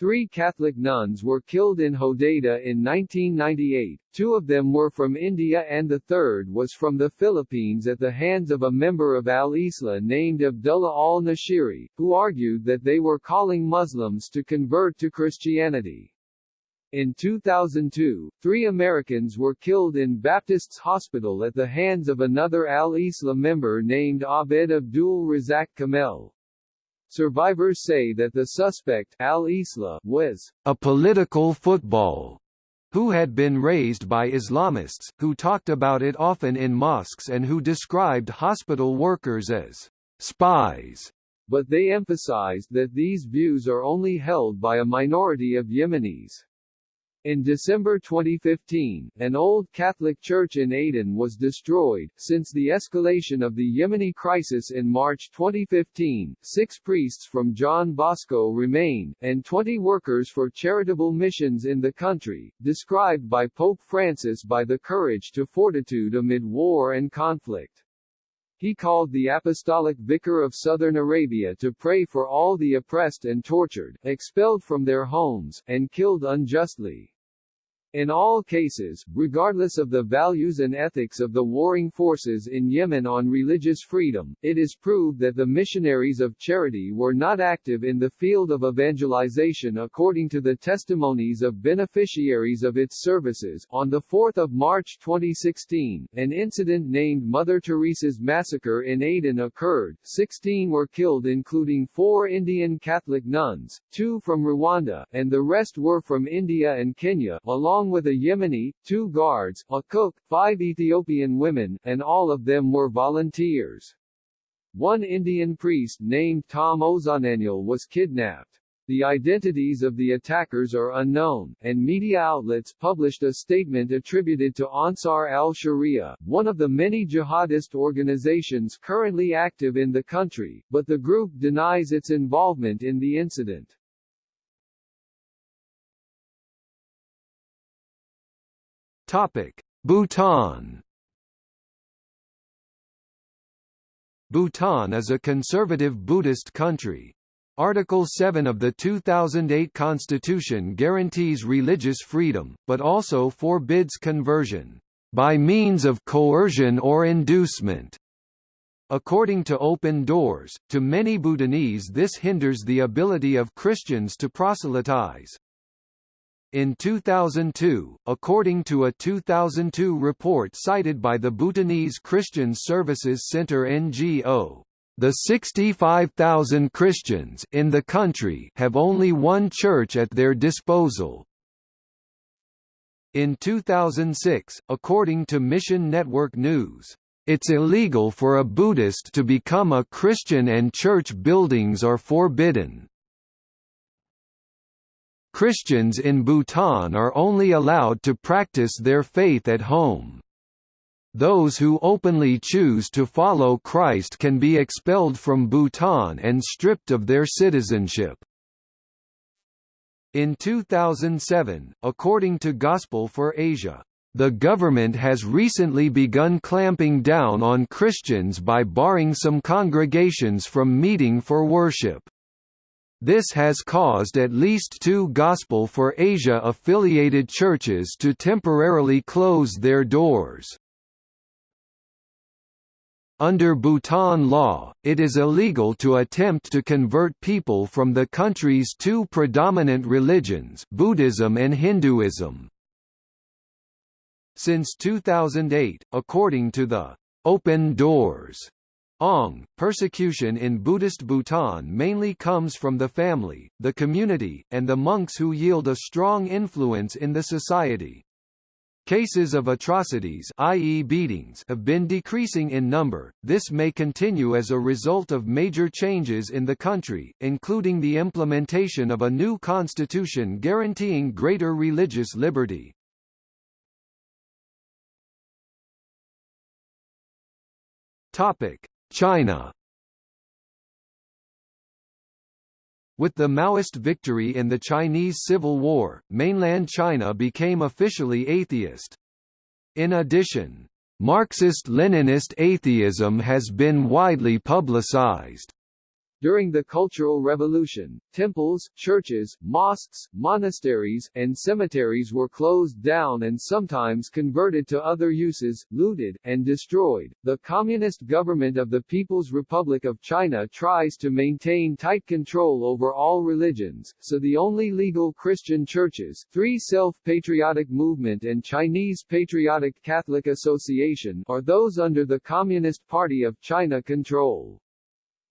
Three Catholic nuns were killed in Hodeidah in 1998, two of them were from India and the third was from the Philippines at the hands of a member of al-Islah named Abdullah al-Nashiri, who argued that they were calling Muslims to convert to Christianity. In 2002, three Americans were killed in Baptist's Hospital at the hands of another al-Islah member named Abed Abdul Razak Kamel. Survivors say that the suspect al-Islah was a political football who had been raised by Islamists, who talked about it often in mosques and who described hospital workers as spies. But they emphasized that these views are only held by a minority of Yemenis. In December 2015, an old Catholic church in Aden was destroyed. Since the escalation of the Yemeni crisis in March 2015, six priests from John Bosco remain, and 20 workers for charitable missions in the country, described by Pope Francis by the courage to fortitude amid war and conflict. He called the apostolic vicar of southern Arabia to pray for all the oppressed and tortured, expelled from their homes, and killed unjustly. In all cases, regardless of the values and ethics of the warring forces in Yemen on religious freedom, it is proved that the missionaries of charity were not active in the field of evangelization according to the testimonies of beneficiaries of its services. On 4 March 2016, an incident named Mother Teresa's Massacre in Aden occurred. 16 were killed including four Indian Catholic nuns, two from Rwanda, and the rest were from India and Kenya, along along with a Yemeni, two guards, a cook, five Ethiopian women, and all of them were volunteers. One Indian priest named Tom Uzhunnalil was kidnapped. The identities of the attackers are unknown, and media outlets published a statement attributed to Ansar al-Sharia, one of the many jihadist organizations currently active in the country, but the group denies its involvement in the incident. Topic: Bhutan. Bhutan is a conservative Buddhist country. Article 7 of the 2008 Constitution guarantees religious freedom, but also forbids conversion by means of coercion or inducement. According to Open Doors, to many Bhutanese this hinders the ability of Christians to proselytize. In 2002, according to a 2002 report cited by the Bhutanese Christian Services Center NGO, the 65,000 Christians in the country have only one church at their disposal. In 2006, according to Mission Network News, It's illegal for a Buddhist to become a Christian and church buildings are forbidden. Christians in Bhutan are only allowed to practice their faith at home. Those who openly choose to follow Christ can be expelled from Bhutan and stripped of their citizenship. In 2007, according to Gospel for Asia, the government has recently begun clamping down on Christians by barring some congregations from meeting for worship. This has caused at least two Gospel for Asia affiliated churches to temporarily close their doors. Under Bhutan law, it is illegal to attempt to convert people from the country's two predominant religions Buddhism and Hinduism. Since 2008, according to the Open Doors Ong, persecution in Buddhist Bhutan mainly comes from the family, the community, and the monks who yield a strong influence in the society. Cases of atrocities i.e. beatings have been decreasing in number, this may continue as a result of major changes in the country, including the implementation of a new constitution guaranteeing greater religious liberty. China With the Maoist victory in the Chinese Civil War, mainland China became officially atheist. In addition, Marxist-Leninist atheism has been widely publicized. During the Cultural Revolution, temples, churches, mosques, monasteries, and cemeteries were closed down and sometimes converted to other uses, looted, and destroyed. The Communist government of the People's Republic of China tries to maintain tight control over all religions, so the only legal Christian churches, Three Self-Patriotic Movement and Chinese Patriotic Catholic Association, are those under the Communist Party of China control.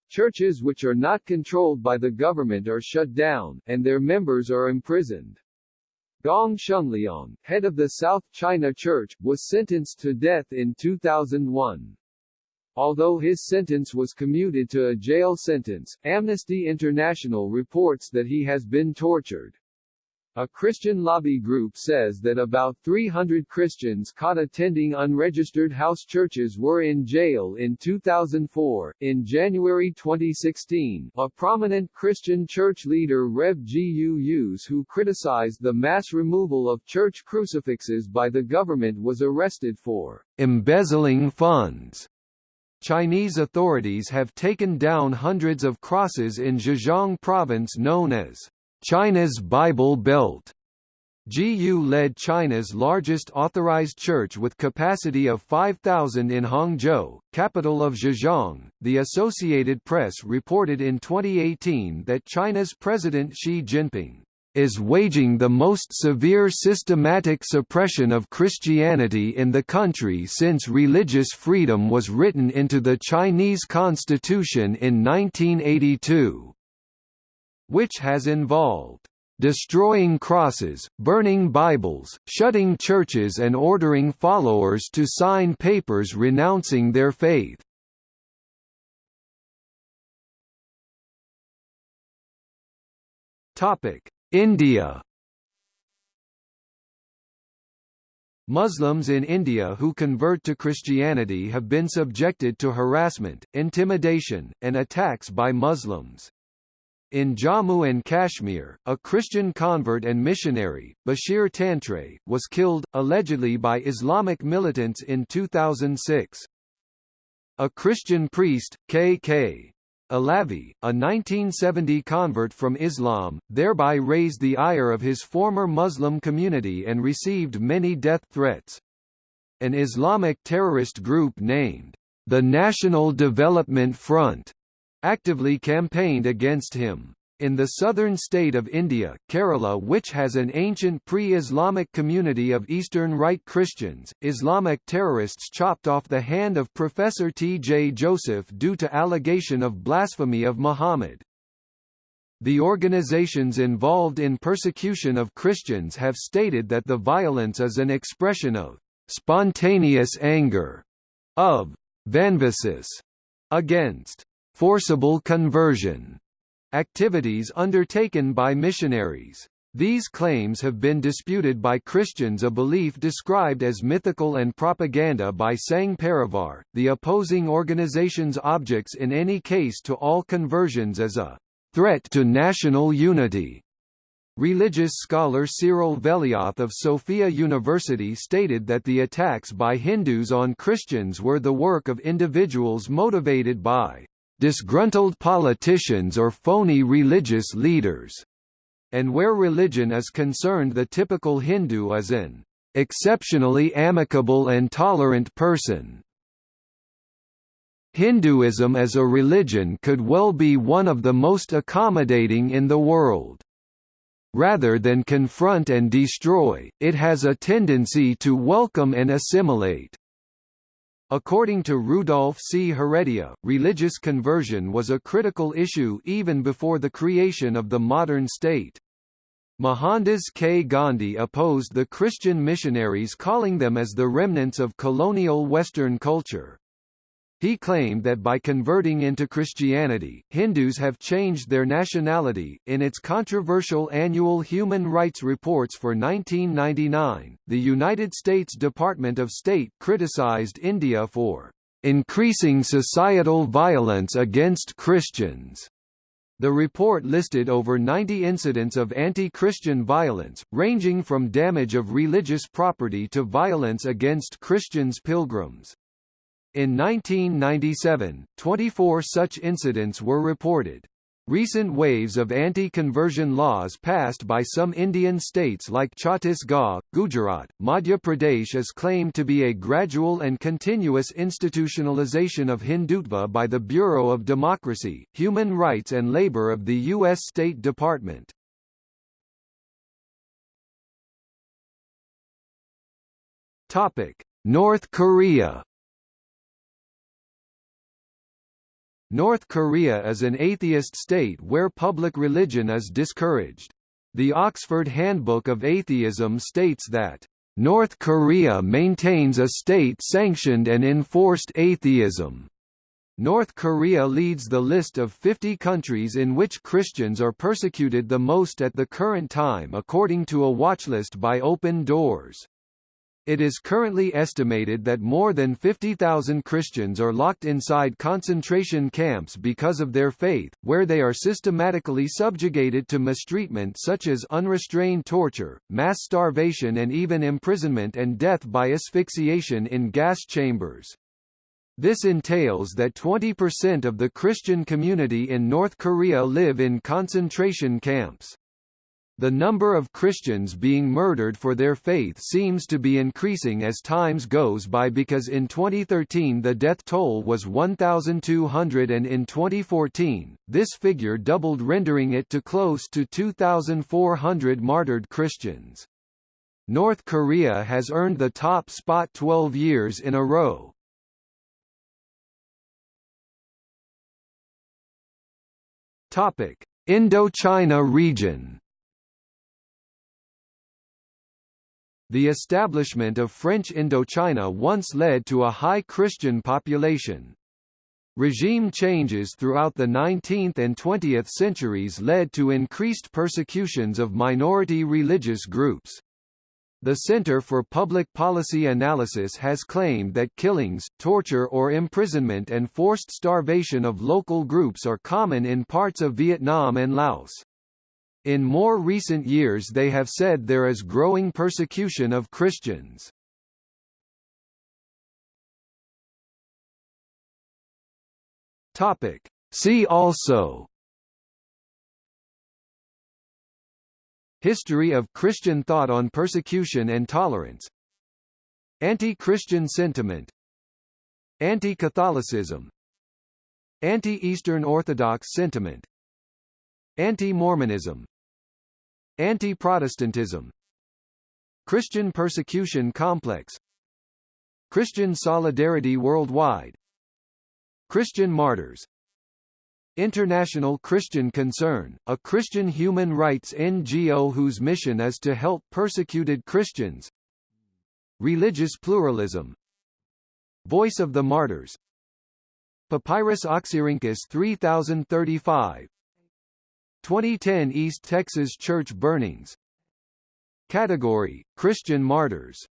Churches which are not controlled by the government are shut down, and their members are imprisoned. Gong Shengliang, head of the South China Church, was sentenced to death in 2001. Although his sentence was commuted to a jail sentence, Amnesty International reports that he has been tortured. A Christian lobby group says that about 300 Christians caught attending unregistered house churches were in jail in 2004. In January 2016, a prominent Christian church leader Rev. Gu Yuese who criticized the mass removal of church crucifixes by the government was arrested for embezzling funds. Chinese authorities have taken down hundreds of crosses in Zhejiang province known as China's Bible Belt GU led China's largest authorized church with capacity of 5,000 in Hangzhou, capital of Zhejiang. The Associated Press reported in 2018 that China's President Xi Jinping is waging the most severe systematic suppression of Christianity in the country since religious freedom was written into the Chinese constitution in 1982 which has involved destroying crosses, burning Bibles, shutting churches and ordering followers to sign papers renouncing their faith. India Muslims in India who convert to Christianity have been subjected to harassment, intimidation, and attacks by Muslims. In Jammu and Kashmir, a Christian convert and missionary, Bashir Tantray, was killed, allegedly by Islamic militants in 2006. A Christian priest, K.K. Alavi, a 1970 convert from Islam, thereby raised the ire of his former Muslim community and received many death threats. An Islamic terrorist group named the National Development Front actively campaigned against him. In the southern state of India, Kerala which has an ancient pre-Islamic community of Eastern Rite Christians, Islamic terrorists chopped off the hand of Professor T. J. Joseph due to allegation of blasphemy of Muhammad. The organizations involved in persecution of Christians have stated that the violence is an expression of spontaneous anger, of Vanvasis against forcible conversion activities undertaken by missionaries. These claims have been disputed by Christians a belief described as mythical and propaganda by Sangh Parivar, the opposing organization's objects in any case to all conversions as a threat to national unity. Religious scholar Cyril Veliath of Sophia University stated that the attacks by Hindus on Christians were the work of individuals motivated by disgruntled politicians or phony religious leaders, and where religion is concerned the typical Hindu is an exceptionally amicable and tolerant person. Hinduism as a religion could well be one of the most accommodating in the world. Rather than confront and destroy, it has a tendency to welcome and assimilate. According to Rudolf C. Heredia, religious conversion was a critical issue even before the creation of the modern state. Mohandas K. Gandhi opposed the Christian missionaries calling them as the remnants of colonial Western culture. He claimed that by converting into Christianity, Hindus have changed their nationality. In its controversial annual Human Rights Reports for 1999, the United States Department of State criticized India for increasing societal violence against Christians. The report listed over 90 incidents of anti-Christian violence, ranging from damage of religious property to violence against Christians pilgrims. In 1997, 24 such incidents were reported. Recent waves of anti-conversion laws passed by some Indian states like Chhattisgarh, Gujarat, Madhya Pradesh is claimed to be a gradual and continuous institutionalization of Hindutva by the Bureau of Democracy, Human Rights and Labor of the U.S. State Department. North Korea North Korea is an atheist state where public religion is discouraged. The Oxford Handbook of Atheism states that, "...North Korea maintains a state-sanctioned and enforced atheism." North Korea leads the list of 50 countries in which Christians are persecuted the most at the current time according to a watchlist by Open Doors. It is currently estimated that more than 50,000 Christians are locked inside concentration camps because of their faith, where they are systematically subjugated to mistreatment such as unrestrained torture, mass starvation and even imprisonment and death by asphyxiation in gas chambers. This entails that 20% of the Christian community in North Korea live in concentration camps. The number of Christians being murdered for their faith seems to be increasing as times goes by because in 2013 the death toll was 1,200 and in 2014, this figure doubled rendering it to close to 2,400 martyred Christians. North Korea has earned the top spot 12 years in a row. Indochina region The establishment of French Indochina once led to a high Christian population. Regime changes throughout the 19th and 20th centuries led to increased persecutions of minority religious groups. The Center for Public Policy Analysis has claimed that killings, torture or imprisonment and forced starvation of local groups are common in parts of Vietnam and Laos. In more recent years they have said there is growing persecution of Christians. Topic. See also History of Christian thought on persecution and tolerance Anti-Christian sentiment Anti-Catholicism Anti-Eastern Orthodox sentiment Anti-Mormonism Anti-Protestantism Christian persecution complex Christian solidarity worldwide Christian martyrs International Christian Concern, a Christian human rights NGO whose mission is to help persecuted Christians Religious pluralism Voice of the Martyrs Papyrus Oxyrhynchus 3035 2010 East Texas church burnings. Category: Christian martyrs